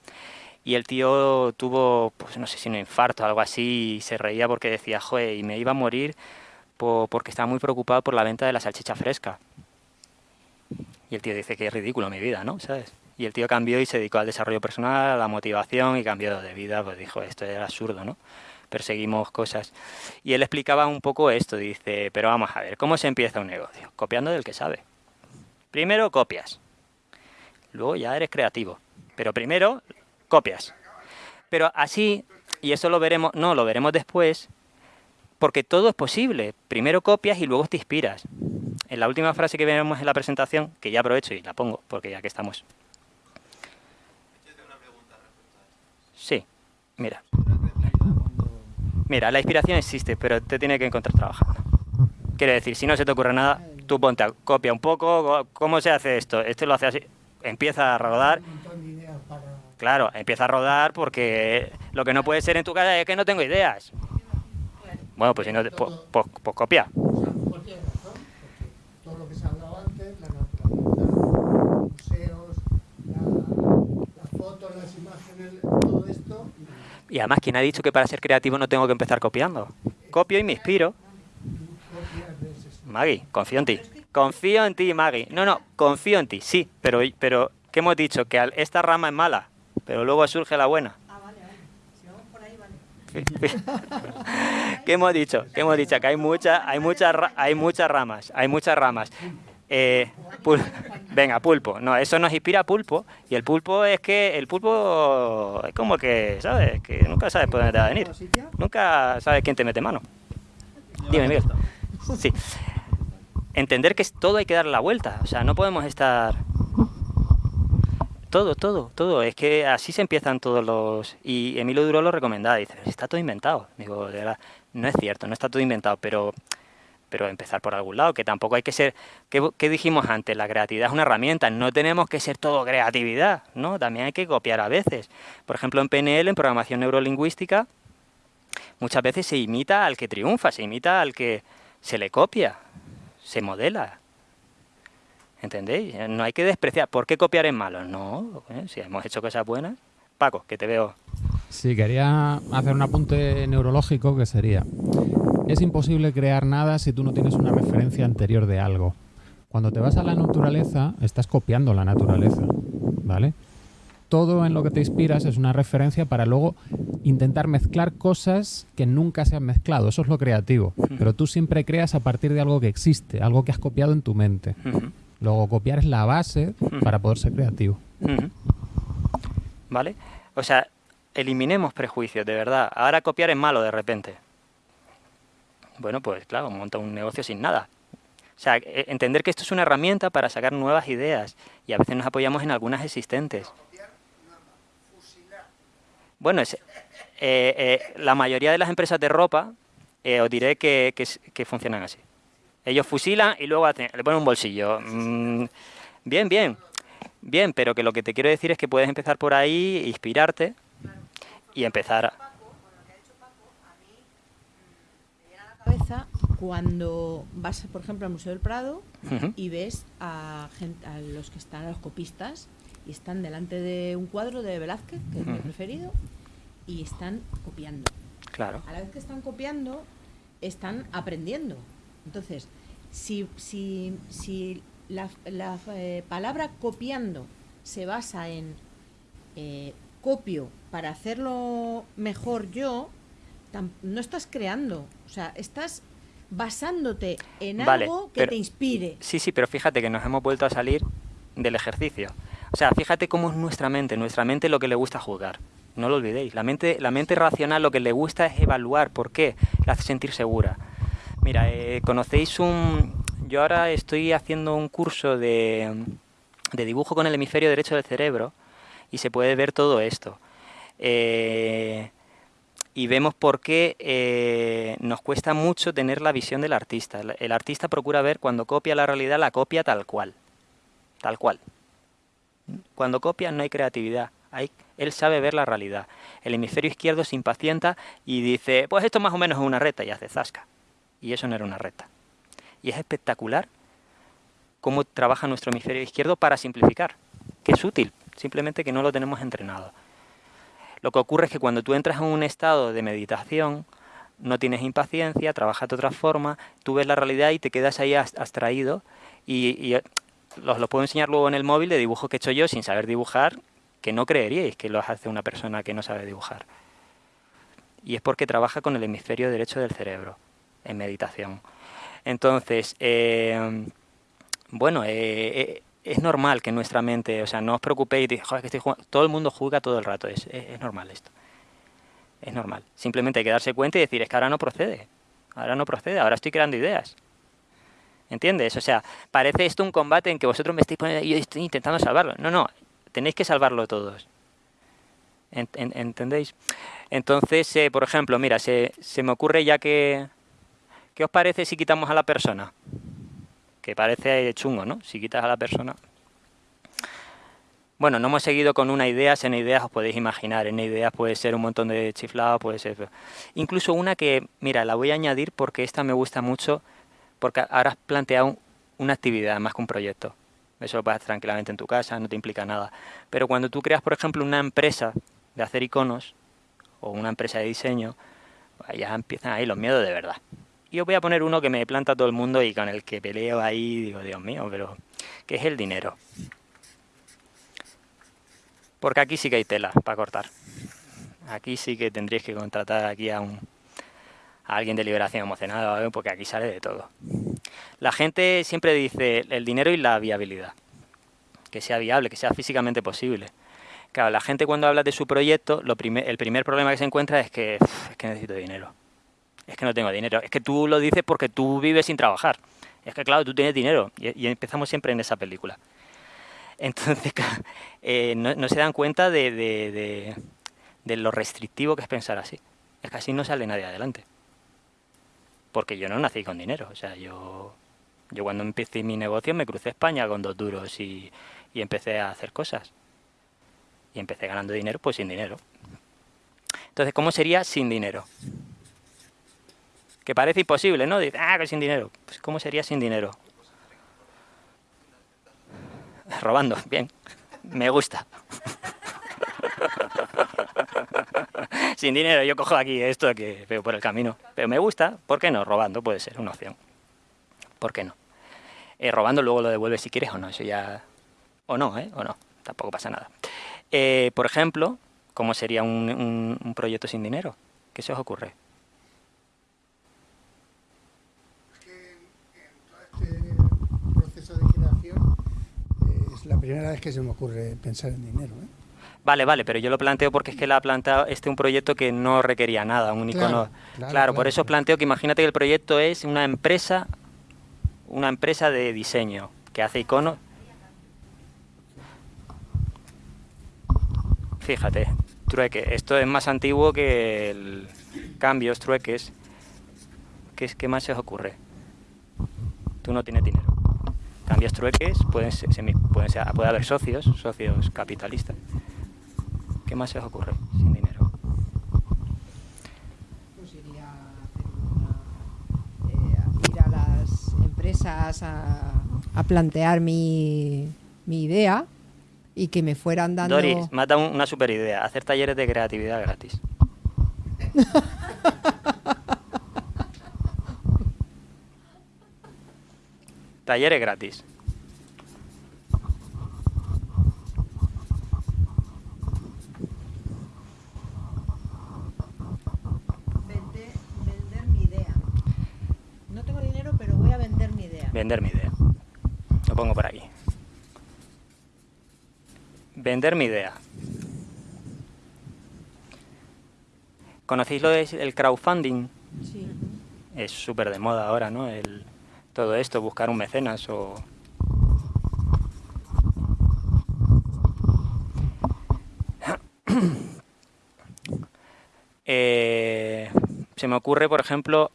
Y el tío tuvo, pues no sé si un infarto o algo así, y se reía porque decía, joder, y me iba a morir porque estaba muy preocupado por la venta de la salchicha fresca. Y el tío dice que es ridículo mi vida, ¿no? ¿Sabes? Y el tío cambió y se dedicó al desarrollo personal, a la motivación y cambió de vida, pues dijo, esto era absurdo, ¿no? Perseguimos cosas. Y él explicaba un poco esto, dice, pero vamos a ver, ¿cómo se empieza un negocio? Copiando del que sabe. Primero copias, luego ya eres creativo, pero primero copias. Pero así, y eso lo veremos, no, lo veremos después, porque todo es posible. Primero copias y luego te inspiras. En la última frase que veremos en la presentación, que ya aprovecho y la pongo, porque ya que estamos. Sí, mira. Mira, la inspiración existe, pero te tiene que encontrar trabajando. Quiere decir, si no se te ocurre nada, tú ponte a copia un poco, ¿cómo se hace esto? Este lo hace así, empieza a rodar. Claro, empieza a rodar porque lo que no puede ser en tu casa es que no tengo ideas. Bueno, pues si no, pues, pues, pues copia. Todo lo que se ha hablado antes, la naturaleza, museos, las fotos, las imágenes, esto y además, ¿quién ha dicho que para ser creativo no tengo que empezar copiando? Copio y me inspiro. Maggie, confío en ti. Confío en ti, Maggie. No, no, confío en ti, sí. Pero, pero ¿qué hemos dicho? Que esta rama es mala, pero luego surge la buena. Ah, vale, vale. Si vamos por ahí, vale. ¿Qué hemos dicho? ¿Qué hemos dicho? Que hay muchas, hay muchas, hay muchas ramas, hay muchas ramas. Eh, venga, pulpo. No, eso nos inspira pulpo. Y el pulpo es que el pulpo es como que, ¿sabes? Que nunca sabes por dónde te va a venir. Nunca sabes quién te mete mano. Dime, Miguel. Sí. Entender que todo hay que dar la vuelta. O sea, no podemos estar... Todo, todo, todo. Es que así se empiezan todos los... Y Emilio Duro lo recomendaba. Dice, está todo inventado. Digo, de verdad, no es cierto, no está todo inventado, pero pero empezar por algún lado, que tampoco hay que ser, ¿qué, dijimos antes? La creatividad es una herramienta, no tenemos que ser todo creatividad, ¿no? También hay que copiar a veces. Por ejemplo, en PNL, en programación neurolingüística, muchas veces se imita al que triunfa, se imita al que se le copia, se modela. ¿Entendéis? No hay que despreciar. ¿Por qué copiar es malo? No, si hemos hecho cosas buenas. Paco, que te veo. Sí, quería hacer un apunte neurológico que sería, es imposible crear nada si tú no tienes una referencia anterior de algo. Cuando te vas a la naturaleza, estás copiando la naturaleza, ¿vale? Todo en lo que te inspiras es una referencia para luego intentar mezclar cosas que nunca se han mezclado. Eso es lo creativo. Pero tú siempre creas a partir de algo que existe, algo que has copiado en tu mente. Luego copiar es la base para poder ser creativo. ¿Vale? O sea, eliminemos prejuicios, de verdad. Ahora copiar es malo de repente. Bueno, pues claro, monta un negocio sin nada. O sea, e, entender que esto es una herramienta para sacar nuevas ideas y a veces nos apoyamos en algunas existentes. Bueno, es, eh, eh, la mayoría de las empresas de ropa eh, os diré que, funcionan así. Ellos fusilan y luego le ponen un bolsillo. Mm, bien, bien, bien, pero que lo que te quiero decir es que puedes empezar por ahí, inspirarte y empezar a cabeza cuando vas, por ejemplo, al Museo del Prado y ves a, gente, a los que están, a los copistas, y están delante de un cuadro de Velázquez, que es mi preferido, y están copiando. Claro. A la vez que están copiando, están aprendiendo. Entonces, si, si, si la, eh, palabra copiando se basa en eh, copio para hacerlo mejor yo, no estás creando, sea, estás basándote en algo que te inspire. Sí, sí, pero fíjate que nos hemos vuelto a salir del ejercicio. O sea, fíjate cómo es nuestra mente, nuestra mente lo que le gusta jugar. No lo olvidéis, la mente, la mente racional lo que le gusta es evaluar, ¿por qué? La hace sentir segura. Mira, eh, conocéis un... Yo ahora estoy haciendo un curso de, de dibujo con el hemisferio derecho del cerebro y se puede ver todo esto. Eh, y vemos por qué eh, nos cuesta mucho tener la visión del artista. El, artista procura ver cuando copia la realidad, la copia tal cual. Tal cual. Cuando copia no hay creatividad. Hay, él sabe ver la realidad. El hemisferio izquierdo se impacienta y dice, pues esto más o menos es una recta y hace zasca. Y eso no era una recta. Y es espectacular cómo trabaja nuestro hemisferio izquierdo para simplificar, que es útil, simplemente que no lo tenemos entrenado. Lo que ocurre es que cuando tú entras en un estado de meditación, no tienes impaciencia, trabajas de otra forma, tú ves la realidad y te quedas ahí abstraído y, y eh, los, puedo enseñar luego en el móvil de dibujos que he hecho yo sin saber dibujar, que no creeríais que lo hace una persona que no sabe dibujar. Y es porque trabaja con el hemisferio derecho del cerebro, en meditación. Entonces, eh, bueno, eh, es normal que nuestra mente, o sea, no os preocupéis, joder, que estoy jugando. todo el mundo juega todo el rato, es, es, normal esto. Es normal. Simplemente hay que darse cuenta y decir, es que ahora no procede, ahora no procede, ahora estoy creando ideas. ¿Entiendes? O sea, parece esto un combate en que vosotros me estáis poniendo y yo estoy intentando salvarlo. No, no, tenéis que salvarlo todos. ¿Entendéis? Entonces, eh, por ejemplo, mira, se, se me ocurre ya que... ¿Qué os parece si quitamos a la persona? Que parece chungo, ¿no? Si quitas a la persona. Bueno, no hemos seguido con una idea, en ideas os podéis imaginar, en ideas puede ser un montón de chiflados, puede ser... Incluso una que, mira, la voy a añadir porque esta me gusta mucho, porque ahora has planteado una actividad más que un proyecto. Eso lo puedes tranquilamente en tu casa, no te implica nada. Pero cuando tú creas, por ejemplo, una empresa de hacer iconos, o una empresa de diseño, pues ya empiezan ahí los miedos de verdad. Y os voy a poner uno que me planta todo el mundo y con el que peleo ahí, digo, Dios mío, pero ¿qué es el dinero? Porque aquí sí que hay tela para cortar. Aquí sí que tendréis que contratar aquí a, un, a alguien de liberación emocional, porque aquí sale de todo. La gente siempre dice el dinero y la viabilidad. Que sea viable, que sea físicamente posible. Claro, la gente cuando habla de su proyecto, lo el primer problema que se encuentra es que, es que necesito dinero es que no tengo dinero. Es que tú lo dices porque tú vives sin trabajar. Es que claro, tú tienes dinero. Y, empezamos siempre en esa película. Entonces, eh, no, se dan cuenta de, lo restrictivo que es pensar así. Es que así no sale nadie adelante. porque yo no nací con dinero. O sea, yo, yo cuando empecé mi negocio me crucé España con dos duros y, y empecé a hacer cosas. Y empecé ganando dinero, pues sin dinero. Entonces, ¿cómo sería sin dinero? Que parece imposible, ¿no? Dice, ah, que sin dinero. Pues, ¿cómo sería sin dinero? Robando, bien. Me gusta. sin dinero, yo cojo aquí esto que veo por el camino. Pero me gusta, ¿por qué no? Robando puede ser una opción. ¿Por qué no? Eh, robando luego lo devuelves si quieres o no, eso ya... O no, ¿eh? O no, tampoco pasa nada. Eh, por ejemplo, ¿cómo sería un, un proyecto sin dinero? ¿Qué se os ocurre? La primera vez que se me ocurre pensar en dinero. ¿eh? Vale, vale, pero yo lo planteo porque es que la ha planteado este un proyecto que no requería nada, un icono. Claro, por eso planteo que imagínate que el proyecto es una empresa, una empresa de diseño que hace iconos. Fíjate, trueque. Esto es más antiguo que el cambios, trueques. ¿Qué, qué más se os ocurre? Tú no tienes dinero cambias trueques, pueden ser, pueden ser, puede haber socios, socios capitalistas. ¿Qué más se os ocurre sin dinero? Pues iría a eh, ir a las empresas a, a plantear mi, mi, idea y que me fueran dando... Doris, mata una super idea, hacer talleres de creatividad gratis. Talleres gratis. Vender, mi idea. No tengo dinero, pero voy a vender mi idea. Vender mi idea. Lo pongo por aquí. Vender mi idea. ¿Conocéis lo del crowdfunding? Sí. Es súper de moda ahora, ¿no? El, todo esto, buscar un mecenas o... Eh, se me ocurre, por ejemplo,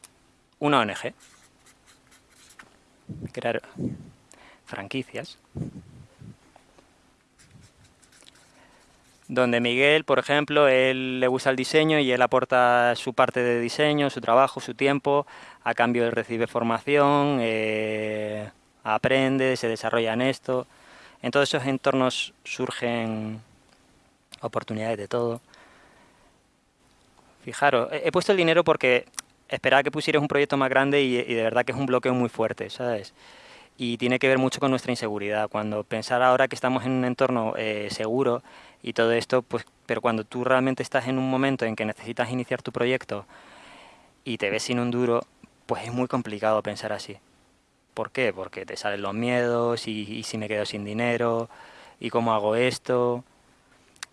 una ONG. Crear franquicias. Donde Miguel, por ejemplo, él le gusta el diseño y él aporta su parte de diseño, su trabajo, su tiempo, a cambio él recibe formación, eh, aprende, se desarrolla en esto. En todos esos entornos surgen oportunidades de todo. Fijaros, he, puesto el dinero porque esperaba que pusieras un proyecto más grande y, de verdad que es un bloqueo muy fuerte, ¿sabes? Y tiene que ver mucho con nuestra inseguridad. Cuando pensar ahora que estamos en un entorno eh, seguro y todo esto, pues, pero cuando tú realmente estás en un momento en que necesitas iniciar tu proyecto y te ves sin un duro, pues es muy complicado pensar así. ¿Por qué? Porque te salen los miedos y, si me quedo sin dinero y cómo hago esto.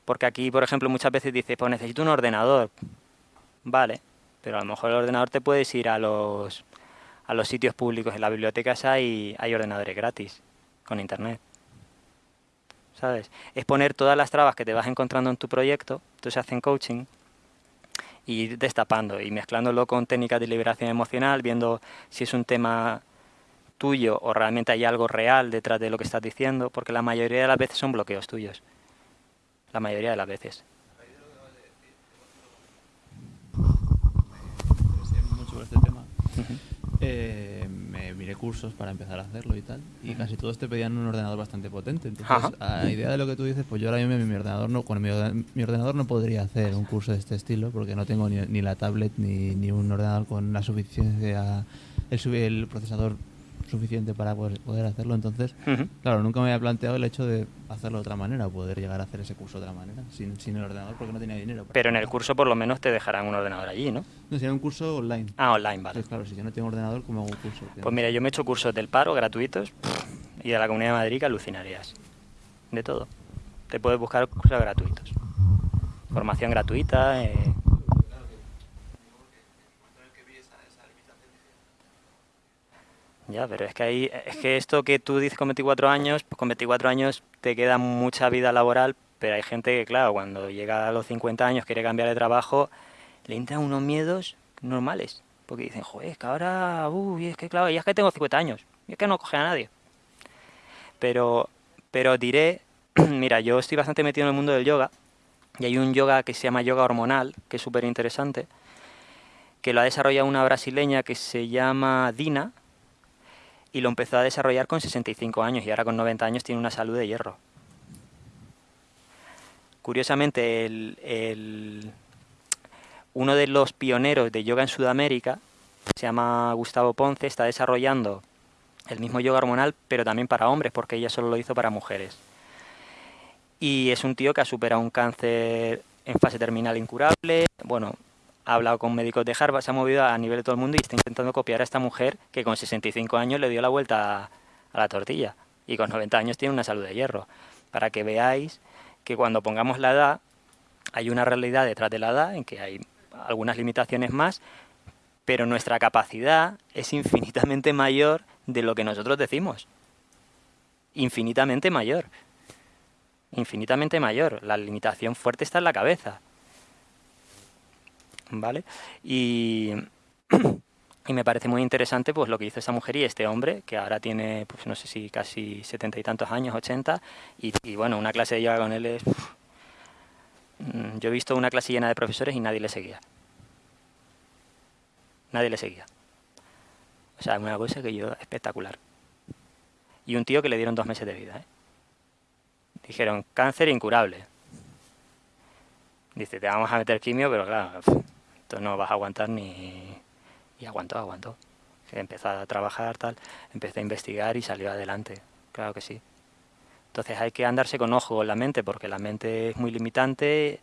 Porque aquí, por ejemplo, muchas veces dices, pues necesito un ordenador. Vale, pero a lo mejor el ordenador te puedes ir a los, a los sitios públicos, en las bibliotecas hay, hay ordenadores gratis, con internet. ¿Sabes? Es poner todas las trabas que te vas encontrando en tu proyecto, entonces hacen coaching, y ir destapando y mezclándolo con técnicas de liberación emocional, viendo si es un tema tuyo o realmente hay algo real detrás de lo que estás diciendo, porque la mayoría de las veces son bloqueos tuyos. La mayoría de las veces. mucho este tema. Eh, miré cursos para empezar a hacerlo y tal, y casi todos te pedían un ordenador bastante potente. Entonces, a idea de lo que tú dices, pues yo ahora mismo mi ordenador no, con mi, ordenador no podría hacer un curso de este estilo, porque no tengo ni, ni la tablet ni, ni, un ordenador con la suficiencia, el, el procesador suficiente para poder, hacerlo. Entonces, claro, nunca me había planteado el hecho de hacerlo de otra manera, o poder llegar a hacer ese curso de otra manera, sin, sin el ordenador, porque no tenía dinero. Pero en el curso por lo menos te dejarán un ordenador allí, ¿no? No, sería un curso online. Ah, online, vale. claro, si yo no tengo ordenador, ¿cómo hago un curso? Pues mira, yo me he hecho cursos del paro gratuitos y de la Comunidad de Madrid que alucinarías. De todo. Te puedes buscar cursos gratuitos. Formación gratuita, eh, Ya, pero es que ahí, es que esto que tú dices con 24 años, pues con 24 años te queda mucha vida laboral, pero hay gente que, claro, cuando llega a los 50 años quiere cambiar de trabajo, le entran unos miedos normales. Porque dicen, joder, es que ahora, uy, es que claro, y es que tengo 50 años, y es que no coge a nadie. Pero, pero diré, mira, yo estoy bastante metido en el mundo del yoga, y hay un yoga que se llama yoga hormonal, que es súper interesante, que lo ha desarrollado una brasileña que se llama Dina, y lo empezó a desarrollar con 65 años, y ahora con 90 años tiene una salud de hierro. Curiosamente, el, uno de los pioneros de yoga en Sudamérica, se llama Gustavo Ponce, está desarrollando el mismo yoga hormonal, pero también para hombres, porque ella solo lo hizo para mujeres. Y es un tío que ha superado un cáncer en fase terminal incurable. Bueno, ha hablado con médicos de Harvard, se ha movido a nivel de todo el mundo y está intentando copiar a esta mujer que con 65 años le dio la vuelta a la tortilla y con 90 años tiene una salud de hierro. Para que veáis que cuando pongamos la edad, hay una realidad detrás de la edad en que hay algunas limitaciones más, pero nuestra capacidad es infinitamente mayor de lo que nosotros decimos. Infinitamente mayor. Infinitamente mayor. La limitación fuerte está en la cabeza. ¿Vale? Y, y me parece muy interesante pues lo que hizo esta mujer y este hombre, que ahora tiene, pues no sé si casi setenta y tantos años, ochenta, y, y, bueno, una clase de yoga con él es... Mm, yo he visto una clase llena de profesores y nadie le seguía. Nadie le seguía. O sea, una cosa que yo, espectacular. Y un tío que le dieron dos meses de vida. ¿eh? Dijeron, cáncer incurable. Dice, te vamos a meter quimio, pero claro, no vas a aguantar ni... Y aguantó, aguantó. Empezó a trabajar, tal, empecé a investigar y salió adelante. Claro que sí. Entonces hay que andarse con ojo en la mente, porque la mente es muy limitante,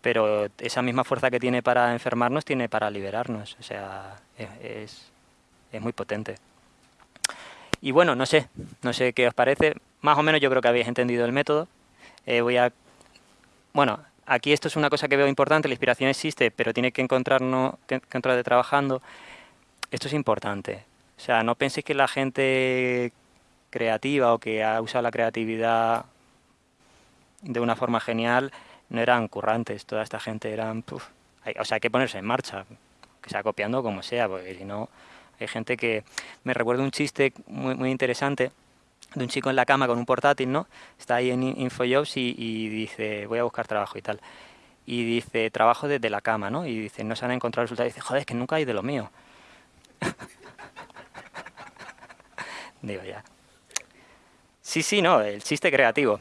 pero esa misma fuerza que tiene para enfermarnos tiene para liberarnos. O sea, es, es muy potente. Y bueno, no sé, no sé qué os parece. Más o menos yo creo que habéis entendido el método. Eh, voy a... Bueno, aquí esto es una cosa que veo importante, la inspiración existe, pero tiene que encontrarnos, que encontrar de trabajando. Esto es importante. O sea, no penséis que la gente creativa o que ha usado la creatividad de una forma genial no eran currantes. Toda esta gente eran... o sea, hay que ponerse en marcha, que sea copiando como sea, porque si no hay gente que me recuerda un chiste muy, muy interesante de un chico en la cama con un portátil, ¿no? Está ahí en InfoJobs y, y dice, voy a buscar trabajo y tal. Y dice, trabajo desde la cama, ¿no? Y dice, no se han encontrado resultados. Y dice, joder, es que nunca hay de lo mío. Digo, ya. Sí, sí, no, el chiste creativo.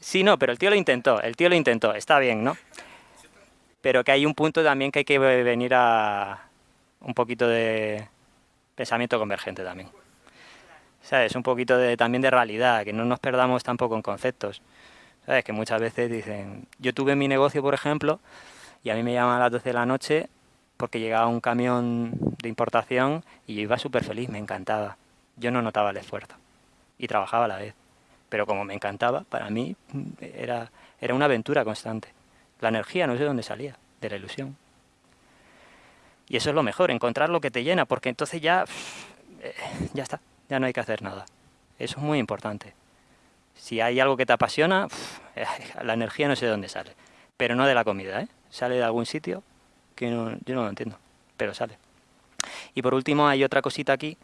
Sí, no, pero el tío lo intentó, el tío lo intentó, está bien, ¿no? Pero que hay un punto también que hay que venir a un poquito de, pensamiento convergente también. ¿Sabes? Un poquito de, también de realidad, que no nos perdamos tampoco en conceptos. ¿Sabes? Que muchas veces dicen, yo tuve mi negocio, por ejemplo, y a mí me llaman a las 12 de la noche porque llegaba un camión de importación y yo iba súper feliz, me encantaba. Yo no notaba el esfuerzo y trabajaba a la vez. Pero como me encantaba, para mí era, era una aventura constante. La energía no sé dónde salía, de la ilusión. Y eso es lo mejor, encontrar lo que te llena, porque entonces ya, eh, ya está, ya no hay que hacer nada. Eso es muy importante. Si hay algo que te apasiona, la energía no sé de dónde sale, pero no de la comida, ¿eh? Sale de algún sitio que yo no lo entiendo, pero sale. Y por último hay otra cosita aquí,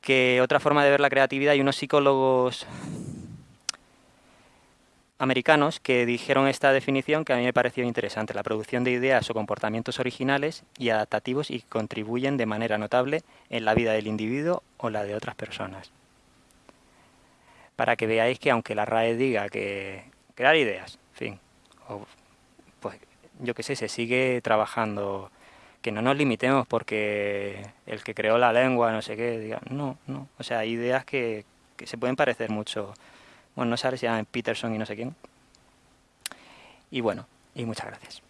que otra forma de ver la creatividad, hay unos psicólogos americanos que dijeron esta definición que a mí me pareció interesante, la producción de ideas o comportamientos originales y adaptativos y contribuyen de manera notable en la vida del individuo o la de otras personas. Para que veáis que aunque la RAE diga que crear ideas, fin, pues yo qué sé, se sigue trabajando, que no nos limitemos porque el que creó la lengua, no sé qué, diga, no, no, o sea, hay ideas que, que se pueden parecer mucho bueno, no sabes si llaman Peterson y no sé quién. Y bueno, y muchas gracias.